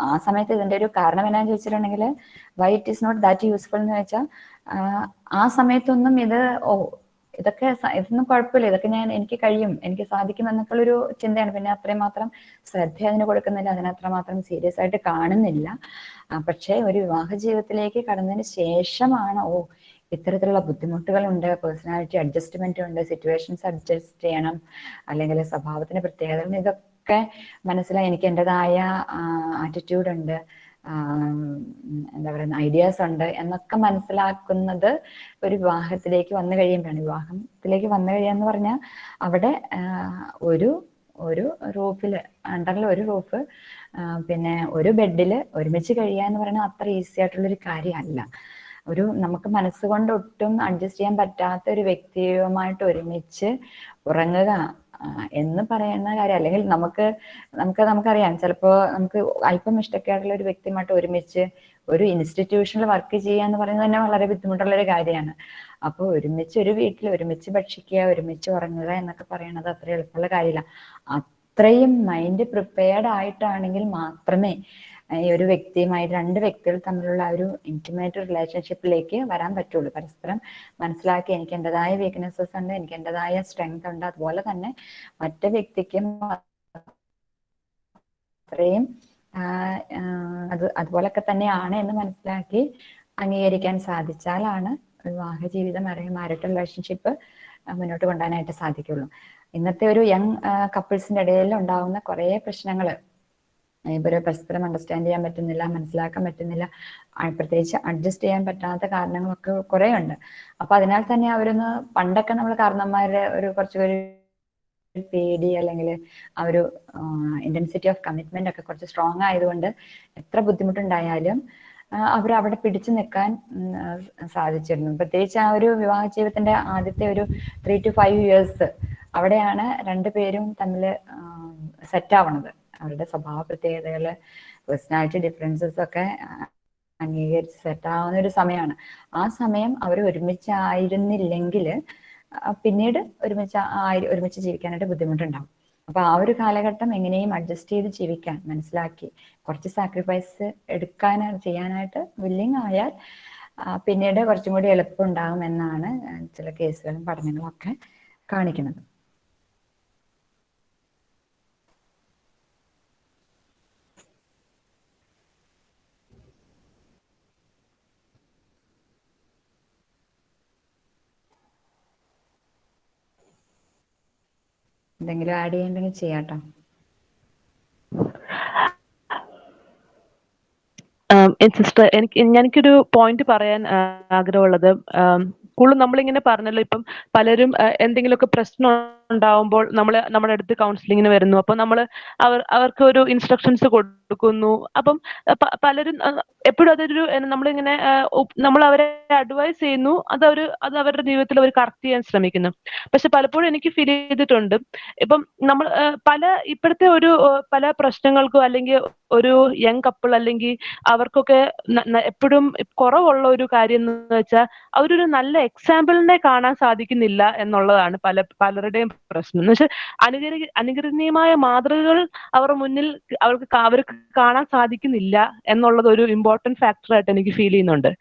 ആ സമയത്ത് ഇതിന്റെ ഒരു കാരണം എന്നാന്ന് ചോദിച്ചിട്ടുണ്ടെങ്കിൽ why it is not that useful എന്ന് വെച്ചാൽ ആ സമയത്തൊന്നും ഇത് ഓ ഇതൊക്കെ ഇതൊന്നും കുഴപ്പമില്ല. ഇതൊക്കെ ഞാൻ എനിക്ക് കഴിയും എനിക്ക് സാധിക്കും എന്നൊക്കെയുള്ളൊരു ചിന്തയാണ്. പിന്നെ അത്രയും മാത്രം ശ്രദ്ധ അതിന് കൊടുക്കുന്നില്ല അതിനത്ര മാത്രം സീരിയസ് ആയിട്ട് കാണുന്നില്ല. പക്ഷേ ഒരു വിവാഹ ജീവിതത്തിലേക്ക് കടന്നതിന് ശേഷമാണ് ഓ ഇത്തരത്തിലുള്ള ബുദ്ധിമുട്ടുകളുണ്ട് പേഴ്സണാലിറ്റി അഡ്ജസ്റ്റ്മെന്റ് ഉണ്ട് സിറ്റുവേഷൻസ് അഡ്ജസ്റ്റ് ചെയ്യണം അല്ലെങ്കിൽ സ്വഭാവത്തിന്റെ പ്രത്യേകതകൾ ഇതൊക്കെ മനസ്സിലായി എനിക്ക് എന്റെതായ ആറ്റിറ്റ്യൂഡ് ഉണ്ട് എന്താ പറയുക ഐഡിയാസ് ഉണ്ട് എന്നൊക്കെ മനസ്സിലാക്കുന്നത് ഒരു വിവാഹത്തിലേക്ക് വന്നു കഴിയുമ്പോഴാണ്. വിവാഹത്തിലേക്ക് വന്നു കഴിയാന്ന് പറഞ്ഞാൽ അവിടെ ഒരു ഒരു റൂഫിൽ അണ്ടറിൽ ഒരു റൂഫ് പിന്നെ ഒരു ബെഡിൽ ഒരുമിച്ച് കഴിയുക എന്ന് പറയുന്നത് അത്ര ഈസി ആയിട്ടുള്ളൊരു കാര്യമല്ല. ഒരു നമുക്ക് മനസ്സുകൊണ്ട് ഒട്ടും അഡ്ജസ്റ്റ് ചെയ്യാൻ പറ്റാത്ത ഒരു വ്യക്തിയുമായിട്ട് ഒരുമിച്ച് ഉറങ്ങുക എന്ന് പറയുന്ന കാര്യം. അല്ലെങ്കിൽ നമുക്ക് നമുക്ക് നമുക്കറിയാം ചിലപ്പോൾ നമുക്ക് അല്പം ഇഷ്ടക്കേടുള്ള ഒരു വ്യക്തിയുമായിട്ട് ഒരുമിച്ച് ഒരു ഇൻസ്റ്റിറ്റ്യൂഷനിൽ വർക്ക് ചെയ്യുക എന്ന് പറയുന്നത് തന്നെ വളരെ ബുദ്ധിമുട്ടുള്ള ഒരു കാര്യമാണ്. അപ്പോൾ ഒരുമിച്ച് ഒരു വീട്ടിൽ ഒരുമിച്ച് ഭക്ഷിക്കുക ഒരുമിച്ച് ഉറങ്ങുക എന്നൊക്കെ പറയുന്നത് അത്ര എളുപ്പമുള്ള കാര്യമില്ല. അത്രയും മൈൻഡ് പ്രിപ്പയർഡ് ആയിട്ടാണെങ്കിൽ മാത്രമേ ഈ ഒരു വ്യക്തിയുമായി രണ്ട് വ്യക്തികൾ തമ്മിലുള്ള ആ ഒരു ഇന്റിമേറ്റ് റിലേഷൻഷിപ്പിലേക്ക് വരാൻ പറ്റുള്ളൂ. പരസ്പരം മനസ്സിലാക്കി എനിക്ക് എന്റെതായ വീക്ക്നെസ്സസ് ഉണ്ട് എനിക്ക് എന്റെതായ സ്ട്രെങ്ത് ഉണ്ട്. അതുപോലെ തന്നെ മറ്റു വ്യക്തിക്കും അത്രയും അത് അതുപോലൊക്കെ തന്നെയാണ് എന്ന് മനസ്സിലാക്കി അംഗീകരിക്കാൻ സാധിച്ചാലാണ് വിവാഹ ജീവിതം അല്ലെങ്കിൽ മാരിറ്റൽ റിലേഷൻഷിപ്പ് മുന്നോട്ട് കൊണ്ടുപോകാനായിട്ട് സാധിക്കുള്ളൂ ഇന്നത്തെ ഒരു യങ് കപ്പിൾസിന്റെ ഇടയിൽ ഉണ്ടാവുന്ന കുറേ പ്രശ്നങ്ങൾ ഇവർ പരസ്പരം അണ്ടർസ്റ്റാൻഡ് ചെയ്യാൻ പറ്റുന്നില്ല മനസ്സിലാക്കാൻ പറ്റുന്നില്ല. പ്രത്യേകിച്ച് അഡ്ജസ്റ്റ് ചെയ്യാൻ പറ്റാത്ത കാരണങ്ങളൊക്കെ കുറേ ഉണ്ട് അപ്പൊ അതിനാൽ തന്നെ അവരൊന്ന് പണ്ടൊക്കെ നമ്മൾ കാരണന്മാരുടെ ഒരു കുറച്ചുപേര് പേടി അല്ലെങ്കിൽ ആ ഒരു ഇന്റൻസിറ്റി ഓഫ് കമ്മിറ്റ്മെന്റ് ഒക്കെ കുറച്ച് സ്ട്രോങ് ആയതുകൊണ്ട് എത്ര ബുദ്ധിമുട്ടുണ്ടായാലും അവർ അവിടെ പിടിച്ചു നിൽക്കാൻ സാധിച്ചിരുന്നു. പ്രത്യേകിച്ച് ആ ഒരു വിവാഹ ജീവിതത്തിന്റെ ആദ്യത്തെ ഒരു ത്രീ ടു ഫൈവ് ഇയേഴ്സ് അവിടെയാണ് രണ്ടുപേരും തമ്മിൽ സെറ്റ് ആവണത്. അവരുടെ സ്വഭാവ പ്രത്യേകതകൾ പേഴ്സണാലിറ്റി ഡിഫറൻസസ് ഒക്കെ അംഗീകരിച്ച് സെറ്റ് ആവുന്ന ഒരു സമയമാണ് ആ സമയം അവർ ഒരുമിച്ചായിരുന്നില്ലെങ്കിൽ പിന്നീട് ഒരുമിച്ച് ഒരുമിച്ച് ജീവിക്കാനായിട്ട് ബുദ്ധിമുട്ടുണ്ടാവും. അപ്പൊ ആ ഒരു കാലഘട്ടം എങ്ങനെയും അഡ്ജസ്റ്റ് ചെയ്ത് ജീവിക്കാൻ മനസ്സിലാക്കി കുറച്ച് സാക്രിഫൈസ് എടുക്കാൻ ചെയ്യാനായിട്ട് വില്ലിങ് ആയാൽ പിന്നീട് കുറച്ചും കൂടി എളുപ്പം ഉണ്ടാകും എന്നാണ് ചില കേസുകളും പഠനങ്ങളും ഒക്കെ കാണിക്കുന്നത്. എന്തെങ്കിലും ആഡ് ചെയ്യണ്ടെങ്കിൽ ചെയ്യാട്ടോ. സിസ്റ്റർ എനിക്ക് എനിക്കൊരു പോയിന്റ് പറയാൻ ആഗ്രഹമുള്ളത്. കൂടുതൽ നമ്മളിങ്ങനെ പറഞ്ഞല്ലോ ഇപ്പം പലരും എന്തെങ്കിലുമൊക്കെ പ്രശ്നം ഉണ്ടാവുമ്പോൾ നമ്മൾ നമ്മുടെ അടുത്ത് കൗൺസിലിങ്ങിന് വരുന്നു. അപ്പൊ നമ്മൾ അവർ അവർക്ക് ഒരു ഇൻസ്ട്രക്ഷൻസ് കൊടുക്കുന്നു. അപ്പം പലരും എപ്പോഴും അതൊരു നമ്മളിങ്ങനെ നമ്മൾ അവരെ അഡ്വൈസ് ചെയ്യുന്നു. അത് അവർ അത് അവരുടെ ജീവിതത്തിൽ അവർ കറക്റ്റ് ചെയ്യാൻ ശ്രമിക്കുന്നു. പക്ഷെ പലപ്പോഴും എനിക്ക് ഫീൽ ചെയ്തിട്ടുണ്ട്. ഇപ്പം നമ്മൾ പല ഇപ്പോഴത്തെ ഒരു പല പ്രശ്നങ്ങൾക്കും അല്ലെങ്കിൽ ഒരു യങ് കപ്പിൾ അല്ലെങ്കിൽ അവർക്കൊക്കെ എപ്പോഴും കുറവുള്ള ഒരു കാര്യം എന്ന് വെച്ചാൽ അവരൊരു നല്ല എക്സാമ്പിളിനെ കാണാൻ സാധിക്കുന്നില്ല എന്നുള്ളതാണ് പല പലരുടെയും പ്രശ്നം. എന്ന് വെച്ചാൽ അനുകരി അനുകരണീയമായ മാതൃകകൾ അവരുടെ മുന്നിൽ അവർക്ക് അവർക്ക് കാണാൻ സാധിക്കുന്നില്ല എന്നുള്ളത് ഒരു ഇമ്പോർട്ടന്റ് ഫാക്ടർ ആയിട്ട് എനിക്ക് ഫീൽ ചെയ്യുന്നുണ്ട്.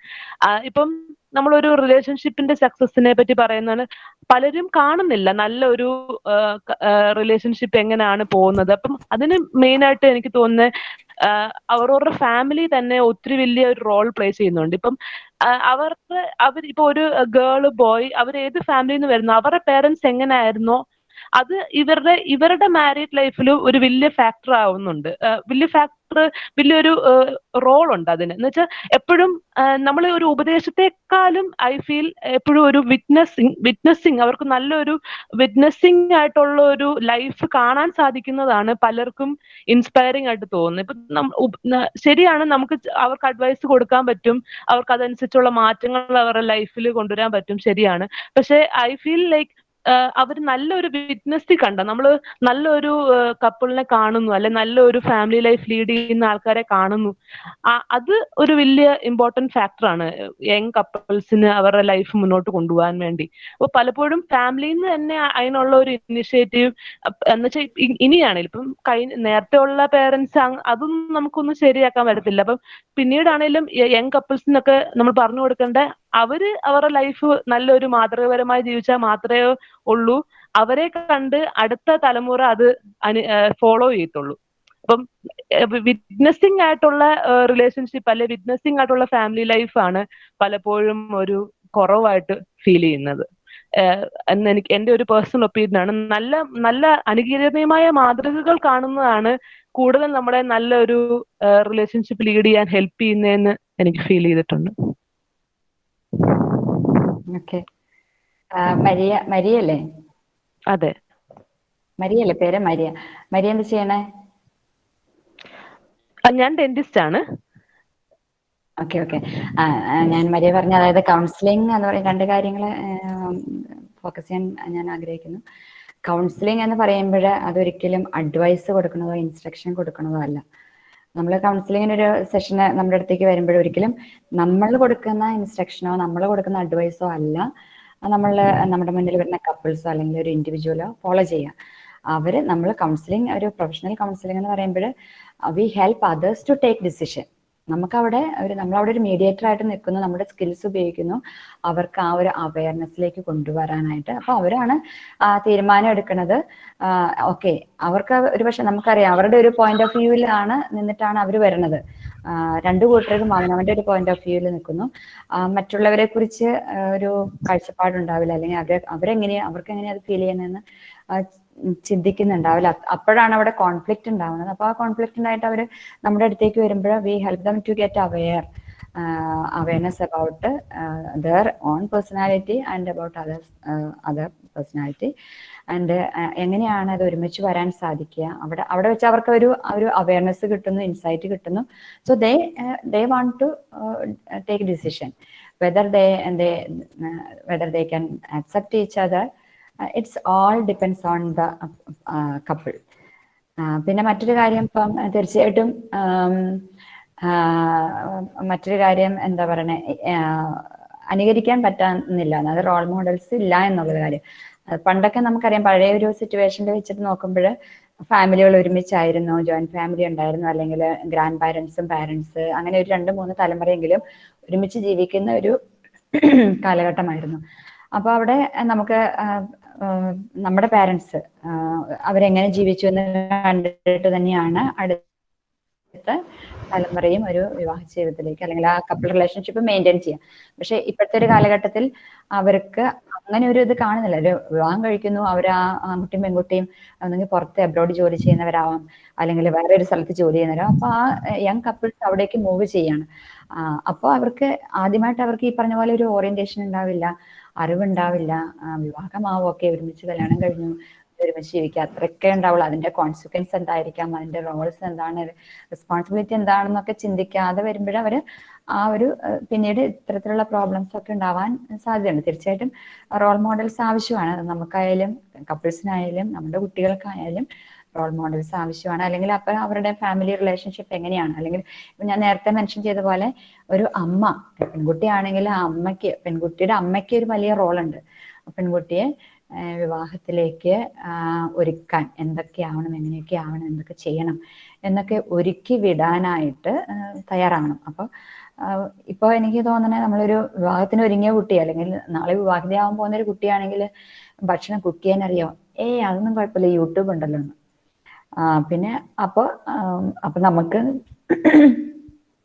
ഇപ്പം നമ്മളൊരു റിലേഷൻഷിപ്പിന്റെ സക്സസിനെ പറ്റി പറയുന്നതാണ് പലരും കാണുന്നില്ല നല്ലൊരു റിലേഷൻഷിപ്പ് എങ്ങനെയാണ് പോകുന്നത്. അപ്പം അതിന് മെയിൻ ആയിട്ട് എനിക്ക് തോന്നുന്നത് അവരവരുടെ ഫാമിലി തന്നെ ഒത്തിരി വലിയ ഒരു റോൾ പ്ലേ ചെയ്യുന്നുണ്ട്. ഇപ്പം അവർക്ക് അവർ ഇപ്പൊ ഒരു ഗേൾ ബോയ് അവർ ഏത് ഫാമിലിയിൽ നിന്ന് വരുന്നു അവരുടെ പേരൻസ് എങ്ങനെയായിരുന്നോ അത് ഇവരുടെ ഇവരുടെ മാരീഡ് ലൈഫിൽ ഒരു വലിയ ഫാക്ടർ ആവുന്നുണ്ട്. വലിയ ഫാക്ടർ വലിയൊരു റോൾ ഉണ്ട് അതിന്. എന്ന് വെച്ചാൽ എപ്പോഴും നമ്മൾ ഒരു ഉപദേശത്തെക്കാളും ഐ ഫീൽ എപ്പോഴും ഒരു വിറ്റ്നസിങ് വിറ്റ്നസിങ് അവർക്ക് നല്ലൊരു വിറ്റ്നസിങ് ആയിട്ടുള്ള ഒരു ലൈഫ് കാണാൻ സാധിക്കുന്നതാണ് പലർക്കും ഇൻസ്പയറിംഗ് ആയിട്ട് തോന്നുന്നത്. ഇപ്പൊ ശരിയാണ് നമുക്ക് അവർക്ക് അഡ്വൈസ് കൊടുക്കാൻ പറ്റും. അവർക്ക് അതനുസരിച്ചുള്ള മാറ്റങ്ങൾ അവരുടെ ലൈഫിൽ കൊണ്ടുവരാൻ പറ്റും. ശരിയാണ്. പക്ഷെ ഐ ഫീൽ ലൈക്ക് അവർ നല്ലൊരു ബിസിനസ് കണ്ട? നമ്മൾ നല്ലൊരു കപ്പിളിനെ കാണുന്നു അല്ലെ നല്ലൊരു ഫാമിലി ലൈഫ് ലീഡ് ചെയ്യുന്ന ആൾക്കാരെ കാണുന്നു. അത് ഒരു വലിയ ഇമ്പോർട്ടന്റ് ഫാക്ടറാണ് യങ് കപ്പിൾസിന് അവരുടെ ലൈഫ് മുന്നോട്ട് കൊണ്ടുപോകാൻ വേണ്ടി. അപ്പൊ പലപ്പോഴും ഫാമിലിയിൽ നിന്ന് തന്നെ അതിനുള്ള ഒരു ഇനിഷ്യേറ്റീവ് എന്നുവെച്ചാൽ ഇനിയാണെങ്കിൽ ഇപ്പം കഴിഞ്ഞ നേരത്തെ ഉള്ള പേരൻസ് അതൊന്നും നമുക്കൊന്നും ശരിയാക്കാൻ പറ്റത്തില്ല. അപ്പം പിന്നീടാണേലും യങ് കപ്പിൾസിനൊക്കെ നമ്മൾ പറഞ്ഞു കൊടുക്കേണ്ട അവർ അവരുടെ ലൈഫ് നല്ലൊരു മാതൃകപരമായി ജീവിച്ചാൽ മാത്രമേ ഉള്ളൂ. അവരെ കണ്ട് അടുത്ത തലമുറ അത് അനു ഫോളോ ചെയ്യത്തുള്ളൂ. അപ്പം വിറ്റ്നസിങ് ആയിട്ടുള്ള റിലേഷൻഷിപ്പ് അല്ലെ വിറ്റ്നസിങ് ആയിട്ടുള്ള ഫാമിലി ലൈഫാണ് പലപ്പോഴും ഒരു കുറവായിട്ട് ഫീൽ ചെയ്യുന്നത്. എന്ന് എനിക്ക് എന്റെ ഒരു പേഴ്സണൽ ഒപ്പീനിയൻ ആണ്. നല്ല നല്ല അനുകീരണീയമായ മാതൃകകൾ കാണുന്നതാണ് കൂടുതൽ നമ്മളെ നല്ലൊരു റിലേഷൻഷിപ്പ് ലീഡ് ചെയ്യാൻ ഹെൽപ്പ് ചെയ്യുന്നതെന്ന് എനിക്ക് ഫീൽ ചെയ്തിട്ടുണ്ട്. ഓക്കെ. മരിയ മരിയല്ലേ? അതെ. മരിയല്ലേ? പേര് മരിയ. മരിയ എന്താ ചെയ്യണേ? ഞാൻ ഡെന്റിസ്റ്റ് ആണ്. Okay okay. ഞാൻ മരിയ പറഞ്ഞ അതായത് കൗൺസിലിംഗ് എന്ന് പറയുന്ന രണ്ട് കാര്യങ്ങൾ ഫോക്കസ് ചെയ്യാൻ ഞാൻ ആഗ്രഹിക്കുന്നു. കൗൺസിലിംഗ് എന്ന് പറയുമ്പോൾ അതൊരിക്കലും അഡ്വൈസ് കൊടുക്കണതോ ഇൻസ്ട്രക്ഷൻ കൊടുക്കണതോ അല്ല. നമ്മൾ കൗൺസിലിങ്ങിന് ഒരു സെഷന് നമ്മുടെ അടുത്തേക്ക് വരുമ്പോൾ ഒരിക്കലും നമ്മൾ കൊടുക്കുന്ന ഇൻസ്ട്രക്ഷനോ നമ്മൾ കൊടുക്കുന്ന അഡ്വൈസോ അല്ല. നമ്മൾ നമ്മുടെ മുന്നിൽ വരുന്ന കപ്പിൾസോ അല്ലെങ്കിൽ ഒരു ഇൻഡിവിജ്വലോ ഫോളോ ചെയ്യുക. അവർ നമ്മൾ കൗൺസിലിംഗ് ഒരു പ്രൊഫഷണൽ കൗൺസിലിംഗ് എന്ന് പറയുമ്പോൾ we help others to take decision നമുക്കവിടെ ഒരു നമ്മളവിടെ ഒരു മീഡിയേറ്റർ ആയിട്ട് നിൽക്കുന്നു നമ്മുടെ സ്കിൽസ് ഉപയോഗിക്കുന്നു. അവർക്ക് ആ ഒരു അവയർനെസ്സിലേക്ക് കൊണ്ടുവരാനായിട്ട്. അപ്പൊ അവരാണ് തീരുമാനം എടുക്കുന്നത്. ഓക്കെ അവർക്ക് ഒരു പക്ഷെ നമുക്കറിയാം അവരുടെ ഒരു പോയിന്റ് ഓഫ് വ്യൂവിലാണ് നിന്നിട്ടാണ് അവർ വരുന്നത്. രണ്ടു കൂട്ടർക്കും അവനവന്റെ ഒരു പോയിന്റ് ഓഫ് വ്യൂവിൽ നിൽക്കുന്നു. മറ്റുള്ളവരെ കുറിച്ച് ഒരു കാഴ്ചപ്പാടുണ്ടാവില്ല. അല്ലെങ്കിൽ അവരെ അവരെങ്ങനെയാ അവർക്ക് എങ്ങനെയാ അത് ഫീൽ ചെയ്യുന്നതെന്ന് ചിന്തിക്കുന്നുണ്ടാവില്ല. അപ്പോഴാണ് അവിടെ കോൺഫ്ലിക്റ്റ് ഉണ്ടാവുന്നത്. അപ്പൊ ആ കോൺഫ്ലിക്റ്റ് ഉണ്ടായിട്ട് അവർ നമ്മുടെ അടുത്തേക്ക് വരുമ്പോൾ we help them to get aware awareness about their own personality and about other other personality and എങ്ങനെയാണ് അത് ഒരുമിച്ച് വരാൻ സാധിക്കുക? അവിടെ അവിടെ വെച്ച് അവർക്ക് ഒരു ഒരു അവയർനെസ് കിട്ടുന്നു ഇൻസൈറ്റ് കിട്ടുന്നു. So they they want to take decision whether they they whether they can accept each other it's all depends on the couple. പിന്നെ മറ്റൊരു കാര്യം ഇപ്പം uh, തീർച്ചയായിട്ടും മറ്റൊരു കാര്യം എന്താ പറയണേ അനുകരിക്കാൻ പറ്റുന്നില്ല അതായത് റോൾ മോഡൽസ് ഇല്ല എന്നുള്ളത് കാര്യം. പണ്ടൊക്കെ നമുക്കറിയാം പഴയ ഒരു സിറ്റുവേഷനിൽ വെച്ചിട്ട് നോക്കുമ്പോൾ ഫാമിലികൾ ഒരുമിച്ചായിരുന്നു ജോയിന്റ് ഫാമിലി ഉണ്ടായിരുന്നു അല്ലെങ്കിൽ ഗ്രാൻഡ് പാരൻസും പാരൻസ് അങ്ങനെ ഒരു രണ്ട് മൂന്ന് തലമുറയെങ്കിലും ഒരുമിച്ച് ജീവിക്കുന്ന ഒരു [clears throat] കാലഘട്ടമായിരുന്നു. അപ്പോൾ അവിടെ നമുക്ക് നമ്മുടെ പാരൻസ് അവരെങ്ങനെ ജീവിച്ചു എന്ന് കണ്ടിട്ട് തന്നെയാണ് അടുത്ത തലമുറയും ഒരു വിവാഹ ജീവിതത്തിലേക്ക് അല്ലെങ്കിൽ ആ കപ്പിൾ റിലേഷൻഷിപ്പ് മെയിന്റെയിൻ ചെയ്യാം. പക്ഷെ ഇപ്പോഴത്തെ ഒരു കാലഘട്ടത്തിൽ അവർക്ക് അങ്ങനെ ഒരു ഇത് കാണുന്നില്ല. ഒരു വിവാഹം കഴിക്കുന്നു അവർ ആ ആൺകുട്ടിയും പെൺകുട്ടിയും ഒന്നെങ്കിൽ പുറത്ത് അബ്രോഡ് ജോലി ചെയ്യുന്നവരാവാം അല്ലെങ്കിൽ വേറെ ഒരു സ്ഥലത്ത് ജോലി ചെയ്യുന്നവരാവാം. അപ്പൊ ആ യങ് കപ്പിൾസ് അവിടേക്ക് മൂവ് ചെയ്യാണ്. അപ്പോൾ അവർക്ക് ആദ്യമായിട്ട് അവർക്ക് ഈ പറഞ്ഞ പോലെ ഒരു ഓറിയന്റേഷൻ ഉണ്ടാവില്ല. അറിവുണ്ടാവില്ല. ആ, വിവാഹമാവും ഒക്കെ ഒരുമിച്ച് കല്യാണം കഴിഞ്ഞു. ഒരുമിച്ച് ജീവിക്കുക അത്രയൊക്കെ ഉണ്ടാവുള്ളൂ. അതിന്റെ കോൺസിക്വൻസ് എന്തായിരിക്കാം? അതിന്റെ റോൾസ് എന്താണ്? റെസ്പോൺസിബിലിറ്റി എന്താണെന്നൊക്കെ ചിന്തിക്കാതെ വരുമ്പോഴേ അവർ ആ ഒരു പിന്നീട് ഇത്തരത്തിലുള്ള പ്രോബ്ലംസ് ഒക്കെ ഉണ്ടാവാൻ സാധ്യതയുണ്ട്. തീർച്ചയായിട്ടും റോൾ മോഡൽസ് ആവശ്യമാണ്. നമുക്കായാലും കപ്പിൾസിനായാലും നമ്മുടെ കുട്ടികൾക്കായാലും റോൾ മോഡൽസ് ആവശ്യമാണ് അല്ലെങ്കിൽ അപ്പൊ അവരുടെ ഫാമിലി റിലേഷൻഷിപ്പ് എങ്ങനെയാണ്? അല്ലെങ്കിൽ ഞാൻ നേരത്തെ മെൻഷൻ ചെയ്ത പോലെ ഒരു അമ്മ പെൺകുട്ടിയാണെങ്കിൽ ആ അമ്മയ്ക്ക് പെൺകുട്ടിയുടെ അമ്മയ്ക്ക് ഒരു വലിയ റോളുണ്ട് പെൺകുട്ടിയെ വിവാഹത്തിലേക്ക് ഒരുക്കാൻ എന്തൊക്കെ ആവണം എങ്ങനെയൊക്കെ ആവണം എന്തൊക്കെ ചെയ്യണം എന്നൊക്കെ ഒരുക്കി വിടാനായിട്ട് തയ്യാറാവണം അപ്പോൾ ഇപ്പോൾ എനിക്ക് തോന്നണേ നമ്മളൊരു വിവാഹത്തിന് ഒരുങ്ങിയ കുട്ടി അല്ലെങ്കിൽ നാളെ വിവാഹിതയാവാൻ പോകുന്ന ഒരു കുട്ടിയാണെങ്കിൽ ഭക്ഷണം കുക്ക് ചെയ്യാൻ അറിയാം ഏയ് അതൊന്നും കുഴപ്പമില്ല. യൂട്യൂബ് ഉണ്ടല്ലോ. പിന്നെ അപ്പോൾ അപ്പൊ നമുക്ക്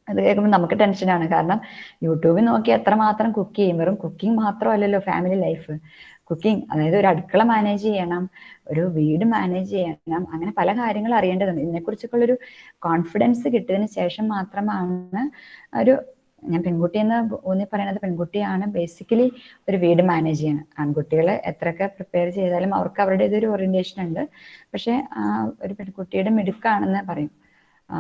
അത് കേൾക്കുമ്പോൾ നമുക്ക് ടെൻഷനാണ് കാരണം യൂട്യൂബിൽ നോക്കി എത്രമാത്രം കുക്ക് ചെയ്യും. വെറും കുക്കിംഗ് മാത്രമല്ലല്ലോ ഫാമിലി ലൈഫ് കുക്കിംഗ് അതായത് ഒരു അടുക്കള മാനേജ് ചെയ്യണം ഒരു വീട് മാനേജ് ചെയ്യണം അങ്ങനെ പല കാര്യങ്ങൾ അറിയേണ്ടതുണ്ട്. ഇതിനെക്കുറിച്ചൊക്കെ ഉള്ളൊരു കോൺഫിഡൻസ് കിട്ടിയതിന് ശേഷം മാത്രമാണ് ഒരു ഞാൻ പെൺകുട്ടി എന്ന് ഊന്നി പറയുന്നത് പെൺകുട്ടിയാണ്. ബേസിക്കലി ഒരു വീട് മാനേജ് ചെയ്യണം. ആൺകുട്ടികൾ എത്രയൊക്കെ പ്രിപ്പയർ ചെയ്താലും അവർക്ക് അവരുടേതൊരു ഓറിയന്റേഷൻ ഉണ്ട്. പക്ഷെ ഒരു പെൺകുട്ടിയുടെ മിടുക്കാണെന്ന് പറയും. ആ,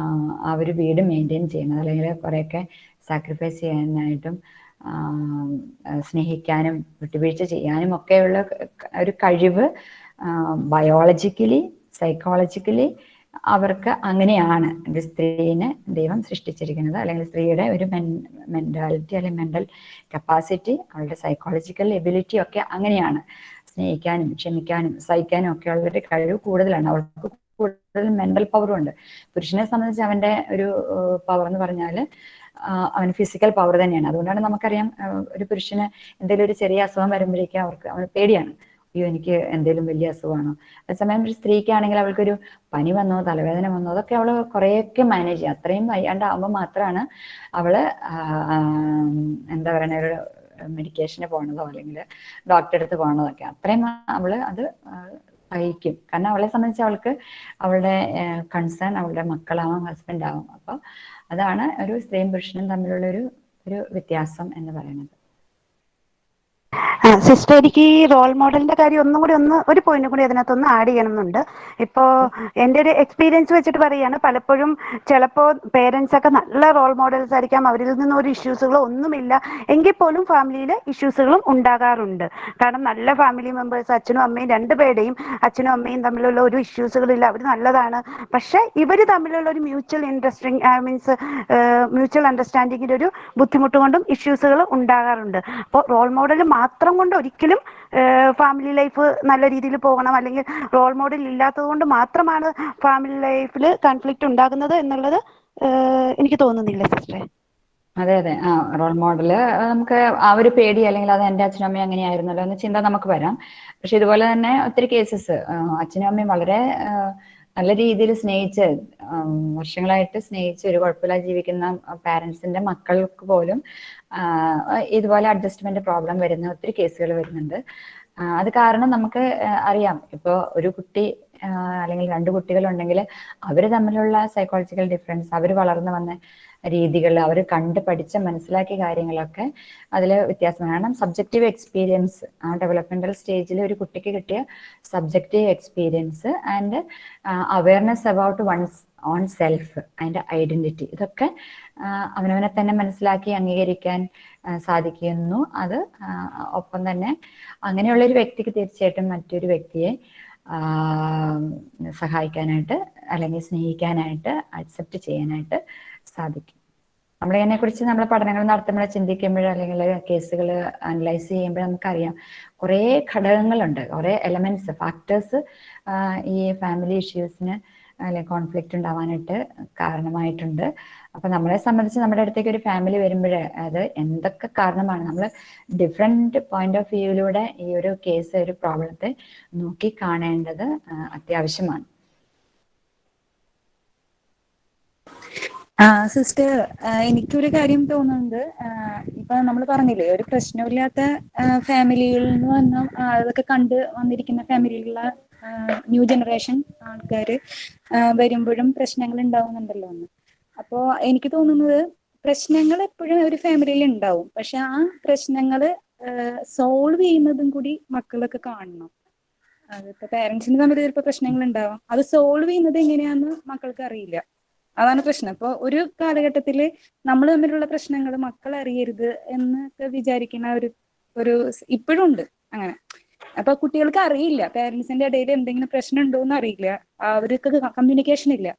ഒരു വീട് മെയിന്റെയിൻ ചെയ്യുന്നത് അല്ലെങ്കിൽ കുറേയൊക്കെ സാക്രിഫൈസ് ചെയ്യാനായിട്ടും സ്നേഹിക്കാനും വിട്ടുവീഴ്ച ചെയ്യാനും ഒക്കെയുള്ള ഒരു കഴിവ് ബയോളജിക്കലി സൈക്കോളജിക്കലി അവർക്ക് അങ്ങനെയാണ് സ്ത്രീനെ ദൈവം സൃഷ്ടിച്ചിരിക്കുന്നത്. അല്ലെങ്കിൽ സ്ത്രീയുടെ ഒരു മെന്റാലിറ്റി അല്ലെങ്കിൽ മെന്റൽ കപ്പാസിറ്റി അവളുടെ സൈക്കോളജിക്കൽ എബിലിറ്റി ഒക്കെ അങ്ങനെയാണ്. സ്നേഹിക്കാനും ക്ഷമിക്കാനും സഹിക്കാനും ഒക്കെ ഉള്ളൊരു കഴിവ് കൂടുതലാണ്. അവൾക്ക് കൂടുതൽ മെന്റൽ പവറും ഉണ്ട്. പുരുഷനെ സംബന്ധിച്ച് അവന്റെ ഒരു പവർ എന്ന് പറഞ്ഞാൽ അവൻ ഫിസിക്കൽ പവർ തന്നെയാണ്. അതുകൊണ്ടാണ് നമുക്കറിയാം ഒരു പുരുഷന് എന്തെങ്കിലും ഒരു ചെറിയ അസുഖം വരുമ്പോഴേക്കും അവർക്ക് അവന് പേടിയാണ്. അയ്യോ എനിക്ക് എന്തെങ്കിലും വലിയ അസുഖമാണോ? അതേസമയം ഒരു സ്ത്രീക്കാണെങ്കിൽ അവൾക്കൊരു പനി വന്നോ തലവേദന വന്നോ അതൊക്കെ അവൾ കുറേയൊക്കെ മാനേജ് ചെയ്യും. അത്രയും വയ്യാണ്ടാവുമ്പോൾ മാത്രമാണ് അവൾ എന്താ പറയണ ഒരു മെഡിക്കേഷന് പോകണതോ അല്ലെങ്കിൽ ഡോക്ടറെ അടുത്ത് പോണതൊക്കെ. അത്രയും അവൾ അത് സഹിക്കും. കാരണം അവളെ സംബന്ധിച്ച് അവൾക്ക് അവളുടെ കൺസേൺ അവളുടെ മക്കളാവാം ഹസ്ബൻഡ് ആവും. അപ്പൊ അതാണ് ഒരു സ്ത്രീയും പുരുഷനും തമ്മിലുള്ള ഒരു ഒരു വ്യത്യാസം എന്ന് പറയുന്നത്. സിസ്റ്റർ എനിക്ക് ഈ റോൾ മോഡലിന്റെ കാര്യം ഒന്നും കൂടി ഒന്ന് ഒരു പോയിന്റ് കൂടി അതിനകത്ത് ഒന്ന് ആഡ് ചെയ്യണമെന്നുണ്ട്. ഇപ്പോ എന്റെ ഒരു എക്സ്പീരിയൻസ് വെച്ചിട്ട് പറയാണ് പലപ്പോഴും ചിലപ്പോൾ പേരൻസ് ഒക്കെ നല്ല റോൾ മോഡൽസ് ആയിരിക്കാം അവരിൽ നിന്ന് ഒരു ഇഷ്യൂസുകളോ ഒന്നുമില്ല. എങ്കിൽ പോലും ഫാമിലിയിൽ ഇഷ്യൂസുകളും ഉണ്ടാകാറുണ്ട്. കാരണം നല്ല ഫാമിലി മെമ്പേഴ്സ് അച്ഛനും അമ്മയും രണ്ടുപേരുടെയും അച്ഛനും അമ്മയും തമ്മിലുള്ള ഒരു ഇഷ്യൂസുകളില്ല അവർ നല്ലതാണ്. പക്ഷെ ഇവർ തമ്മിലുള്ള ഒരു മ്യൂച്വൽ ഇൻട്രസ്റ്റിംഗ് മീൻസ് മ്യൂച്വൽ അണ്ടർസ്റ്റാൻഡിങ്ങിന്റെ ഒരു ബുദ്ധിമുട്ട് കൊണ്ടും ഇഷ്യൂസുകൾ ഉണ്ടാകാറുണ്ട്. അപ്പോൾ റോൾ മോഡൽ മാത്രം കൊണ്ട് ഒരിക്കലും ഫാമിലി ലൈഫ് നല്ല രീതിയിൽ പോകണം അല്ലെങ്കിൽ റോൾ മോഡൽ ഇല്ലാത്തത് കൊണ്ട് മാത്രമാണ് ഫാമിലി ലൈഫിൽ കൺഫ്ലിക്റ്റ് ഉണ്ടാകുന്നത് എന്നുള്ളത് എനിക്ക് തോന്നുന്നില്ല സിസ്റ്ററെ അതെ അതെ. ആ റോൾ മോഡൽ നമുക്ക് ആ ഒരു പേടി അല്ലെങ്കിൽ അത് എന്റെ അച്ഛനും അമ്മയും അങ്ങനെയായിരുന്നല്ലോ എന്ന ചിന്ത നമുക്ക് വരാം. പക്ഷെ ഇതുപോലെ തന്നെ ഒത്തിരി കേസസ് അച്ഛനും അമ്മയും വളരെ നല്ല രീതിയിൽ സ്നേഹിച്ച് വർഷങ്ങളായിട്ട് സ്നേഹിച്ച് ഒരു കുഴപ്പമില്ലാതെ ജീവിക്കുന്ന പാരൻസിന്റെ മക്കൾക്ക് പോലും ഇതുപോലെ അഡ്ജസ്റ്റ്മെന്റ് പ്രോബ്ലം വരുന്ന ഒത്തിരി കേസുകൾ വരുന്നുണ്ട്. അത് കാരണം നമുക്ക് അറിയാം. ഇപ്പോൾ ഒരു കുട്ടി അല്ലെങ്കിൽ രണ്ട് കുട്ടികളുണ്ടെങ്കിൽ അവർ തമ്മിലുള്ള സൈക്കോളജിക്കൽ ഡിഫറൻസ് അവർ വളർന്നു വന്ന രീതികൾ അവർ കണ്ട് പഠിച്ച മനസ്സിലാക്കിയ കാര്യങ്ങളൊക്കെ അതിൽ വ്യത്യാസമാണ് കാരണം സബ്ജക്റ്റീവ് എക്സ്പീരിയൻസ് ആ ഡെവലപ്മെന്റൽ സ്റ്റേജിൽ ഒരു കുട്ടിക്ക് കിട്ടിയ subjective experience and awareness about one's own self അതിന്റെ ഐഡന്റിറ്റി ഇതൊക്കെ അവനവനെ തന്നെ മനസ്സിലാക്കി അംഗീകരിക്കാൻ സാധിക്കുന്നു. അത് ഒപ്പം തന്നെ അങ്ങനെയുള്ള ഒരു വ്യക്തിക്ക് തീർച്ചയായിട്ടും മറ്റൊരു വ്യക്തിയെ സഹായിക്കാനായിട്ട് അല്ലെങ്കിൽ സ്നേഹിക്കാനായിട്ട് അക്സെപ്റ്റ് ചെയ്യാനായിട്ട് സാധിക്കും. നമ്മൾ ഇതിനെക്കുറിച്ച് നമ്മൾ പഠനങ്ങൾ നടത്തുമ്പോൾ ചിന്തിക്കുമ്പോൾ അല്ലെങ്കിൽ കേസുകൾ അനലൈസ് ചെയ്യുമ്പോൾ നമുക്കറിയാം കുറേ ഘടകങ്ങളുണ്ട്. കുറേ എലമെന്റ്സ് ഫാക്ടേഴ്സ് ഈ ഫാമിലി ഇഷ്യൂസിന് അല്ലെങ്കിൽ കോൺഫ്ലിക്റ്റ് ഉണ്ടാവാനായിട്ട് കാരണമായിട്ടുണ്ട്. അപ്പൊ നമ്മളെ സംബന്ധിച്ച് നമ്മുടെ അടുത്തേക്ക് ഒരു ഫാമിലി വരുമ്പോൾ അത് എന്തൊക്കെ കാരണമാണ്? നമ്മൾ ഡിഫറെന്റ് പോയിന്റ് ഓഫ് വ്യൂയിലൂടെ ഈ ഒരു കേസ് ഒരു പ്രോബ്ലത്തെ നോക്കി കാണേണ്ടത് അത്യാവശ്യമാണ്. സിസ്റ്റർ എനിക്കൊരു കാര്യം തോന്നുന്നത് ഇപ്പൊ നമ്മൾ പറഞ്ഞില്ലേ ഒരു പ്രശ്നമില്ലാത്ത ഫാമിലിയിൽ നിന്ന് വന്ന അതൊക്കെ കണ്ട് വന്നിരിക്കുന്ന ഫാമിലിയിലുള്ള ന്യൂ ജനറേഷൻ ആൾക്കാർ വരുമ്പോഴും പ്രശ്നങ്ങൾ ഉണ്ടാവുന്നുണ്ടല്ലോ എന്ന്. അപ്പോ എനിക്ക് തോന്നുന്നത് പ്രശ്നങ്ങൾ എപ്പോഴും ഒരു ഫാമിലിയിൽ ഉണ്ടാവും. പക്ഷെ ആ പ്രശ്നങ്ങൾ സോൾവ് ചെയ്യുന്നതും കൂടി മക്കളൊക്കെ കാണണം. അതിപ്പോ പേരൻസിന് തമ്മിൽ ചിലപ്പോൾ പ്രശ്നങ്ങൾ ഉണ്ടാവാം. അത് സോൾവ് ചെയ്യുന്നത് എങ്ങനെയാന്ന് മക്കൾക്ക് അറിയില്ല. അതാണ് പ്രശ്നം. ഇപ്പൊ ഒരു കാലഘട്ടത്തിൽ നമ്മൾ തമ്മിലുള്ള പ്രശ്നങ്ങൾ മക്കൾ അറിയരുത് എന്നൊക്കെ വിചാരിക്കുന്ന ഒരു ഒരു ഇപ്പോഴും ഉണ്ട് അങ്ങനെ. അപ്പൊ കുട്ടികൾക്ക് അറിയില്ല. പേരൻസിന്റെ ഇടയിൽ എന്തെങ്കിലും പ്രശ്നം ഉണ്ടോ എന്ന് അറിയില്ല. അവർക്ക് കമ്മ്യൂണിക്കേഷൻ ഇല്ല.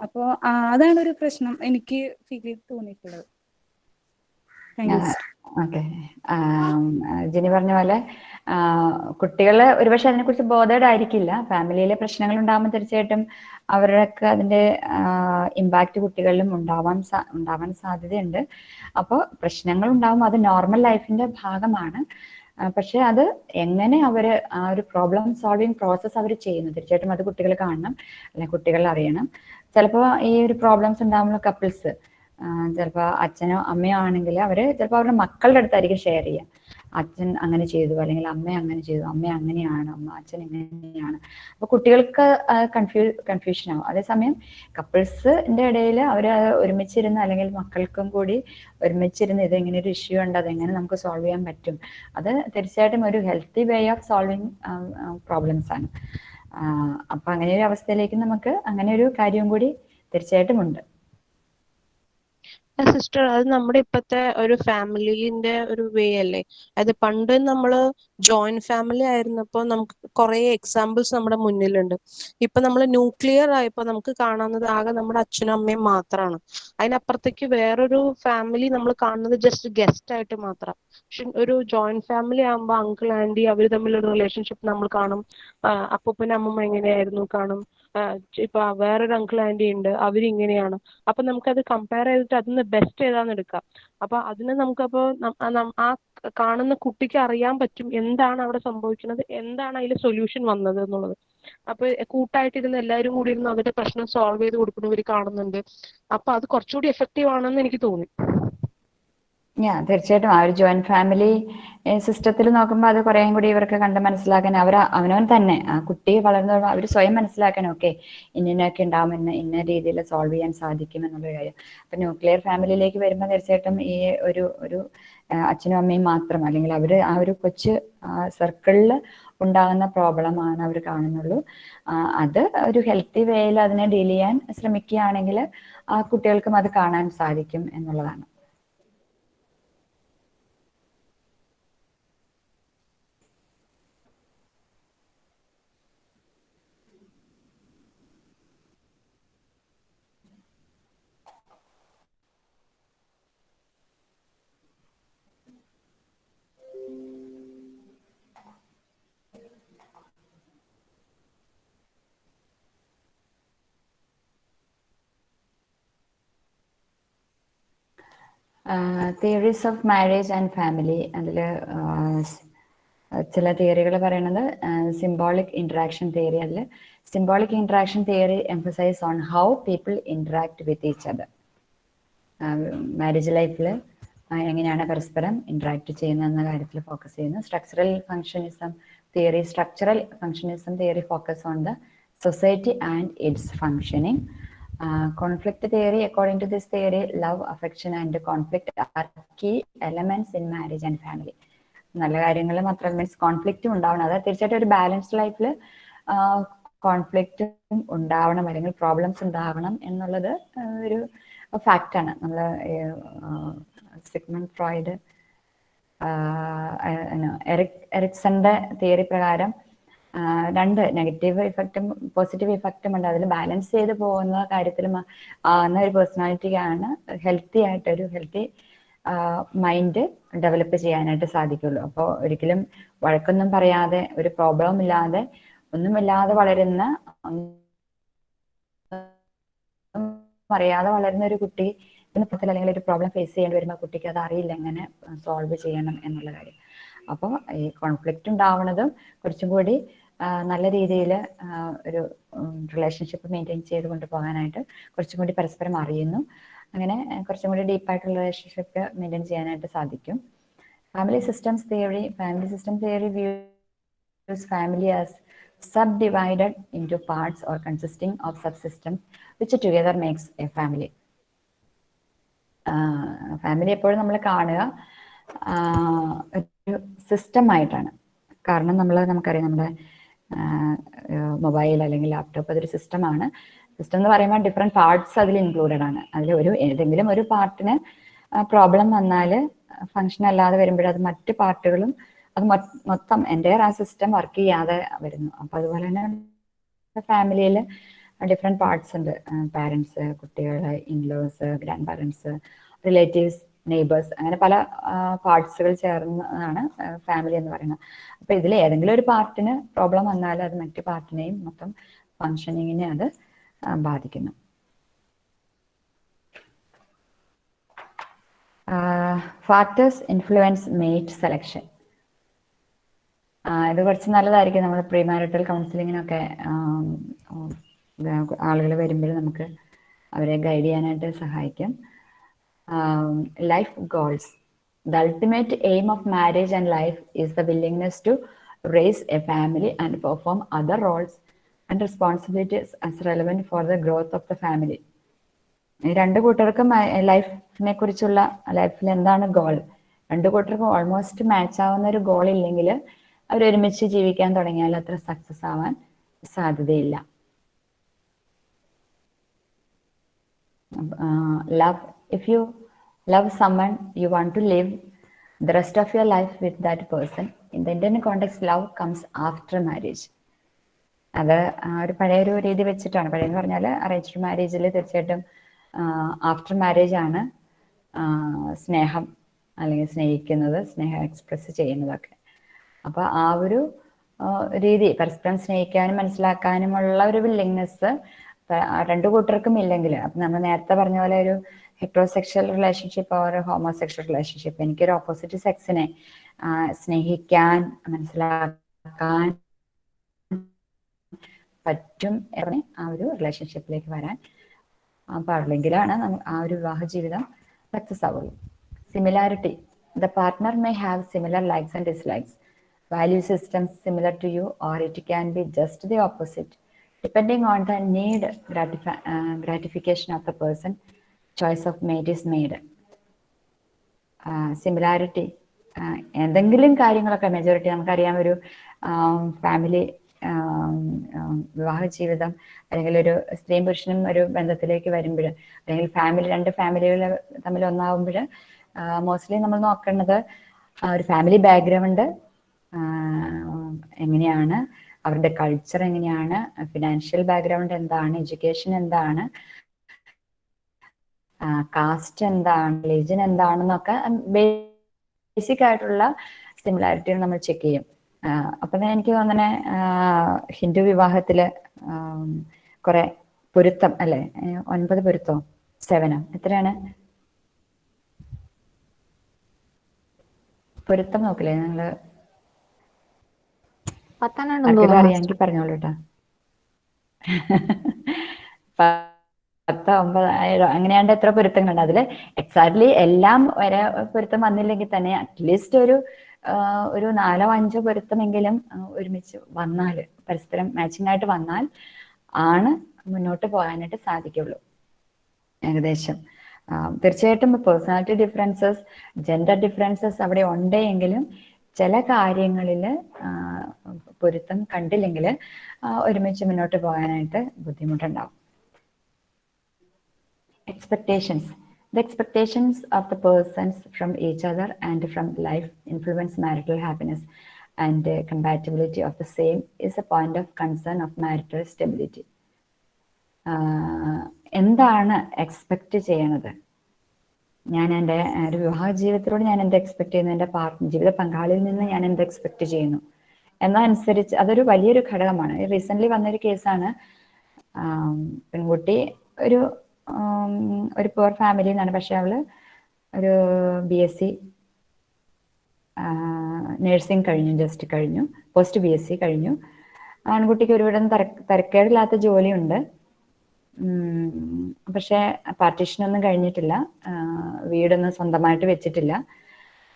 അപ്പോ അതാണ് ഒരു പ്രശ്നം എനിക്ക് ഫീൽ തോന്നിയിട്ടുള്ളത്. ഓക്കെ. ജിനി പറഞ്ഞ പോലെ കുട്ടികൾ ഒരുപക്ഷെ അതിനെക്കുറിച്ച് ബോധേഡ് ആയിരിക്കില്ല. ഫാമിലിയിലെ പ്രശ്നങ്ങൾ ഉണ്ടാകുമ്പോൾ തീർച്ചയായിട്ടും അവരുടെയൊക്കെ അതിന്റെ ഇമ്പാക്റ്റ് കുട്ടികളിലും ഉണ്ടാവാൻ ഉണ്ടാവാൻ സാധ്യതയുണ്ട്. അപ്പോൾ പ്രശ്നങ്ങൾ ഉണ്ടാകുമ്പോൾ അത് നോർമൽ ലൈഫിന്റെ ഭാഗമാണ്. പക്ഷെ അത് എങ്ങനെ അവർ ആ ഒരു പ്രോബ്ലം സോൾവിങ് പ്രോസസ് അവർ ചെയ്യുന്നു? തീർച്ചയായിട്ടും അത് കുട്ടികൾ കാണണം അല്ലെങ്കിൽ കുട്ടികൾ അറിയണം. ചിലപ്പോൾ ഈ ഒരു പ്രോബ്ലംസ് ഉണ്ടാകുമ്പോൾ കപ്പിൾസ് ചിലപ്പോൾ അച്ഛനോ അമ്മയോ ആണെങ്കിൽ അവർ ചിലപ്പോൾ അവരുടെ മക്കളുടെ അടുത്തായിരിക്കും ഷെയർ ചെയ്യുക അച്ഛൻ അങ്ങനെ ചെയ്തു അല്ലെങ്കിൽ അമ്മ അങ്ങനെ ചെയ്തു അമ്മ അങ്ങനെയാണ് അമ്മ അച്ഛൻ ഇങ്ങനെയാണ്. അപ്പൊ കുട്ടികൾക്ക് കൺഫ്യൂ കൺഫ്യൂഷൻ ആവും. അതേസമയം കപ്പിൾസിന്റെ ഇടയിൽ അവർ ഒരുമിച്ചിരുന്ന് അല്ലെങ്കിൽ മക്കൾക്കും കൂടി ഒരുമിച്ചിരുന്ന് ഇത് എങ്ങനെ ഒരു ഇഷ്യൂ ഉണ്ട് അതെങ്ങനെ നമുക്ക് സോൾവ് ചെയ്യാൻ പറ്റും അത് തീർച്ചയായിട്ടും ഒരു healthy way of solving problems ആണ്. അപ്പൊ അങ്ങനെ ഒരു അവസ്ഥയിലേക്ക് നമുക്ക് അങ്ങനെ ഒരു കാര്യവും കൂടി തീർച്ചയായിട്ടും ഉണ്ട്. സിസ്റ്റർ അത് നമ്മുടെ ഇപ്പത്തെ ഒരു ഫാമിലിന്റെ ഒരു വേ അല്ലേ? അത് പണ്ട് നമ്മൾ ജോയിന്റ് ഫാമിലി ആയിരുന്നപ്പോ നമുക്ക് കുറെ എക്സാമ്പിൾസ് നമ്മുടെ മുന്നിലുണ്ട്. ഇപ്പൊ നമ്മൾ ന്യൂക്ലിയർ ആയപ്പോ നമുക്ക് കാണുന്നത് ആകെ നമ്മുടെ അച്ഛനും അമ്മയും മാത്രമാണ് അതിനപ്പുറത്തേക്ക് വേറൊരു ഫാമിലി നമ്മൾ കാണുന്നത് ജസ്റ്റ് ഗസ്റ്റ് ആയിട്ട് മാത്രം. പക്ഷെ ഒരു ജോയിന്റ് ഫാമിലി ആകുമ്പോൾ അങ്കിൾ ആന്റി അവർ തമ്മിലുള്ള റിലേഷൻഷിപ്പ് നമ്മൾ കാണും. അപ്പൂപ്പൻ അമ്മമ്മ എങ്ങനെയായിരുന്നു കാണും? ഇപ്പൊ വേറൊരു അങ്കിൾ ആന്റി ഉണ്ട് അവരിങ്ങനെയാണ്. അപ്പൊ നമുക്കത് കമ്പയർ ചെയ്തിട്ട് അതിന് ബെസ്റ്റ് ഏതാന്ന് എടുക്കാം. അപ്പൊ അതിന് നമുക്കപ്പോ നം- ആ കാണുന്ന കുട്ടിക്ക് അറിയാൻ പറ്റും എന്താണ് അവിടെ സംഭവിക്കുന്നത് എന്താണ് അതിൽ സൊല്യൂഷൻ വന്നത് എന്നുള്ളത്. അപ്പൊ കൂട്ടായിട്ടിരുന്ന് എല്ലാവരും കൂടി ഇരുന്ന് അവരുടെ പ്രശ്നം സോൾവ് ചെയ്ത് കൊടുക്കുന്നവർ കാണുന്നുണ്ട്. അപ്പൊ അത് കുറച്ചുകൂടി എഫക്റ്റീവ് ആണെന്ന് എനിക്ക് തോന്നി. ഞാൻ തീർച്ചയായിട്ടും. ആ ഒരു ജോയിന്റ് ഫാമിലി സിസ്റ്റത്തിൽ നോക്കുമ്പോൾ അത് കുറേയും കൂടി ഇവർക്ക് കണ്ട് മനസ്സിലാക്കാൻ അവർ അവനവൻ തന്നെ ആ കുട്ടി വളർന്നു അവർ സ്വയം മനസ്സിലാക്കാൻ ഓക്കെ ഇന്നൊക്കെ ഉണ്ടാവും ഇന്ന ഇന്ന രീതിയിൽ സോൾവ് ചെയ്യാൻ സാധിക്കും എന്നുള്ള കാര്യം. അപ്പൊ ന്യൂക്ലിയർ ഫാമിലിയിലേക്ക് വരുമ്പോൾ തീർച്ചയായിട്ടും ഈ ഒരു ഒരു അച്ഛനും അമ്മയും മാത്രം അല്ലെങ്കിൽ അവർ ആ ഒരു കൊച്ച് സർക്കിളിൽ ഉണ്ടാകുന്ന പ്രോബ്ലമാണ് അവർ കാണുന്നുള്ളൂ. അത് ഒരു ഹെൽത്തി വേയിൽ അതിനെ ഡീൽ ചെയ്യാൻ ശ്രമിക്കുകയാണെങ്കിൽ ആ കുട്ടികൾക്കും അത് കാണാൻ സാധിക്കും എന്നുള്ളതാണ്. Theories of marriage and family അതിൽ ചില തിയറികൾ പറയുന്നത് സിംബോളിക് ഇൻട്രാക്ഷൻ തിയറി അതിൽ symbolic interaction theory emphasise on how people interact with each other marriage ലൈഫിൽ എങ്ങനെയാണ് പരസ്പരം ഇൻട്രാക്ട് ചെയ്യുന്നത് എന്ന കാര്യത്തിൽ ഫോക്കസ് ചെയ്യുന്നു. Structural functionalism theory structural functionalism theory focus on the society and its functioning conflict theory according to this theory love affection and conflict are key elements in marriage and family. നല്ല കാര്യങ്ങൾ മാത്രം means കോൺഫ്ലിക്റ്റും ഉണ്ടാവണം അതായത് തീർച്ചയായിട്ടും ഒരു balanced ലൈഫിൽ കോൺഫ്ലിക്റ്റും ഉണ്ടാവണം അല്ലെങ്കിൽ പ്രോബ്ലംസ് ഉണ്ടാവണം എന്നുള്ളത് ഒരു ഫാക്റ്റാണ് നമ്മൾ സിഗ്മൺ ഫ്രോയിഡ് എറിക് എറിക്സന്റെ തിയറി പ്രകാരം രണ്ട് നെഗറ്റീവ് ഇഫക്റ്റും പോസിറ്റീവ് ഇഫക്റ്റും ഉണ്ട്. അതിൽ ബാലൻസ് ചെയ്ത് പോകുന്ന കാര്യത്തിൽ ആവുന്ന ഒരു പേഴ്സണാലിറ്റിക്കാണ് ഹെൽത്തി ആയിട്ട് ഒരു ഹെൽത്തി മൈൻഡ് ഡെവലപ്പ് ചെയ്യാനായിട്ട് സാധിക്കുള്ളൂ. അപ്പോൾ ഒരിക്കലും വഴക്കൊന്നും പറയാതെ ഒരു പ്രോബ്ലം ഇല്ലാതെ ഒന്നുമില്ലാതെ വളരുന്ന അറിയാതെ വളരുന്ന ഒരു കുട്ടി പത്തിൽ അല്ലെങ്കിൽ ഒരു പ്രോബ്ലം ഫേസ് ചെയ്യേണ്ടി വരുമ്പോൾ കുട്ടിക്ക് അത് അറിയില്ല. എങ്ങനെ സോൾവ് ചെയ്യണം എന്നുള്ള കാര്യം. അപ്പോൾ ഈ കോൺഫ്ലിക്റ്റ് ഉണ്ടാവുന്നതും കുറച്ചും കൂടി നല്ല രീതിയിൽ ഒരു റിലേഷൻഷിപ്പ് മെയിന്റെയിൻ ചെയ്ത് കൊണ്ടുപോകാനായിട്ട് കുറച്ചും കൂടി പരസ്പരം അറിയുന്നു. അങ്ങനെ കുറച്ചും കൂടി ഡീപ്പായിട്ടുള്ള റിലേഷൻഷിപ്പ് മെയിന്റെയിൻ ചെയ്യാനായിട്ട് സാധിക്കും. Family systems theory family system theory views family as subdivided into parts or consisting of subsystems which together makes a family. Family എപ്പോഴും നമ്മൾ കാണുക ഒരു സിസ്റ്റം ആയിട്ടാണ്. കാരണം നമ്മൾ നമുക്കറിയാം നമ്മുടെ മൊബൈൽ അല്ലെങ്കിൽ ലാപ്ടോപ്പ് അതൊരു സിസ്റ്റമാണ്. സിസ്റ്റം എന്ന് പറയുമ്പോൾ ഡിഫറെന്റ് പാർട്സ് അതിൽ ഇൻക്ലൂഡഡ് ആണ്. അതിൽ ഒരു ഏതെങ്കിലും ഒരു പാർട്ടിന് പ്രോബ്ലം വന്നാൽ ഫങ്ഷൻ അല്ലാതെ വരുമ്പോഴത് മറ്റ് പാർട്ടുകളും അത് മൊത്തം എന്റെ ആ സിസ്റ്റം വർക്ക് ചെയ്യാതെ വരുന്നു. അപ്പോൾ അതുപോലെ തന്നെ ഫാമിലിയിൽ ഡിഫറെന്റ് പാർട്സ് ഉണ്ട്. പാരൻസ് കുട്ടികൾ in-laws grandparents relatives neighbours അങ്ങനെ പല പാർട്സുകൾ ചേർന്നതാണ് ഫാമിലി എന്ന് പറയുന്നത്. അപ്പൊ ഇതിൽ ഏതെങ്കിലും ഒരു പാർട്ടിന് പ്രോബ്ലം വന്നാൽ അത് മറ്റു പാർട്ടിനെയും മൊത്തം ഫങ്ഷനിങ്ങിനെ അത് ബാധിക്കുന്നു. ഫാക്ടേഴ്സ് ഇൻഫ്ലുവൻസ് മേറ്റ് സെലക്ഷൻ ഇത് കുറച്ച് നല്ലതായിരിക്കും. നമ്മൾ പ്രീ മാരിറ്റൽ കൗൺസിലിങ്ങിനൊക്കെ ആളുകൾ വരുമ്പോൾ നമുക്ക് അവരെ ഗൈഡ് ചെയ്യാനായിട്ട് സഹായിക്കും. Life goals the ultimate aim of marriage and life is the willingness to raise a family and perform other roles and responsibilities as relevant for the growth of the family രണ്ട് കൂട്ടർക്കും ലൈഫിനെ കുറിച്ചുള്ള ലൈഫിൽ എന്താണ് goal രണ്ട് കൂട്ടർക്കും almost match ആവുന്ന ഒരു ഗോൾ ഇല്ലെങ്കിൽ അവർ ഒരുമിച്ച് ജീവിക്കാൻ തുടങ്ങിയാൽ അത്ര സക്സസ് ആവാൻ സാധ്യതയില്ല. Love if you love someone, you want to live the rest of your life with that person in the Indian context love comes after marriage അത് ഒരു പഴയ ഒരു രീതി വെച്ചിട്ടാണ്. പഴയെന്ന് പറഞ്ഞാൽ അറേഞ്ച്ഡ് മാരേജിൽ തീർച്ചയായിട്ടും ആഫ്റ്റർ മാരേജ് ആണ് സ്നേഹം അല്ലെങ്കിൽ സ്നേഹിക്കുന്നത് സ്നേഹം എക്സ്പ്രസ് ചെയ്യുന്നതൊക്കെ. അപ്പൊ ആ ഒരു രീതി പരസ്പരം സ്നേഹിക്കാനും മനസ്സിലാക്കാനുമുള്ള ഒരു വില്ലിങ്നെസ് രണ്ടു കൂട്ടർക്കും ഇല്ലെങ്കിൽ അപ്പൊ നമ്മൾ നേരത്തെ പറഞ്ഞ പോലെ ഒരു heterosexual relationship or homosexual relationship എനിക്കൊരു ഓപ്പോസിറ്റ് സെക്സിനെ സ്നേഹിക്കാൻ മനസ്സിലാക്കാൻ പറ്റും ആ ഒരു റിലേഷൻഷിപ്പിലേക്ക് വരാൻ പാടില്ലെങ്കിലാണ് ആ ഒരു വിവാഹ ജീവിതം സക്സസ് ആവുള്ളൂ. Similarity the partner may have similar likes and dislikes value systems similar to you or it can be just the opposite depending on the need gratification of the person choice of mate is made. Similarity എന്തെങ്കിലും കാര്യങ്ങളൊക്കെ majority നമുക്കറിയാം ഒരു family വിവാഹ ജീവിതം അല്ലെങ്കിൽ ഒരു സ്ത്രീയും പുരുഷനും ഒരു ബന്ധത്തിലേക്ക് വരുമ്പോൾ അല്ലെങ്കിൽ ഫാമിലി രണ്ട് ഫാമിലികൾ തമ്മിൽ ഒന്നാവുമ്പോൾ മോസ്റ്റ്ലി നമ്മൾ നോക്കേണ്ടത് ഒരു ഫാമിലി ബാക്ക്ഗ്രൗണ്ട് എങ്ങനെയാണ് അവരുടെ കൾച്ചർ എങ്ങനെയാണ് ഫിനാൻഷ്യൽ ബാക്ക്ഗ്രൗണ്ട് എന്താണ് എഡ്യൂക്കേഷൻ എന്താണ് കാസ്റ്റ് എന്താണ് റിലീജൻ എന്താണെന്നൊക്കെ ബേസിക് ആയിട്ടുള്ള സിമിലാരിറ്റികൾ നമ്മൾ ചെക്ക് ചെയ്യും. അപ്പൊ എനിക്ക് തോന്നണേ ഹിന്ദു വിവാഹത്തിൽ കുറെ പൊരുത്തം അല്ലെ? ഒൻപത് പൊരുത്തോ? സെവനോ എത്രയാണ്? പൊരുത്തം നോക്കില്ലേ നിങ്ങൾ? അറിയാം എനിക്ക് പറഞ്ഞോളൂട്ടാ പത്ത് ഒമ്പത് ഏഴോ അങ്ങനെയാണ്ട് എത്ര പൊരുത്തങ്ങളുണ്ട്. അതിൽ എക്സാക്ട്ലി എല്ലാം വരെ പൊരുത്തം വന്നില്ലെങ്കിൽ തന്നെ അറ്റ്ലീസ്റ്റ് ഒരു ഒരു നാലോ അഞ്ചോ പൊരുത്തമെങ്കിലും ഒരുമിച്ച് വന്നാൽ പരസ്പരം മാച്ചിങ് ആയിട്ട് വന്നാൽ ആണ് മുന്നോട്ട് പോകാനായിട്ട് സാധിക്കുള്ളൂ ഏകദേശം. തീർച്ചയായിട്ടും പേഴ്സണാലിറ്റി ഡിഫറൻസസ് ജെൻഡർ ഡിഫറൻസസ് അവിടെ ഉണ്ടെങ്കിലും ചില കാര്യങ്ങളിൽ പൊരുത്തം കണ്ടില്ലെങ്കിൽ ഒരുമിച്ച് മുന്നോട്ട് പോകാനായിട്ട് ബുദ്ധിമുട്ടുണ്ടാവും. Expectations the expectations of the persons from each other and from life influence marital happiness and uh, compatibility of the same is a point of concern of marital stability എന്താണ് എക്സ്പെക്റ്റ് ചെയ്യണത് ഞാൻ എന്റെ ഒരു വിവാഹ ജീവിതത്തിലൂടെ ഞാൻ എന്ത് എക്സ്പെക്ട് ചെയ്യുന്നു എന്റെ പാർട്ട്ണർ ജീവിത പങ്കാളിയിൽ നിന്ന് ഞാൻ എന്ത് എക്സ്പെക്ട് ചെയ്യുന്നു എന്നതനുസരിച്ച് അതൊരു വലിയൊരു ഘടകമാണ് റീസെന്റ് വന്നൊരു കേസാണ് പെൺകുട്ടി ഒരു ഒരു പുവർ ഫാമിലി നിന്നാണ് പക്ഷെ അവൾ ഒരു ബി എസ് സി നഴ്സിംഗ് കഴിഞ്ഞു ജസ്റ്റ് കഴിഞ്ഞു. പോസ്റ്റ് ബി എസ് സി കഴിഞ്ഞു. ആൺകുട്ടിക്ക് ഒരുവിധം തര തരക്കേടില്ലാത്ത ജോലിയുണ്ട്. പക്ഷെ പാർട്ടീഷനൊന്നും കഴിഞ്ഞിട്ടില്ല. വീടൊന്നും സ്വന്തമായിട്ട് വെച്ചിട്ടില്ല.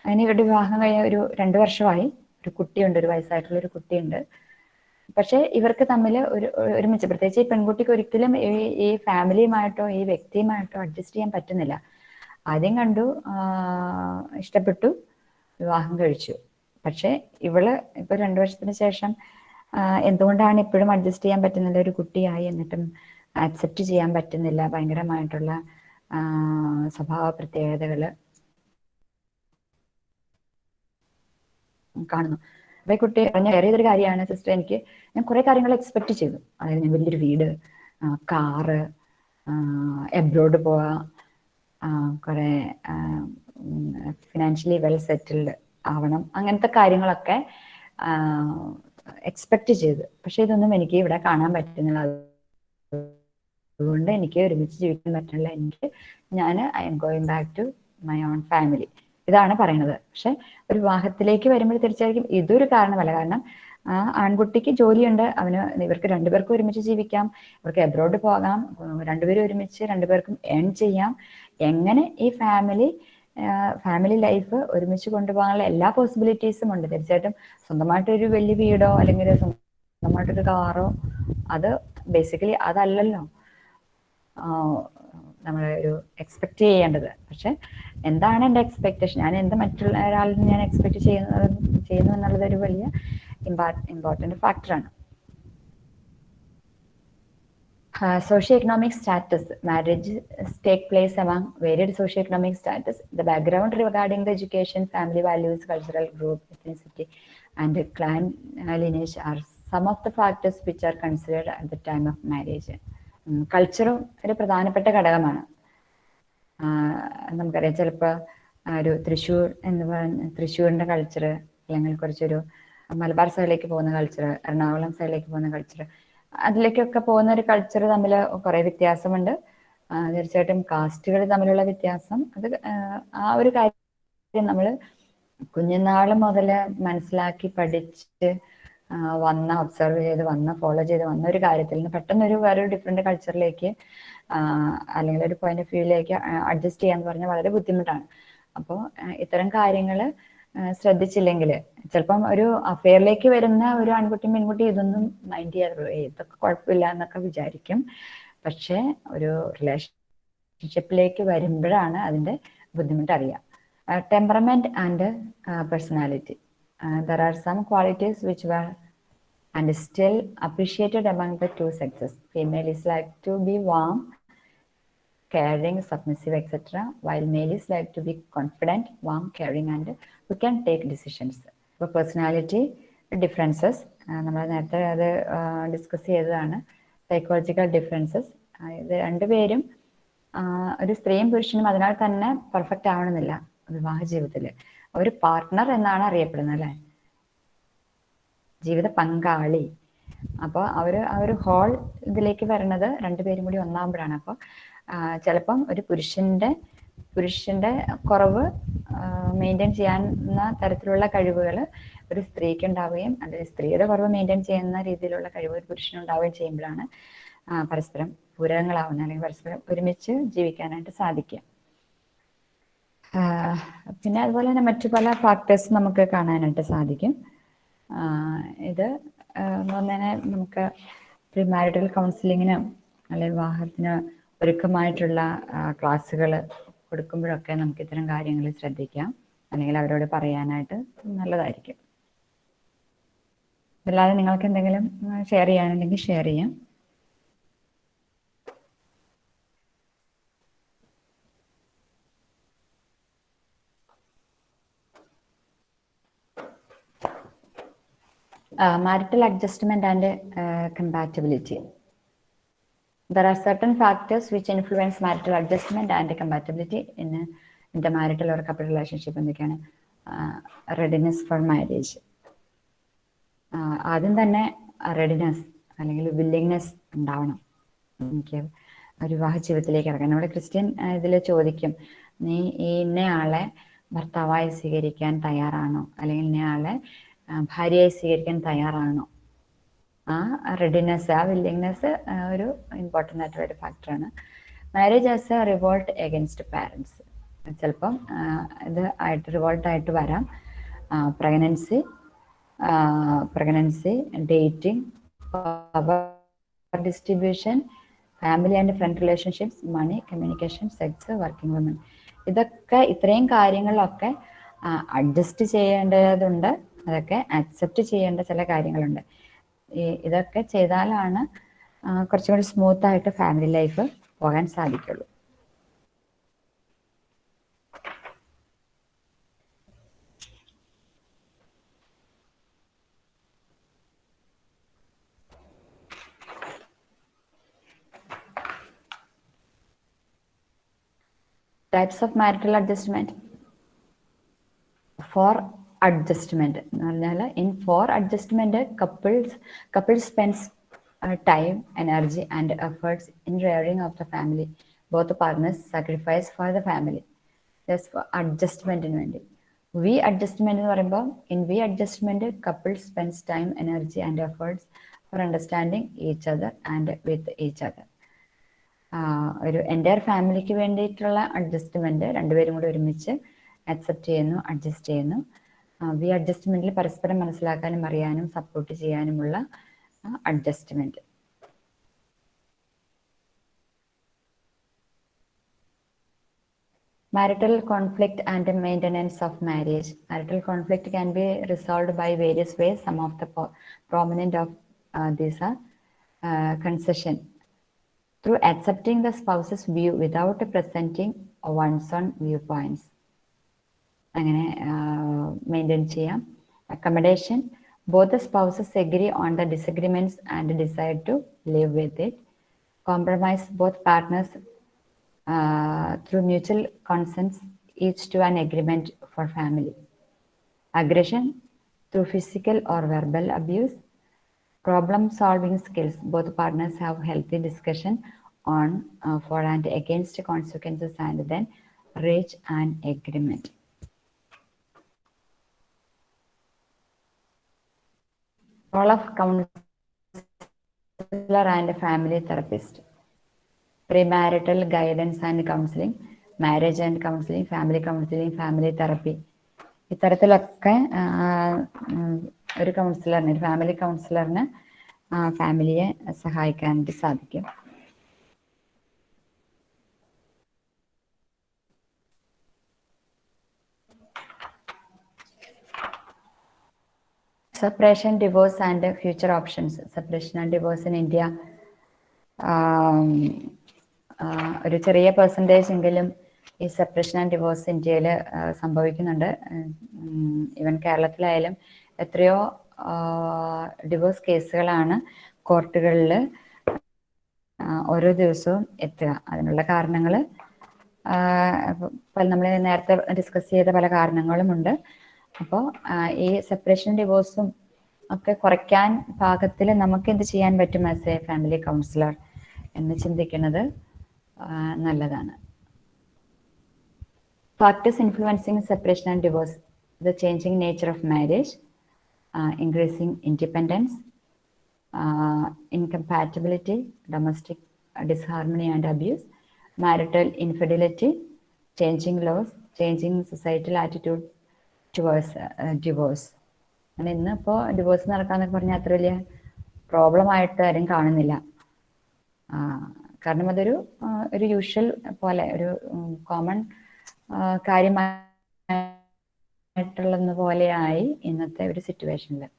അതിന് ഇവരുടെ വിവാഹം കഴിഞ്ഞ ഒരു രണ്ട് വർഷമായി. ഒരു കുട്ടിയുണ്ട് ഒരു വയസ്സായിട്ടുള്ള ഒരു കുട്ടിയുണ്ട്. പക്ഷെ ഇവർക്ക് തമ്മിൽ ഒരു ഒരുമിച്ച്. പ്രത്യേകിച്ച് ഈ പെൺകുട്ടിക്ക് ഒരിക്കലും ഈ ഫാമിലിയുമായിട്ടോ ഈ വ്യക്തിയുമായിട്ടോ അഡ്ജസ്റ്റ് ചെയ്യാൻ പറ്റുന്നില്ല. ആദ്യം കണ്ടു ഇഷ്ടപ്പെട്ടു വിവാഹം കഴിച്ചു. പക്ഷെ ഇവൾ ഇപ്പൊ രണ്ടു വർഷത്തിന് ശേഷം എന്തുകൊണ്ടാണ് ഇപ്പോഴും അഡ്ജസ്റ്റ് ചെയ്യാൻ പറ്റുന്നില്ല? ഒരു കുട്ടിയായി എന്നിട്ടും അക്സെപ്റ്റ് ചെയ്യാൻ പറ്റുന്നില്ല. ഭയങ്കരമായിട്ടുള്ള സ്വഭാവ പ്രത്യേകതകൾ. കാണുന്നു. അപ്പൊ ഈ കുട്ടി പറഞ്ഞ വേറെ ഏതൊരു കാര്യമാണ് സിസ്റ്റർ എനിക്ക് ഞാൻ കുറെ കാര്യങ്ങൾ എക്സ്പെക്ട് ചെയ്തു. അതായത് ഞാൻ വലിയൊരു വീട് കാറ് എബ്രോഡ് പോവാ കുറെ ഫിനാൻഷ്യലി വെൽ സെറ്റിൽഡ് ആവണം അങ്ങനത്തെ കാര്യങ്ങളൊക്കെ എക്സ്പെക്ട് ചെയ്തു. പക്ഷെ ഇതൊന്നും എനിക്ക് ഇവിടെ കാണാൻ പറ്റുന്നില്ല. അതുകൊണ്ട് എനിക്ക് ഒരുമിച്ച് ജീവിക്കാൻ പറ്റുന്നില്ല. എനിക്ക് ഞാൻ I'm going back to my own family ഇതാണ് പറയുന്നത്. പക്ഷെ ഒരു വിവാഹത്തിലേക്ക് വരുമ്പോൾ തീർച്ചയായും ഇതൊരു കാരണമല്ല. കാരണം ആ ആൺകുട്ടിക്ക് ജോലിയുണ്ട്. അവന് ഇവർക്ക് രണ്ടുപേർക്കും ഒരുമിച്ച് ജീവിക്കാം. ഇവർക്ക് എബ്രോഡ് പോകാം. രണ്ടുപേരും ഒരുമിച്ച് രണ്ടുപേർക്കും ഏൺ ചെയ്യാം. എങ്ങനെ ഈ ഫാമിലി ഫാമിലി ലൈഫ് ഒരുമിച്ച് കൊണ്ടുപോകാനുള്ള എല്ലാ പോസിബിലിറ്റീസും ഉണ്ട്. തീർച്ചയായിട്ടും സ്വന്തമായിട്ടൊരു വലിയ വീടോ അല്ലെങ്കിൽ സ്വന്തമായിട്ടൊരു കാറോ അത് ബേസിക്കലി അതല്ലല്ലോ. നമ്മളൊരു എക്സ്പെക്ട് ചെയ്യേണ്ടത്. പക്ഷെ എന്താണ് എന്റെ എക്സ്പെക്ടേഷൻ ഞാൻ എന്ത് മറ്റുള്ള ഒരാളിൽ നിന്ന് ഞാൻ എക്സ്പെക്ട് ചെയ്യുന്നത് ചെയ്യുന്നു എന്നുള്ളത് ഒരു വലിയ ഇമ്പോർട്ടന്റ് ഫാക്ടറാണ് socio economic status marriage take place among varied socio economic status the background regarding the education family values cultural group ethnicity and clan lineage are some of the factors which are considered at the time of marriage കൾച്ചറും ഒരു പ്രധാനപ്പെട്ട ഘടകമാണ്. നമുക്കറിയാം ചിലപ്പോൾ ഒരു തൃശ്ശൂർ എന്ന് പറഞ്ഞ തൃശ്ശൂരിന്റെ culture അല്ലെങ്കിൽ കുറച്ചൊരു മലബാർ സൈഡിലേക്ക് പോകുന്ന കൾച്ചർ എറണാകുളം സൈഡിലേക്ക് പോകുന്ന കൾച്ചർ അതിലേക്കൊക്കെ പോകുന്ന ഒരു കൾച്ചർ തമ്മിൽ കുറേ വ്യത്യാസമുണ്ട്. തീർച്ചയായിട്ടും കാസ്റ്റുകൾ തമ്മിലുള്ള വ്യത്യാസം അത് ആ, ഒരു കാര്യം നമ്മൾ കുഞ്ഞുനാൾ മുതൽ മനസ്സിലാക്കി പഠിച്ച് വന്ന ഒബ്സർവ് ചെയ്ത് വന്ന ഫോളോ ചെയ്ത് വന്ന ഒരു കാര്യത്തിൽ നിന്ന് പെട്ടെന്ന് ഒരു വേറൊരു ഡിഫറെന്റ് കൾച്ചറിലേക്ക് അല്ലെങ്കിൽ ഒരു പോയിന്റ് ഓഫ് വ്യൂയിലേക്ക് അഡ്ജസ്റ്റ് ചെയ്യാന്ന് പറഞ്ഞാൽ വളരെ ബുദ്ധിമുട്ടാണ്. അപ്പോൾ ഇത്തരം കാര്യങ്ങൾ ശ്രദ്ധിച്ചില്ലെങ്കിൽ ചിലപ്പം ഒരു അഫെയറിലേക്ക് വരുന്ന ഒരു ആൺകുട്ടിയും പെൺകുട്ടിയും ഇതൊന്നും മൈൻഡ് ചെയ്യാറുള്ളൂ "ഏയ് ഇതൊക്കെ കുഴപ്പമില്ല എന്നൊക്കെ വിചാരിക്കും. പക്ഷേ ഒരു റിലേഷൻഷിപ്പിലേക്ക് വരുമ്പോഴാണ് അതിന്റെ ബുദ്ധിമുട്ട് അറിയാം. Temperament and personality there are some qualities which were and still appreciated among the two sexes. Female is like to be warm, caring, submissive, etc., while male is like to be confident, warm, caring, and who can take decisions. The personality differences. നമ്മൾ നേരത്തെ അത് discuss ചെയ്തതാണ് psychological differences ഒരു സ്ത്രീയും പുരുഷനും അതിനാൽ തന്നെ perfect ആവണമെന്നില്ല വിവാഹ ജീവിതത്തിൽ ഒരു പാർട്ട്ണർ എന്നാണ് അറിയപ്പെടുന്നത് അല്ലേ? ജീവിത പങ്കാളി. അപ്പോൾ അവർ ആ ഒരു ഹോൾ ഇതിലേക്ക് വരുന്നത് രണ്ടുപേരും കൂടി ഒന്നാകുമ്പോഴാണ് അപ്പോൾ ചിലപ്പം ഒരു പുരുഷന്റെ പുരുഷന്റെ കുറവ് മെയിന്റെയിൻ ചെയ്യാവുന്ന തരത്തിലുള്ള കഴിവുകൾ ഒരു സ്ത്രീക്ക് ഉണ്ടാവുകയും അല്ലെങ്കിൽ സ്ത്രീയുടെ കുറവ് മെയിന്റെയിൻ ചെയ്യുന്ന രീതിയിലുള്ള കഴിവ് ഒരു പുരുഷനുണ്ടാവുകയും ചെയ്യുമ്പോഴാണ് ആ, പരസ്പരം പൂരകങ്ങളാവുന്നത് അല്ലെങ്കിൽ പരസ്പരം ഒരുമിച്ച് ജീവിക്കാനായിട്ട് സാധിക്കുക. പിന്നെ അതുപോലെ തന്നെ മറ്റു പല ഫാക്ടേഴ്സ് നമുക്ക് കാണാനായിട്ട് സാധിക്കും. ഇത് എന്ന് പറഞ്ഞാൽ നമുക്ക് പ്രീ മാരിറ്റൽ കൗൺസിലിങ്ങിന് അല്ലെങ്കിൽ വിവാഹത്തിന് ഒരുക്കമായിട്ടുള്ള ക്ലാസ്സുകൾ കൊടുക്കുമ്പോഴൊക്കെ നമുക്ക് ഇത്തരം കാര്യങ്ങൾ ശ്രദ്ധിക്കാം. അല്ലെങ്കിൽ അവരോട് പറയാനായിട്ട് നല്ലതായിരിക്കും. അല്ലാതെ നിങ്ങൾക്ക് എന്തെങ്കിലും ഷെയർ ചെയ്യാനുണ്ടെങ്കിൽ ഷെയർ ചെയ്യാം. Marital adjustment and uh, compatibility. There are certain factors which influence marital adjustment and compatibility in the marital or couple relationship എന്തൊക്കെയാണ് റെഡിനെസ് ഫോർ മാരേജ് ആദ്യം തന്നെ റെഡിനെസ് അല്ലെങ്കിൽ വില്ലിങ്നെസ് ഉണ്ടാവണം എനിക്ക് വിവാഹ ജീവിതത്തിലേക്ക് ഇറങ്ങാൻ നമ്മുടെ ക്രിസ്ത്യൻ ഇതിൽ ചോദിക്കും നീ ഈ ഇന്നയാളെ ഭർത്താവായി സ്വീകരിക്കാൻ തയ്യാറാണോ അല്ലെങ്കിൽ ഇന്നയാളെ ഭാര്യയായി സ്വീകരിക്കാൻ തയ്യാറാണോ? ആ റെഡിനെസ് ആ വില്ലിങ്നെസ് ഒരു ഇമ്പോർട്ടന്റ് ആയിട്ടുള്ള ഒരു ഫാക്ടറാണ് marriage as a revolt against parents ചിലപ്പം ഇത് ആയിട്ട് റിവോൾട്ട് ആയിട്ട് വരാം. Pregnancy pregnancy dating distribution family and friend relationships money communication sex working woman ഇതൊക്കെ ഇത്രയും കാര്യങ്ങളൊക്കെ അഡ്ജസ്റ്റ് ചെയ്യേണ്ടതുണ്ട്. അതൊക്കെ അക്സെപ്റ്റ് ചെയ്യേണ്ട ചില കാര്യങ്ങളുണ്ട്. ഇതൊക്കെ ചെയ്താലാണ് കുറച്ചും കൂടി സ്മൂത്ത് ആയിട്ട് ഫാമിലി ലൈഫ് പോകാൻ സാധിക്കുള്ളൂ. Types of marital adjustment for adjustment എന്ന് പറഞ്ഞാൽ in for adjustment couples couple spends time energy and efforts in rearing of the family both partners sacrifice for the family just അഡ്ജസ്റ്റ്മെന്റിന് വേണ്ടി. We അഡ്ജസ്റ്റ്മെന്റ് എന്ന് പറയുമ്പോൾ in we adjustment couple spends time energy and efforts for understanding each other and with each other ഒരു entire ഫാമിലിക്ക് വേണ്ടിയിട്ടുള്ള adjustment രണ്ടുപേരും കൂടി ഒരുമിച്ച് അക്സെപ്റ്റ് ചെയ്യുന്നു അഡ്ജസ്റ്റ് ചെയ്യുന്നു. വി അഡ്ജസ്റ്റ്മെന്റിൽ പരസ്പരം മനസ്സിലാക്കാനും അറിയാനും സപ്പോർട്ട് ചെയ്യാനുമുള്ള adjustment marital conflict and maintenance of marriage marital conflict can be resolved by various ways some of the po- prominent of uh, these are uh, concession through accepting the spouse's view without presenting one's own viewpoints അങ്ങനെ maintain ചെയ്യാം accommodation both the spouses agree on the disagreements and decide to live with it compromise both partners through mutual consensus each to an agreement for family aggression through physical or verbal abuse problem solving skills both partners have healthy discussion on uh, for and against consequences and then reach an agreement Role of counsellor and family therapist pre marital guidance and counselling marriage and counselling family counselling family therapy ഇത്തരത്തിലൊക്കെ ഒരു കൗൺസിലറിന് ഒരു family കൗൺസിലറിന് ഫാമിലിയെ സഹായിക്കാൻ സാധിക്കും. Separation divorce and future options. Separation and divorce in india ആം, ഒരു ചെറിയ percentage എങ്കിലും ഈ separation and divorce ഇന്ത്യയിൽ സംഭവിക്കുന്നുണ്ട്. ഈവൻ കേരളത്തിലായാലും എത്രയോ ഡിവോഴ്സ് കേസുകളാണ് കോർട്ടുകളിൽ ഓരോ ദിവസവും എത്തുക. അതിനുള്ള കാരണങ്ങൾ നമ്മൾ നേരത്തെ ഡിസ്കസ് ചെയ്ത പല കാരണങ്ങളുമുണ്ട്. അപ്പോ ഈ സെപ്പറേഷൻ ഡിവോഴ്സും ഒക്കെ കുറയ്ക്കാൻ പാകത്തിൽ നമുക്ക് എന്ത് ചെയ്യാൻ പറ്റും ആസ് എ ഫാമിലി കൗൺസിലർ എന്ന് ചിന്തിക്കുന്നത് നല്ലതാണ്. Factors influencing separation and divorce the changing nature of marriage increasing independence incompatibility domestic disharmony and abuse marital infidelity changing laws changing societal attitude divorce divorce. അങ്ങനെ ഇന്നിപ്പോൾ ഡിവോഴ്സ് നടക്കാന്നൊക്കെ പറഞ്ഞാൽ അത്ര വലിയ problem ആയിട്ട് ആരും കാണുന്നില്ല. കാരണം അതൊരു ഒരു യൂഷ്വൽ പോലെ ഒരു കോമൺ കാര്യമായിട്ടുള്ളതെന്ന് പോലെയായി ഇന്നത്തെ ഒരു സിറ്റുവേഷനിൽ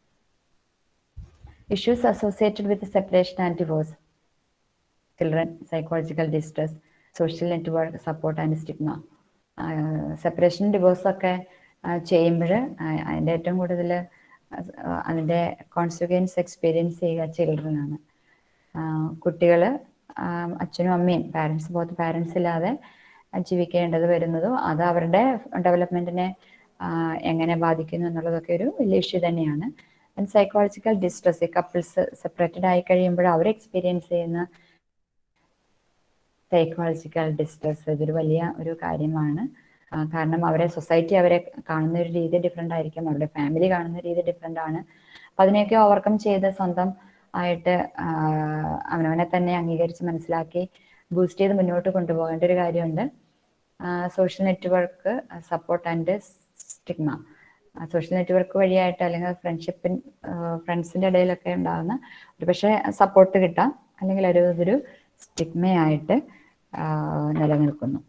issues associated with separation and divorce children psychological distress social network support and stigma separation divorce ഒക്കെ ചെയ്യുമ്പോൾ അതിന്റെ ഏറ്റവും കൂടുതൽ അതിന്റെ കോൺസിക്വൻസ് എക്സ്പീരിയൻസ് ചെയ്യുക ചിൽഡ്രനാണ് കുട്ടികൾ അച്ഛനും അമ്മയും പാരൻസ് ബോത്ത് പാരൻസ് ഇല്ലാതെ ജീവിക്കേണ്ടത് വരുന്നതും അത് അവരുടെ ഡെവലപ്മെന്റിനെ എങ്ങനെ ബാധിക്കുന്നു എന്നുള്ളതൊക്കെ ഒരു വലിയ ഇഷ്യൂ തന്നെയാണ്. And psychological distress couples separated ആയി കഴിയുമ്പോൾ അവർ എക്സ്പീരിയൻസ് ചെയ്യുന്ന സൈക്കോളജിക്കൽ ഡിസ്ട്രസ് ഇതൊരു വലിയ ഒരു കാര്യമാണ്. കാരണം അവരെ സൊസൈറ്റി അവരെ കാണുന്ന ഒരു രീതി ഡിഫറെന്റ് ആയിരിക്കും. അവരുടെ ഫാമിലി കാണുന്ന രീതി ഡിഫറെന്റ് ആണ്. അപ്പം അതിനെയൊക്കെ ഓവർകം ചെയ്ത് സ്വന്തം ആയിട്ട് അവനവനെ തന്നെ അംഗീകരിച്ച് മനസ്സിലാക്കി ബൂസ്റ്റ് ചെയ്ത് മുന്നോട്ട് കൊണ്ടുപോകേണ്ട ഒരു കാര്യമുണ്ട്. Social network support and stigma social network വഴിയായിട്ട് അല്ലെങ്കിൽ ഫ്രണ്ട്ഷിപ്പിൻ ഫ്രണ്ട്സിന്റെ ഇടയിലൊക്കെ ഉണ്ടാകുന്ന ഒരു പക്ഷേ സപ്പോർട്ട് കിട്ടാം. അല്ലെങ്കിൽ ഒരു ഇതൊരു സ്റ്റിഗ്മയായിട്ട് നിലനിൽക്കുന്നു.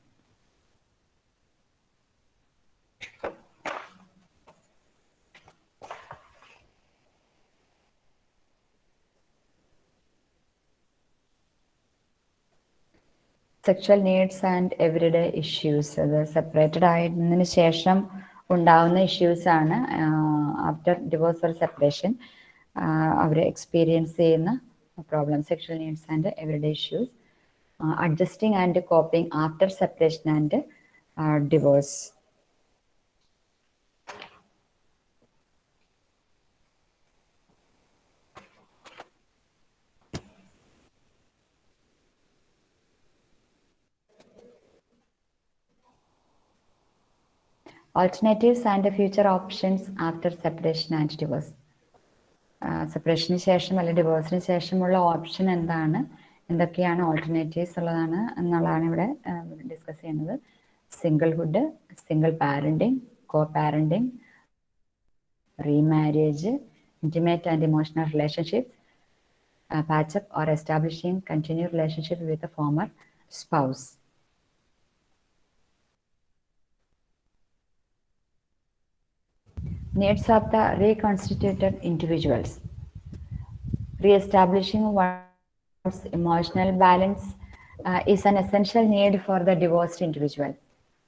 Sexual needs and everyday issues അത് സെപ്പറേറ്റഡ് ആയതിനു ശേഷം ഉണ്ടാവുന്ന ഇഷ്യൂസ് ആണ് ആഫ്റ്റർ ഡിവോഴ്സ് സെപ്പറേഷൻ അവർ എക്സ്പീരിയൻസ് ചെയ്യുന്ന problem sexual needs and everyday issues adjusting and coping after separation and divorce and the future options after separation and divorce സെപ്പറേഷന് ശേഷം അല്ലെങ്കിൽ ഡിവോഴ്സിന് ശേഷമുള്ള ഓപ്ഷൻ എന്താണ് എന്തൊക്കെയാണ് ഓൾട്ടർനേറ്റീവ്സ് ഉള്ളതാണ് എന്നുള്ളതാണ് ഇവിടെ ഡിസ്കസ് ചെയ്യുന്നത് singlehood single parenting co parenting remarriage intimate and emotional relationships uh, patch up or establishing continued relationship with needs of the reconstituted individuals. Re-establishing one's emotional balance uh, is an essential need for the divorced individual.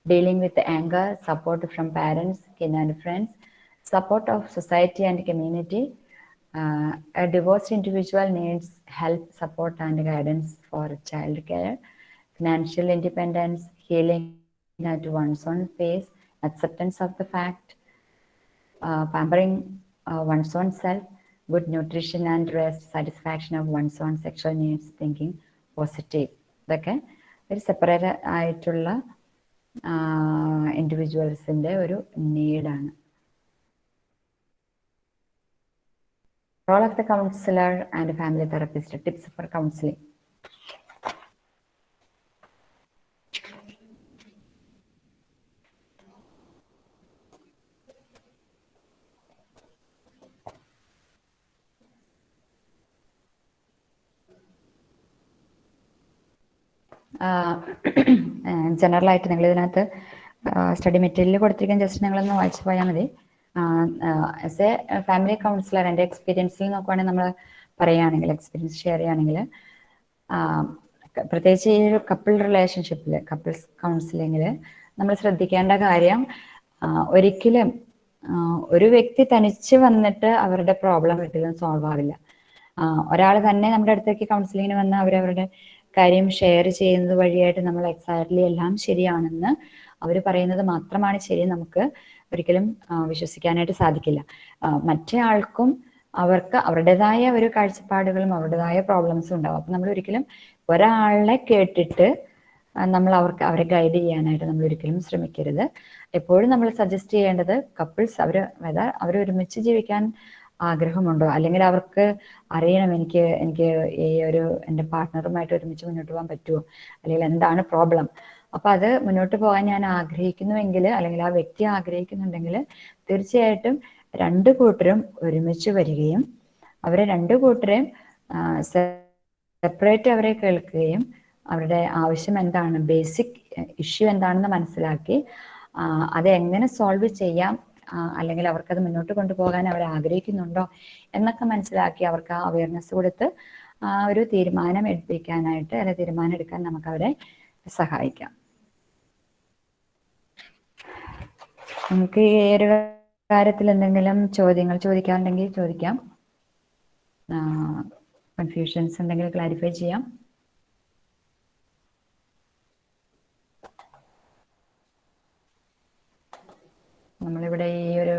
Dealing with anger, support from parents, kin and friends, support of society and community. Uh, a divorced individual needs help, support, and guidance for child care, financial independence, healing at one's own pace, acceptance of the fact, pampering uh, one's own self, good nutrition and rest, satisfaction of one's own sexual needs, thinking positive. ഇതൊക്കെ ഒരു separate ആയിട്ടുള്ള ഇൻഡിവിജ്വൽസിന്റെ ഒരു നീഡാണ് role of the counsellor and family therapist tips for counselling general ആയിട്ട് നിങ്ങൾ ഇതിനകത്ത് study material കൊടുത്തിരിക്കുന്ന just നിങ്ങളൊന്ന് വായിച്ചു പോയാൽ മതി. ആസ് എ ഫാമിലി കൗൺസിലർ എന്റെ എക്സ്പീരിയൻസിൽ നോക്കുവാണെങ്കിൽ നമ്മൾ പറയുകയാണെങ്കിൽ എക്സ്പീരിയൻസ് ഷെയർ ചെയ്യുകയാണെങ്കിൽ പ്രത്യേകിച്ച് ഈ ഒരു കപ്പിൾ റിലേഷൻഷിപ്പിൽ കപ്പിൾസ് കൗൺസിലിങ്ങിൽ നമ്മൾ ശ്രദ്ധിക്കേണ്ട കാര്യം ഒരിക്കലും ഒരു വ്യക്തി തനിച്ച് വന്നിട്ട് അവരുടെ പ്രോബ്ലം ഒരിക്കലും സോൾവ് ആവില്ല. ഒരാൾ തന്നെ നമ്മുടെ അടുത്തേക്ക് കൗൺസിലിങ്ങിന് വന്ന് അവരവരുടെ കാര്യം ഷെയർ ചെയ്യുന്നത് വഴിയായിട്ട് നമ്മൾ എക്സാക്ട്ലി എല്ലാം ശരിയാണെന്ന് അവർ പറയുന്നത് മാത്രമാണ് ശരി നമുക്ക് ഒരിക്കലും വിശ്വസിക്കാനായിട്ട് സാധിക്കില്ല. മറ്റേ ആൾക്കും അവർക്ക് അവരുടേതായ ഒരു കാഴ്ചപ്പാടുകളും അവരുടേതായ പ്രോബ്ലംസും ഉണ്ടാവും. അപ്പം നമ്മൾ ഒരിക്കലും ഒരാളെ കേട്ടിട്ട് നമ്മൾ അവർക്ക് അവരെ ഗൈഡ് ചെയ്യാനായിട്ട് നമ്മൾ ഒരിക്കലും ശ്രമിക്കരുത്. എപ്പോഴും നമ്മൾ സജസ്റ്റ് ചെയ്യേണ്ടത് കപ്പിൾസ് അവർ അവർ ഒരുമിച്ച് ജീവിക്കാൻ ആഗ്രഹമുണ്ടോ? അല്ലെങ്കിൽ അവർക്ക് അറിയണം എനിക്ക് എനിക്ക് ഈ ഒരു എന്റെ പാർട്ട്ണറുമായിട്ട് ഒരുമിച്ച് മുന്നോട്ട് പോകാൻ പറ്റുമോ? അല്ലെങ്കിൽ എന്താണ് പ്രോബ്ലം? അപ്പൊ അത് മുന്നോട്ട് പോകാൻ ഞാൻ ആഗ്രഹിക്കുന്നുവെങ്കിൽ അല്ലെങ്കിൽ ആ വ്യക്തി ആഗ്രഹിക്കുന്നുണ്ടെങ്കിൽ തീർച്ചയായിട്ടും രണ്ട് കൂട്ടരും ഒരുമിച്ച് വരികയും അവരെ രണ്ട് കൂട്ടരെയും സെപ്പറേറ്റ് അവരെ കേൾക്കുകയും അവരുടെ ആവശ്യം എന്താണ് ബേസിക് ഇഷ്യൂ എന്താണെന്ന് മനസ്സിലാക്കി അത് എങ്ങനെ സോൾവ് ചെയ്യാം അല്ലെങ്കിൽ അവർക്കത് മുന്നോട്ട് കൊണ്ടുപോകാൻ അവർ ആഗ്രഹിക്കുന്നുണ്ടോ എന്നൊക്കെ മനസ്സിലാക്കി അവർക്ക് ആ അവയർനെസ് കൊടുത്ത് ഒരു തീരുമാനം എടുപ്പിക്കാനായിട്ട് അല്ലെങ്കിൽ തീരുമാനം എടുക്കാൻ നമുക്ക് അവരെ സഹായിക്കാം. നമുക്ക് ഈ ഒരു കാര്യത്തിൽ എന്തെങ്കിലും ചോദ്യങ്ങൾ ചോദിക്കാറുണ്ടെങ്കിൽ ചോദിക്കാം. കൺഫ്യൂഷൻസ് ഉണ്ടെങ്കിൽ ക്ലാരിഫൈ ചെയ്യാം. നമ്മളിവിടെ ഈ ഒരു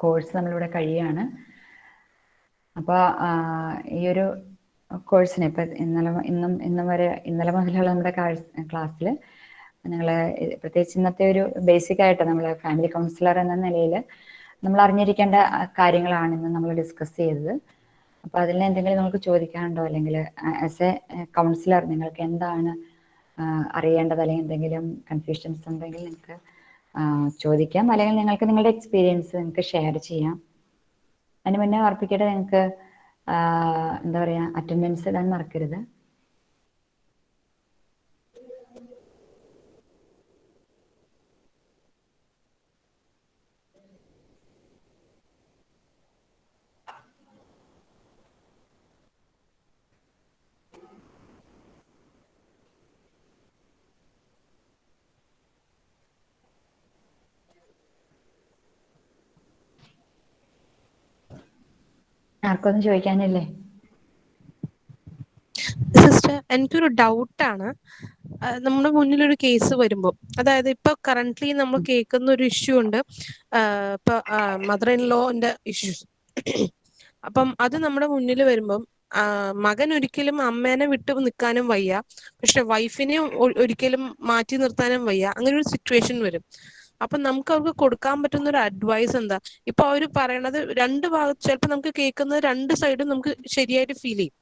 കോഴ്സ് നമ്മളിവിടെ കഴിയാണ്. അപ്പോൾ ഈ ഒരു കോഴ്സിന് ഇപ്പം ഇന്നലെ ഇന്നും ഇന്നും വരെ ഇന്നലെ മുതലുള്ള നമ്മുടെ ക്ലാസ്സിൽ നിങ്ങൾ പ്രത്യേകിച്ച് ഇന്നത്തെ ഒരു ബേസിക് ആയിട്ട് നമ്മൾ ഫാമിലി കൗൺസിലർ എന്ന നിലയിൽ നമ്മൾ അറിഞ്ഞിരിക്കേണ്ട കാര്യങ്ങളാണ് ഇന്ന് നമ്മൾ ഡിസ്കസ് ചെയ്തത്. അപ്പോൾ അതിൽ എന്തെങ്കിലും നമുക്ക് ചോദിക്കാനുണ്ടോ? അല്ലെങ്കിൽ ആസ് എ കൗൺസിലർ നിങ്ങൾക്ക് എന്താണ് അറിയേണ്ടത്? അല്ലെങ്കിൽ എന്തെങ്കിലും കൺഫ്യൂഷൻസ് ഉണ്ടെങ്കിൽ നിങ്ങൾക്ക് ചോദിക്കാം. അല്ലെങ്കിൽ നിങ്ങൾക്ക് നിങ്ങളുടെ എക്സ്പീരിയൻസ് നിങ്ങൾക്ക് ഷെയർ ചെയ്യാം. അതിന് മുന്നേ ഓർപ്പിക്കട്ടെ നിങ്ങൾക്ക് എന്താ പറയുക അറ്റൻഡൻസ് ഇടാൻ മറക്കരുത്. ആർക്കൊന്നും ചോദിക്കാനില്ലേ? സിസ്റ്റർ എനിക്കൊരു ഡൗട്ടാണ്. നമ്മുടെ മുന്നിൽ ഒരു കേസ് വരുമ്പോൾ അതായത് ഇപ്പൊ കറന്റ്ലി നമ്മൾ കേൾക്കുന്ന ഒരു ഇഷ്യൂ ഉണ്ട് ഇപ്പൊ മദർ ഇൻ ലോന്റെ ഇഷ്യൂസ് അപ്പം അത് നമ്മുടെ മുന്നിൽ വരുമ്പം മകൻ ഒരിക്കലും അമ്മേനെ വിട്ട് നിൽക്കാനും വയ്യ. പക്ഷെ വൈഫിനെ ഒരിക്കലും മാറ്റി നിർത്താനും വയ്യ. അങ്ങനെ ഒരു സിറ്റുവേഷൻ വരും. അപ്പൊ നമുക്ക് അവർക്ക് കൊടുക്കാൻ പറ്റുന്ന ഒരു അഡ്വൈസ് എന്താ? ഇപ്പൊ അവർ പറയണത് രണ്ട് ഭാഗത്ത് ചിലപ്പോ നമുക്ക് കേൾക്കുന്നത് രണ്ട് സൈഡും നമുക്ക് ശരിയായിട്ട് ഫീൽ ചെയ്യും.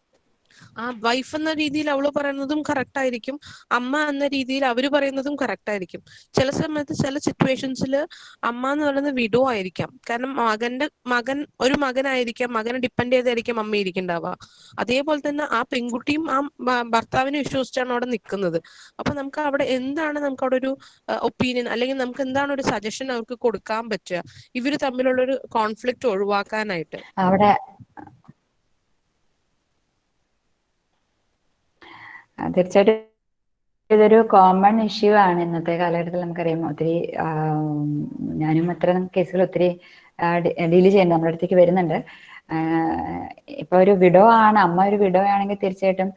ആ വൈഫ് എന്ന രീതിയിൽ അവൾ പറയുന്നതും കറക്റ്റ് ആയിരിക്കും. അമ്മ എന്ന രീതിയിൽ അവർ പറയുന്നതും കറക്റ്റ് ആയിരിക്കും. ചില സമയത്ത് ചില സിറ്റുവേഷൻസിൽ അമ്മ എന്ന് പറയുന്നത് വിഡോ ആയിരിക്കാം. കാരണം മകന്റെ മകൻ ഒരു മകനായിരിക്കാം മകനെ ഡിപ്പെൻഡ് ചെയ്തായിരിക്കും അമ്മ ഇരിക്കണ്ടാവുക. അതേപോലെ തന്നെ ആ പെൺകുട്ടിയും ആ ഭർത്താവിനെ വിശ്വസിച്ചാണ് അവിടെ നിൽക്കുന്നത് അപ്പൊ നമുക്ക് അവിടെ എന്താണ് നമുക്ക് അവിടെ ഒരു ഒപ്പീനിയൻ അല്ലെങ്കിൽ നമുക്ക് എന്താണ് ഒരു സജഷൻ അവർക്ക് കൊടുക്കാൻ പറ്റുക? ഇവർ തമ്മിലുള്ള ഒരു കോൺഫ്ലിക്റ്റ് ഒഴിവാക്കാനായിട്ട്. അവിടെ തീർച്ചയായിട്ടും ഇതൊരു കോമൺ ഇഷ്യൂ ആണ് ഇന്നത്തെ കാലഘട്ടത്തിൽ നമുക്കറിയാം. ഒത്തിരി ഞാനും അത്തരം കേസുകൾ ഒത്തിരി ഡീൽ ചെയ്യുന്നുണ്ട്. നമ്മുടെ അടുത്തേക്ക് വരുന്നുണ്ട്. ഇപ്പൊ ഒരു വിഡോ ആണ്. അമ്മ ഒരു വിഡോ ആണെങ്കിൽ തീർച്ചയായിട്ടും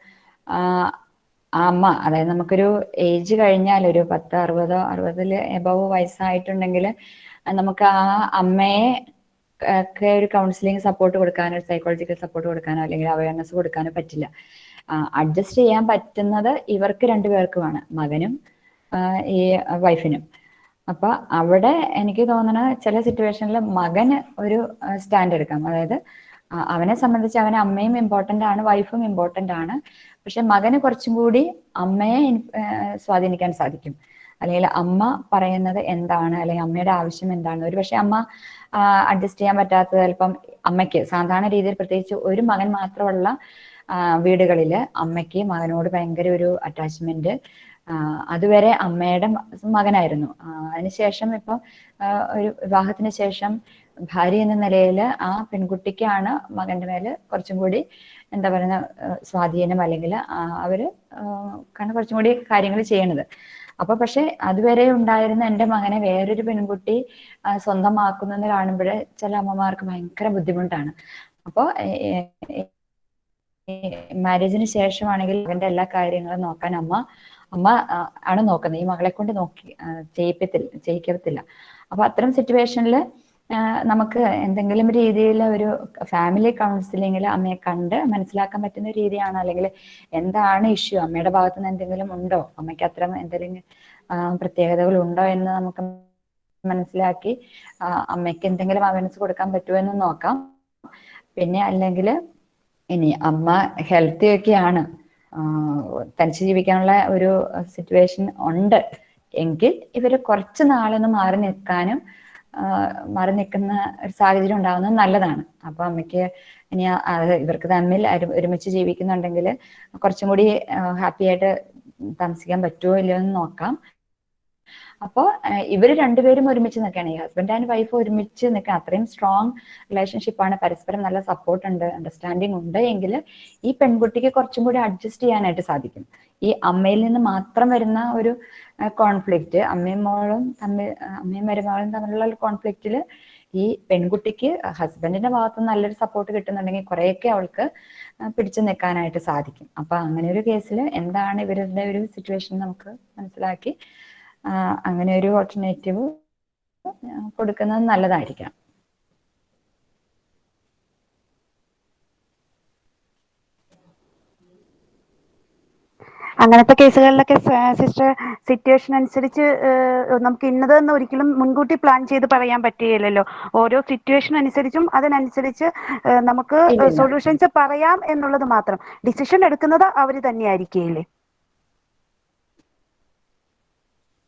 അമ്മ അതായത് നമുക്കൊരു ഏജ് കഴിഞ്ഞാൽ ഒരു പത്ത് അറുപതോ അറുപതിൽ എബവ് വയസ്സായിട്ടുണ്ടെങ്കിൽ നമുക്ക് ആ അമ്മയെ ഒരു കൗൺസിലിംഗ് സപ്പോർട്ട് കൊടുക്കാനോ സൈക്കോളജിക്കൽ സപ്പോർട്ട് കൊടുക്കാനോ അല്ലെങ്കിൽ അവയർനെസ് കൊടുക്കാനോ പറ്റില്ല. അഡ്ജസ്റ്റ് ചെയ്യാൻ പറ്റുന്നത് ഇവർക്ക് രണ്ടുപേർക്കുമാണ് മകനും ഈ വൈഫിനും. അപ്പൊ അവിടെ എനിക്ക് തോന്നണ ചില സിറ്റുവേഷനിൽ മകന് ഒരു സ്റ്റാൻഡ് എടുക്കാം. അതായത് അവനെ സംബന്ധിച്ച് അവന് അമ്മയും ഇമ്പോർട്ടന്റ് ആണ് വൈഫും ഇമ്പോർട്ടന്റ് ആണ്. പക്ഷെ മകന് കുറച്ചും കൂടി അമ്മയെ സ്വാധീനിക്കാൻ സാധിക്കും. അല്ലെങ്കിൽ അമ്മ പറയുന്നത് എന്താണ് അല്ലെങ്കിൽ അമ്മയുടെ ആവശ്യം എന്താണ്. ഒരു പക്ഷെ അമ്മ അഡ്ജസ്റ്റ് ചെയ്യാൻ പറ്റാത്തത് ചിലപ്പം അമ്മയ്ക്ക് സാധാരണ രീതിയിൽ പ്രത്യേകിച്ച് ഒരു മകൻ മാത്രമുള്ള ആ, വീടുകളിൽ അമ്മയ്ക്ക് മകനോട് ഭയങ്കര ഒരു അറ്റാച്ച്മെന്റ് അതുവരെ അമ്മയുടെ മകനായിരുന്നു. അതിനുശേഷം ഇപ്പം ഒരു വിവാഹത്തിന് ശേഷം ഭാര്യ എന്ന നിലയിൽ ആ പെൺകുട്ടിക്കാണ് മകന്റെ മേൽ കുറച്ചും കൂടി എന്താ പറയുന്ന സ്വാധീനം അല്ലെങ്കിൽ അവർ കാരണം കുറച്ചും കൂടി കാര്യങ്ങൾ ചെയ്യണത്. അപ്പൊ പക്ഷെ അതുവരെ ഉണ്ടായിരുന്ന എന്റെ മകനെ വേറൊരു പെൺകുട്ടി ആ, സ്വന്തമാക്കുന്നെന്ന് കാണുമ്പോൾ ചില അമ്മമാർക്ക് ഭയങ്കര ബുദ്ധിമുട്ടാണ്. അപ്പോൾ മാരേജിന് ശേഷമാണെങ്കിൽ അവന്റെ എല്ലാ കാര്യങ്ങളും നോക്കാൻ അമ്മ അമ്മ ആണ് നോക്കുന്നത്. ഈ മകളെ കൊണ്ട് നോക്കി ചെയ്യിപ്പത്തില്ല ചെയ്യിക്കത്തില്ല. അപ്പൊ അത്തരം സിറ്റുവേഷനിൽ നമുക്ക് എന്തെങ്കിലും രീതിയിൽ ഒരു ഫാമിലി കൗൺസിലിങ്ങിൽ അമ്മയെ കണ്ട് മനസ്സിലാക്കാൻ പറ്റുന്ന രീതിയാണ്? അല്ലെങ്കിൽ എന്താണ് ഇഷ്യൂ അമ്മയുടെ ഭാഗത്തുനിന്ന് എന്തെങ്കിലും ഉണ്ടോ? അമ്മയ്ക്ക് അത്തരം എന്തെങ്കിലും പ്രത്യേകതകൾ ഉണ്ടോ എന്ന് നമുക്ക് മനസ്സിലാക്കി അമ്മയ്ക്ക് എന്തെങ്കിലും അവനസ് കൊടുക്കാൻ പറ്റുമോ എന്ന് നോക്കാം. പിന്നെ അല്ലെങ്കിൽ ഇനി അമ്മ ഹെൽത്തി ഒക്കെയാണ്. തനിച്ച് ജീവിക്കാനുള്ള ഒരു സിറ്റുവേഷൻ ഉണ്ട്. എങ്കിൽ ഇവർ കുറച്ച് നാളൊന്ന് മാറി നിൽക്കാനും മാറി നിൽക്കുന്ന ഒരു സാഹചര്യം ഉണ്ടാകുന്നത് നല്ലതാണ്. അപ്പൊ അമ്മയ്ക്ക് ഇനി ഇവർക്ക് തമ്മിൽ ഒരുമിച്ച് ജീവിക്കുന്നുണ്ടെങ്കിൽ കുറച്ചും കൂടി ഹാപ്പി ആയിട്ട് താമസിക്കാൻ പറ്റുമോ ഇല്ലയോ എന്ന് നോക്കാം. അപ്പോൾ ഇവർ രണ്ടുപേരും ഒരുമിച്ച് നിൽക്കുകയാണ്. ഈ ഹസ്ബൻഡ് ആൻഡ് വൈഫ് ഒരുമിച്ച് നിൽക്കുക അത്രയും സ്ട്രോങ് ആണ്. പരസ്പരം നല്ല സപ്പോർട്ട് ഉണ്ട് അണ്ടർസ്റ്റാൻഡിങ് ഉണ്ട് എങ്കിൽ ഈ പെൺകുട്ടിക്ക് കുറച്ചും കൂടി അഡ്ജസ്റ്റ് ചെയ്യാനായിട്ട് സാധിക്കും. ഈ അമ്മയിൽ നിന്ന് മാത്രം വരുന്ന ഒരു കോൺഫ്ലിക്റ്റ് അമ്മയും മോളും തമ്മിൽ അമ്മയും മരുമകളും തമ്മിലുള്ള ഒരു കോൺഫ്ലിക്റ്റിൽ ഈ പെൺകുട്ടിക്ക് ഹസ്ബൻഡിന്റെ ഭാഗത്ത് നല്ലൊരു സപ്പോർട്ട് കിട്ടുന്നുണ്ടെങ്കിൽ കുറേയൊക്കെ അവൾക്ക് പിടിച്ചു നിൽക്കാനായിട്ട് സാധിക്കും. അപ്പൊ അങ്ങനെ ഒരു കേസിൽ എന്താണ് ഇവരുടെ ഒരു സിറ്റുവേഷൻ നമുക്ക് മനസ്സിലാക്കി അങ്ങനെ ഒരു ഓൾട്ടർനേറ്റീവ് കൊടുക്കുന്നത് നല്ലതായിരിക്കാം. അങ്ങനത്തെ കേസുകളിലൊക്കെ സിസ്റ്റർ സിറ്റുവേഷൻ അനുസരിച്ച് നമുക്ക് ഇന്നതെന്ന് ഒരിക്കലും മുൻകൂട്ടി പ്ലാൻ ചെയ്ത് പറയാൻ പറ്റുകയില്ലല്ലോ. ഓരോ സിറ്റുവേഷൻ അനുസരിച്ചും അതിനനുസരിച്ച് നമുക്ക് സൊല്യൂഷൻസ് പറയാം എന്നുള്ളത് മാത്രം. ഡിസിഷൻ എടുക്കുന്നത് അവർ തന്നെയായിരിക്കില്ലേ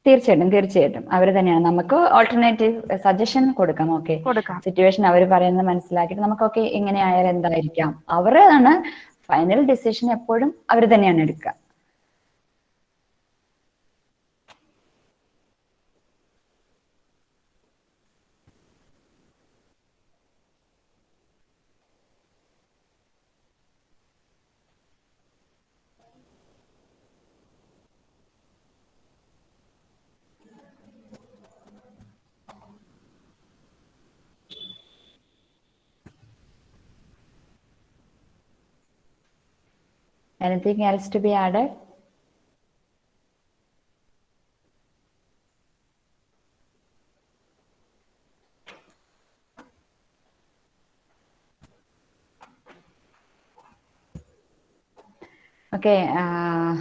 തീർച്ചയായിട്ടും തീർച്ചയായിട്ടും. അവർ തന്നെയാണ്. നമുക്ക് ഓൾട്ടർനേറ്റീവ് സജഷൻ കൊടുക്കാം ഓക്കെ സിറ്റുവേഷൻ അവർ പറയുന്നത് മനസ്സിലാക്കിയിട്ട് നമുക്കൊക്കെ ഇങ്ങനെ എങ്ങനെയായാലും എന്തായിരിക്കാം? അവരാണ് ഫൈനൽ ഡിസിഷൻ എപ്പോഴും അവർ തന്നെയാണ് എടുക്കുക. Anything else to be added? Okay, uh,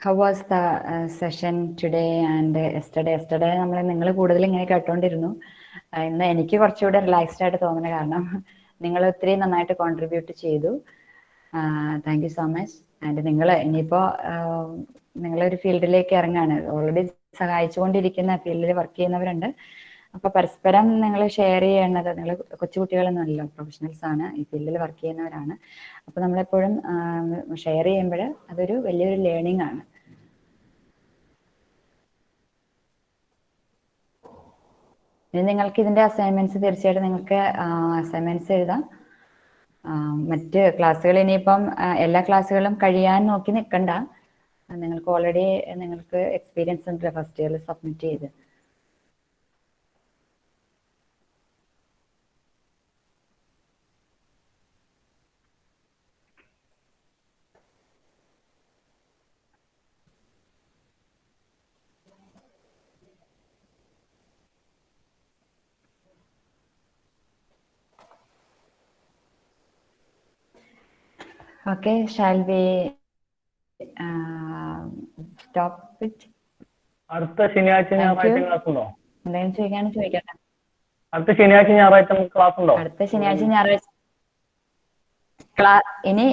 how was the uh, session today and uh, yesterday? Yesterday നമ്മൾ നിങ്ങൾ കൂടുതൽ ഇങ്ങനെ കേട്ടോണ്ടിരുന്നു ഇന്ന് എനിക്ക് കുറച്ചുകൂടെ റിലാക്സ്ഡ് ആയിട്ട് തോന്നുന്ന കാരണം നിങ്ങൾ ഒത്തിരി നന്നായിട്ട് കോൺട്രിബ്യൂട്ട് ചെയ്തു thank you so much and നിങ്ങൾ ഇനിയിപ്പോ നിങ്ങളൊരു ഫീൽഡിലേക്ക് ഇറങ്ങാണ്. ഓൾറെഡി സഹായിച്ചുകൊണ്ടിരിക്കുന്ന ഫീൽഡിൽ വർക്ക് ചെയ്യുന്നവരുണ്ട്. അപ്പൊ പരസ്പരം നിങ്ങൾ ഷെയർ ചെയ്യേണ്ടത് നിങ്ങൾ കൊച്ചുകുട്ടികളൊന്നുമല്ലോ പ്രൊഫഷണൽസ് ആണ് ഈ ഫീൽഡിൽ വർക്ക് ചെയ്യുന്നവരാണ്. അപ്പൊ നമ്മളെപ്പോഴും ഷെയർ ചെയ്യുമ്പോൾ അതൊരു വലിയൊരു ലേണിംഗ് ആണ്. ഇനി നിങ്ങൾക്ക് ഇതിന്റെ അസൈൻമെന്റ്സ് തീർച്ചയായിട്ടും നിങ്ങൾക്ക് അസൈൻമെന്റ്സ് എഴുതാം. മറ്റ് ക്ലാസ്സുകൾ ഇനിയിപ്പം എല്ലാ ക്ലാസ്സുകളും കഴിയാൻ നോക്കി നിൽക്കണ്ട നിങ്ങൾക്ക് ഓൾറെഡി നിങ്ങൾക്ക് എക്സ്പീരിയൻസ് ഉണ്ട് ഫസ്റ്റ് ഇയറിൽ സബ്മിറ്റ് ചെയ്ത്. Okay, shall we uh, stop it? അടുത്ത ശനിയാഴ്ച ഞായറാഴ്ച ക്ലാസ് ഉണ്ടോ എന്തെങ്കിലും ചോദിക്കാണ് ചോദിക്കട്ടെ അടുത്ത ശനിയാഴ്ച ഞായറാഴ്ച നമുക്ക് ക്ലാസ് ഉണ്ടോ അടുത്ത ശനിയാഴ്ച ഞായറാഴ്ച ഇനി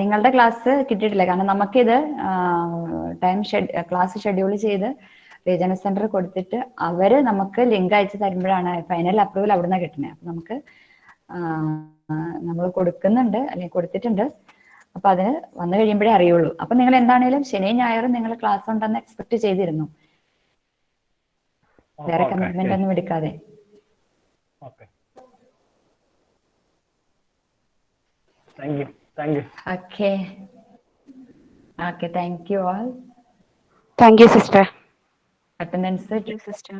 നിങ്ങളുടെ ക്ലാസ് കിട്ടിയിട്ടില്ല. കാരണം നമുക്കിത് ടൈം ക്ലാസ് ഷെഡ്യൂൾ ചെയ്ത് റീജിയണൽ സെന്റർ കൊടുത്തിട്ട് അവർ നമുക്ക് ലിങ്ക് അയച്ചു തരുമ്പോഴാണ് ഫൈനൽ അപ്രൂവൽ അവിടുന്ന് കിട്ടുന്നത്. അപ്പൊ നമുക്ക് നമ്മൾ കൊടുക്കുന്നുണ്ട് അല്ലെങ്കിൽ കൊടുത്തിട്ടുണ്ട്. അപ്പൊ അതിന് വന്നു കഴിയുമ്പോഴേ അറിയുള്ളൂ. അപ്പൊ നിങ്ങൾ എന്താണേലും ശനിയും ഞായറും നിങ്ങൾ ക്ലാസ് ഉണ്ടെന്ന് എക്സ്പെക്ട് ചെയ്തിരുന്നു. വേറെ കമ്മിറ്റ്മെന്റ് ഒന്നും എടുക്കാതെ. Okay okay thank you thank you sister attendance sister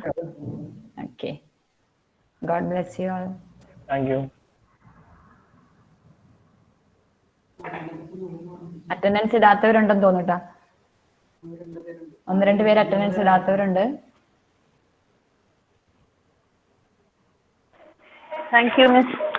okay God bless you all thank you attendance ഇടാത്തവരുണ്ടെന്ന് തോന്നുട്ടാ. ഒന്ന് രണ്ട് പേര് അറ്റൻഡൻസ് ഇടാത്തവരുണ്ട്. Thank you miss